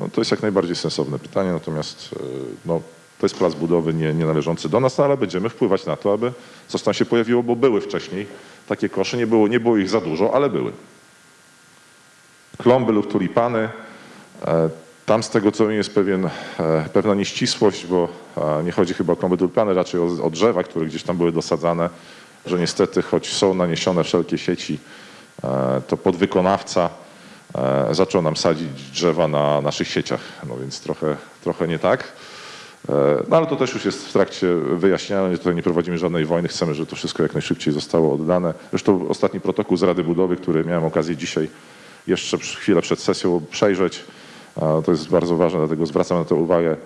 No, to jest jak najbardziej sensowne pytanie, natomiast e, no, to jest plac budowy nie, nie należący do nas, no, ale będziemy wpływać na to, aby coś tam się pojawiło, bo były wcześniej takie kosze, nie było, nie było ich za dużo, ale były. Klomby lub tulipany, e, tam z tego co wiem jest pewien, e, pewna nieścisłość, bo nie chodzi chyba o klomby tulipany, raczej o, o drzewa, które gdzieś tam były dosadzane, że niestety choć są naniesione wszelkie sieci, to podwykonawca zaczął nam sadzić drzewa na naszych sieciach, no więc trochę, trochę nie tak. E, No ale to też już jest w trakcie wyjaśniania, tutaj nie prowadzimy żadnej wojny, chcemy, żeby to wszystko jak najszybciej zostało oddane. Zresztą ostatni protokół z Rady Budowy, który miałem okazję dzisiaj jeszcze chwilę przed sesją przejrzeć, e, to jest bardzo ważne, dlatego zwracam na to uwagę.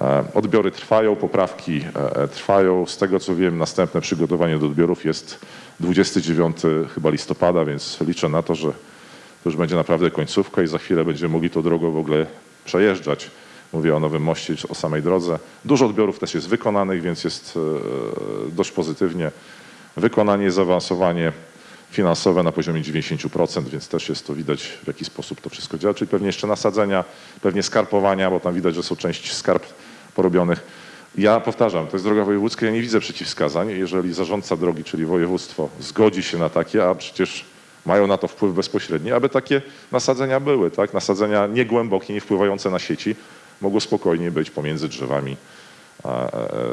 E, Odbiory trwają, poprawki e, trwają. Z tego co wiem, następne przygotowanie do odbiorów jest 29 chyba listopada, więc liczę na to, że już będzie naprawdę końcówka i za chwilę będziemy mogli tą drogą w ogóle przejeżdżać. Mówię o Nowym Moście, o samej drodze. Dużo odbiorów też jest wykonanych, więc jest e, dość pozytywnie. Wykonanie, zaawansowanie finansowe na poziomie 90%, więc też jest to widać w jaki sposób to wszystko działa, czyli pewnie jeszcze nasadzenia, pewnie skarpowania, bo tam widać, że są części skarb porobionych. Ja powtarzam, to jest droga wojewódzka, ja nie widzę przeciwwskazań, jeżeli zarządca drogi, czyli województwo, zgodzi się na takie, a przecież mają na to wpływ bezpośredni, aby takie nasadzenia były, tak? Nasadzenia niegłębokie, nie wpływające na sieci, mogło spokojnie być pomiędzy drzewami e,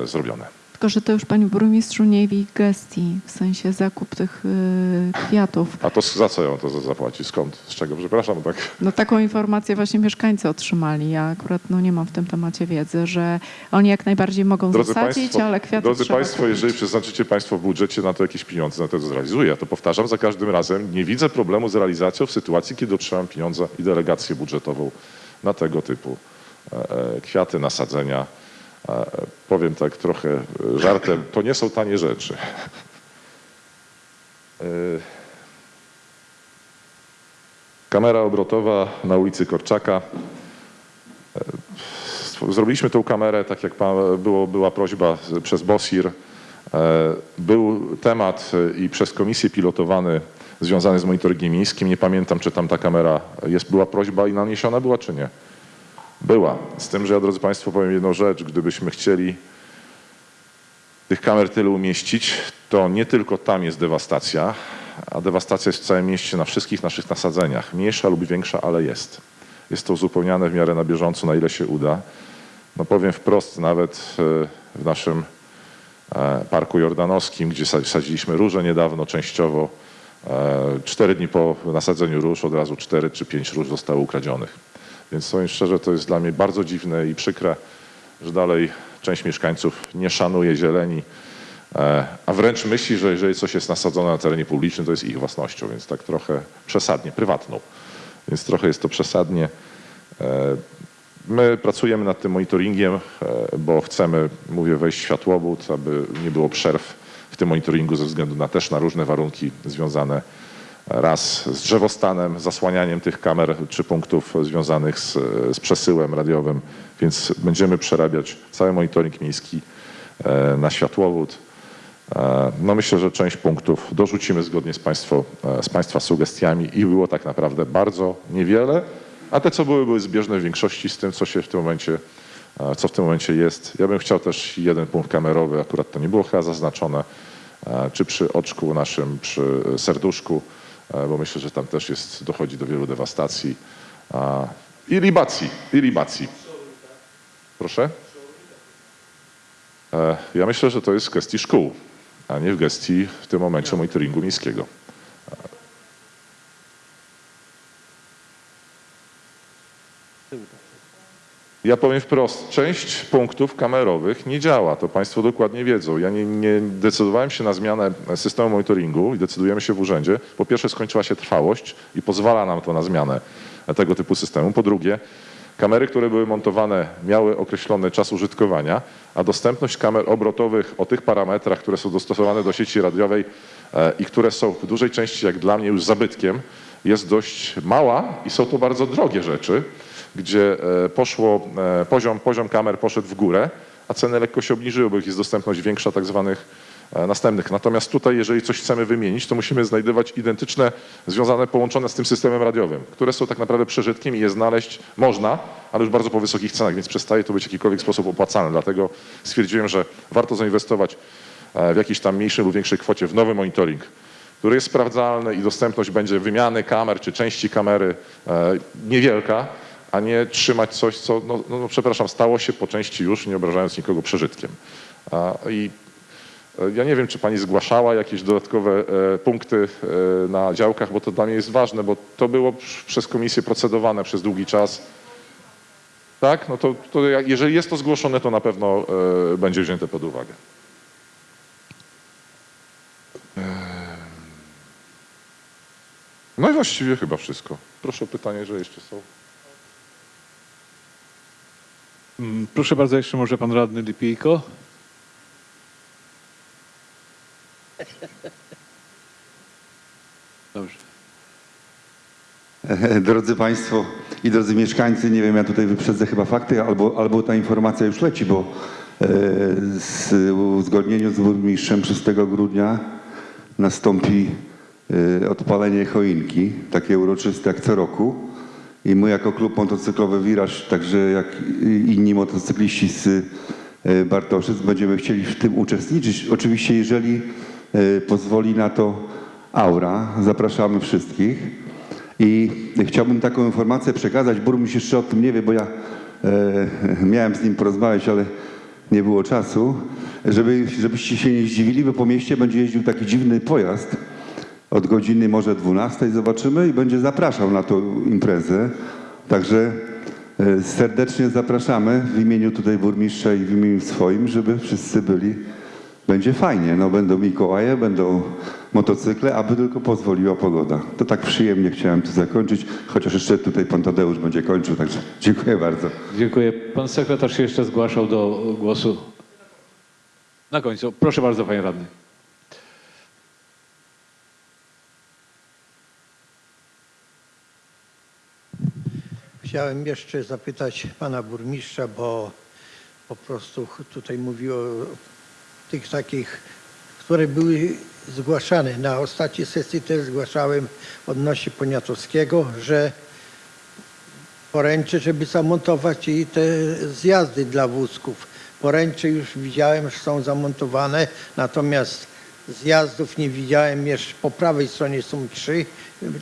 e, zrobione. Tylko, że to już Panie Burmistrzu nie w ich gestii, w sensie zakup tych y, kwiatów. A to za co ją to za- zapłaci? Skąd? Z czego? Przepraszam, tak? No taką informację właśnie mieszkańcy otrzymali. Ja akurat no, nie mam w tym temacie wiedzy, że oni jak najbardziej mogą zasadzić, ale kwiaty drodzy Państwo, kupić. jeżeli przeznaczycie Państwo w budżecie na to jakieś pieniądze, na to zrealizuję. Ja to powtarzam za każdym razem. Nie widzę problemu z realizacją w sytuacji, kiedy otrzymam pieniądze i delegację budżetową na tego typu e, e, kwiaty, nasadzenia. E, Powiem tak trochę e, żartem, to nie są tanie rzeczy. E, Kamera obrotowa na ulicy Korczaka. Zrobiliśmy tą kamerę, tak jak było, była prośba przez BOSIR. Był temat i przez komisję pilotowany związany z monitoringiem miejskim. Nie pamiętam, czy tam ta kamera jest, była prośba i naniesiona była, czy nie. Była. Z tym, że ja, drodzy Państwo, powiem jedną rzecz. Gdybyśmy chcieli tych kamer tyle umieścić, to nie tylko tam jest dewastacja, a dewastacja jest w całym mieście na wszystkich naszych nasadzeniach. Mniejsza lub większa, ale jest. Jest to uzupełniane w miarę na bieżąco, na ile się uda. No powiem wprost, nawet e, w naszym e, Parku Jordanowskim, gdzie sa- sadziliśmy róże niedawno, częściowo, e, cztery dni po nasadzeniu róż od razu cztery czy pięć róż zostało ukradzionych. Więc powiem szczerze, to jest dla mnie bardzo dziwne i przykre, że dalej część mieszkańców nie szanuje zieleni, e, a wręcz myśli, że jeżeli coś jest nasadzone na terenie publicznym, to jest ich własnością, więc tak trochę przesadnie, prywatną. Więc trochę jest to przesadnie. E, My pracujemy nad tym monitoringiem, e, bo chcemy, mówię, wejść w światłowód, aby nie było przerw w tym monitoringu ze względu na też na różne warunki związane raz z drzewostanem, zasłanianiem tych kamer czy punktów związanych z, z przesyłem radiowym, więc będziemy przerabiać cały monitoring miejski e, na światłowód. E, No myślę, że część punktów dorzucimy zgodnie z, państwo, e, z Państwa sugestiami i było tak naprawdę bardzo niewiele, a te co były, były zbieżne w większości z tym, co się w tym momencie, co w tym momencie jest. Ja bym chciał też jeden punkt kamerowy, akurat to nie było chyba zaznaczone, czy przy oczku naszym, przy serduszku, bo myślę, że tam też jest, dochodzi do wielu dewastacji. I libacji, i libacji. Proszę? E, Ja myślę, że to jest w gestii szkół, a nie w gestii w tym momencie monitoringu miejskiego. Ja powiem wprost, część punktów kamerowych nie działa, to Państwo dokładnie wiedzą. Ja nie, nie decydowałem się na zmianę systemu monitoringu i decydujemy się w urzędzie. Po pierwsze skończyła się trwałość i pozwala nam to na zmianę tego typu systemu. Po drugie, kamery, które były montowane miały określony czas użytkowania, a dostępność kamer obrotowych o tych parametrach, które są dostosowane do sieci radiowej e, i które są w dużej części jak dla mnie już zabytkiem, jest dość mała i są to bardzo drogie rzeczy gdzie e, poszło, e, poziom, poziom kamer poszedł w górę, a ceny lekko się obniżyły, bo jest dostępność większa tak zwanych e, następnych. Natomiast tutaj, jeżeli coś chcemy wymienić, to musimy znajdywać identyczne, związane, połączone z tym systemem radiowym, które są tak naprawdę przeżytkiem i je znaleźć można, ale już bardzo po wysokich cenach, więc przestaje to być w jakikolwiek sposób opłacalne. Dlatego stwierdziłem, że warto zainwestować w jakiejś tam mniejszej lub większej kwocie w nowy monitoring, który jest sprawdzalny i dostępność będzie wymiany kamer czy części kamery niewielka, a nie trzymać coś, co, no, no, no przepraszam, stało się po części już, nie obrażając nikogo, przeżytkiem. I e, ja nie wiem, czy pani zgłaszała jakieś dodatkowe e, punkty e, na działkach, bo to dla mnie jest ważne, bo to było przez komisję procedowane przez długi czas. Tak? No to, to jeżeli jest to zgłoszone, to na pewno będzie wzięte pod uwagę. No i właściwie chyba wszystko. Proszę o pytanie, że jeszcze są. Mm, Proszę bardzo, jeszcze może pan radny Lipijko. Dobrze. Drodzy Państwo i drodzy mieszkańcy, nie wiem, ja tutaj wyprzedzę chyba fakty, albo, albo ta informacja już leci, bo e, z uzgodnieniu z burmistrzem 6 grudnia nastąpi e, odpalenie choinki, takie uroczyste jak co roku. I my jako klub motocyklowy Wiraż, także jak inni motocykliści z e, Bartoszyc będziemy chcieli w tym uczestniczyć. Oczywiście jeżeli e, pozwoli na to aura, zapraszamy wszystkich. I chciałbym taką informację przekazać. Burmistrz jeszcze o tym nie wie, bo ja e, miałem z nim porozmawiać, ale nie było czasu. Żeby, żebyście się nie zdziwili, bo po mieście będzie jeździł taki dziwny pojazd. Od godziny może 12 zobaczymy i będzie zapraszał na tą imprezę. Także e, serdecznie zapraszamy w imieniu tutaj burmistrza i w imieniu swoim, żeby wszyscy byli. Będzie fajnie, no będą Mikołaje, będą motocykle, aby tylko pozwoliła pogoda. To tak przyjemnie chciałem tu zakończyć, chociaż jeszcze tutaj pan Tadeusz będzie kończył, także dziękuję bardzo. Dziękuję. Pan sekretarz się jeszcze zgłaszał do głosu. Na końcu. Proszę bardzo, panie radny. Chciałem jeszcze zapytać pana burmistrza, bo po prostu tutaj mówiło o tych takich, które były zgłaszane. Na ostatniej sesji też zgłaszałem odnośnie Poniatowskiego, że poręcze, żeby zamontować i te zjazdy dla wózków. Poręcze już widziałem, że są zamontowane, natomiast zjazdów nie widziałem. Jeszcze po prawej stronie są trzy,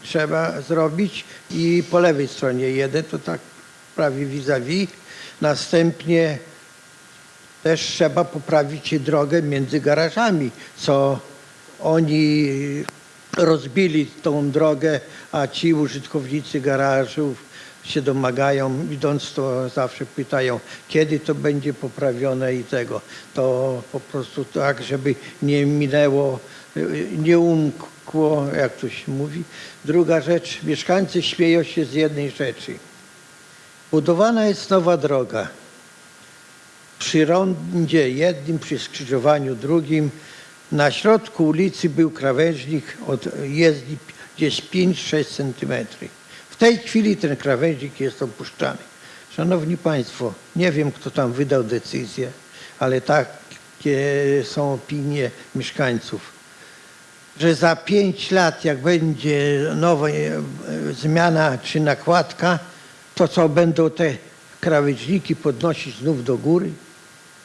trzeba zrobić i po lewej stronie jeden, to tak prawie vis-a-vis. Następnie też trzeba poprawić drogę między garażami, co oni rozbili tą drogę, a ci użytkownicy garażów się domagają, idąc to zawsze pytają, kiedy to będzie poprawione i tego. To po prostu tak, żeby nie minęło, nie umkło, jak to się mówi. Druga rzecz, mieszkańcy śmieją się z jednej rzeczy. Budowana jest nowa droga. Przy rondzie jednym, przy skrzyżowaniu drugim, na środku ulicy był krawężnik od jezdni gdzieś 5-6 centymetrów. W tej chwili ten krawężnik jest opuszczany. Szanowni Państwo, nie wiem kto tam wydał decyzję, ale takie są opinie mieszkańców, że za 5 lat jak będzie nowa e, zmiana czy nakładka, to co będą te krawężniki podnosić znów do góry?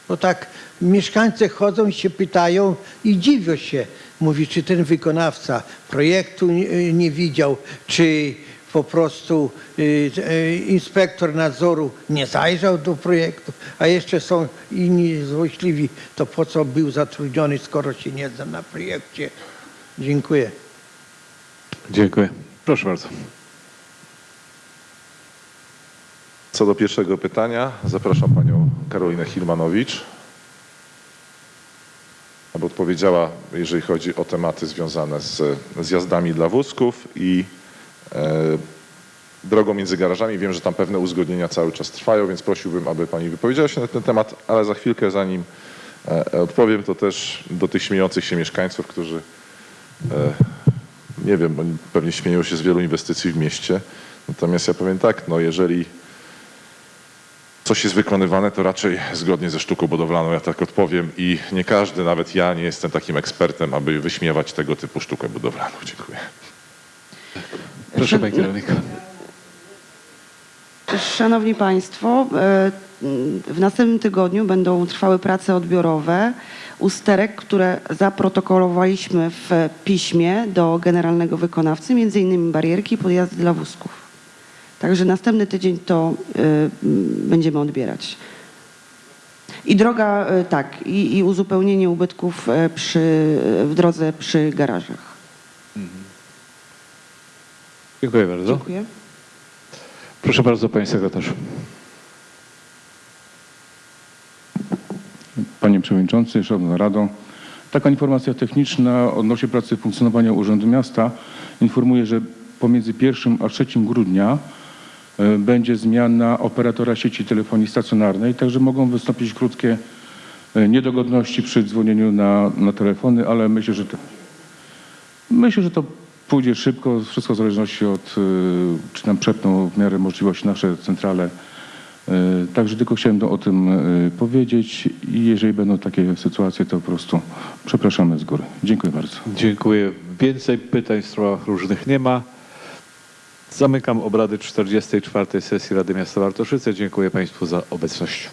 Bo tak mieszkańcy chodzą i się pytają i dziwią się. Mówi, czy ten wykonawca projektu nie, nie widział, czy po prostu y, inspektor nadzoru nie zajrzał do projektu, a jeszcze są inni złośliwi, to po co był zatrudniony, skoro się nie zna na projekcie. Dziękuję. Dziękuję. Proszę bardzo. Co do pierwszego pytania, zapraszam panią Karolinę Hilmanowicz, aby odpowiedziała, jeżeli chodzi o tematy związane z zjazdami dla wózków i e, drogą między garażami. Wiem, że tam pewne uzgodnienia cały czas trwają, więc prosiłbym, aby pani wypowiedziała się na ten temat, ale za chwilkę, zanim e, odpowiem, to też do tych śmiejących się mieszkańców, którzy nie wiem, oni pewnie śmieją się z wielu inwestycji w mieście. Natomiast ja powiem tak, no jeżeli coś jest wykonywane, to raczej zgodnie ze sztuką budowlaną, ja tak odpowiem i nie każdy, nawet ja nie jestem takim ekspertem, aby wyśmiewać tego typu sztukę budowlaną. Dziękuję. Proszę pani kierownika. Szanowni Państwo, e, w następnym tygodniu będą trwały prace odbiorowe usterek, które zaprotokołowaliśmy w piśmie do generalnego wykonawcy, między innymi barierki i podjazdy dla wózków. Także następny tydzień to m, będziemy odbierać. I droga, e, tak, i, i uzupełnienie ubytków e, przy, w drodze przy garażach. Dziękuję bardzo. Dziękuję. Proszę bardzo, panie sekretarzu. Panie Przewodniczący, Szanowna Rado. Taka informacja techniczna odnośnie pracy funkcjonowania Urzędu Miasta. Informuję, że pomiędzy 1 a 3 grudnia e, będzie zmiana operatora sieci telefonii stacjonarnej, także mogą wystąpić krótkie e, niedogodności przy dzwonieniu na, na telefony, ale myślę, że to, myślę, że to pójdzie szybko, wszystko w zależności od, e, czy nam przepną w miarę możliwości nasze centrale Także tylko chciałem o tym e, powiedzieć i jeżeli będą takie sytuacje, to po prostu przepraszamy z góry. Dziękuję bardzo. Dziękuję. Więcej pytań w sprawach różnych nie ma. Zamykam obrady 44. sesji Rady Miasta Bartoszyce. Dziękuję Państwu za obecność.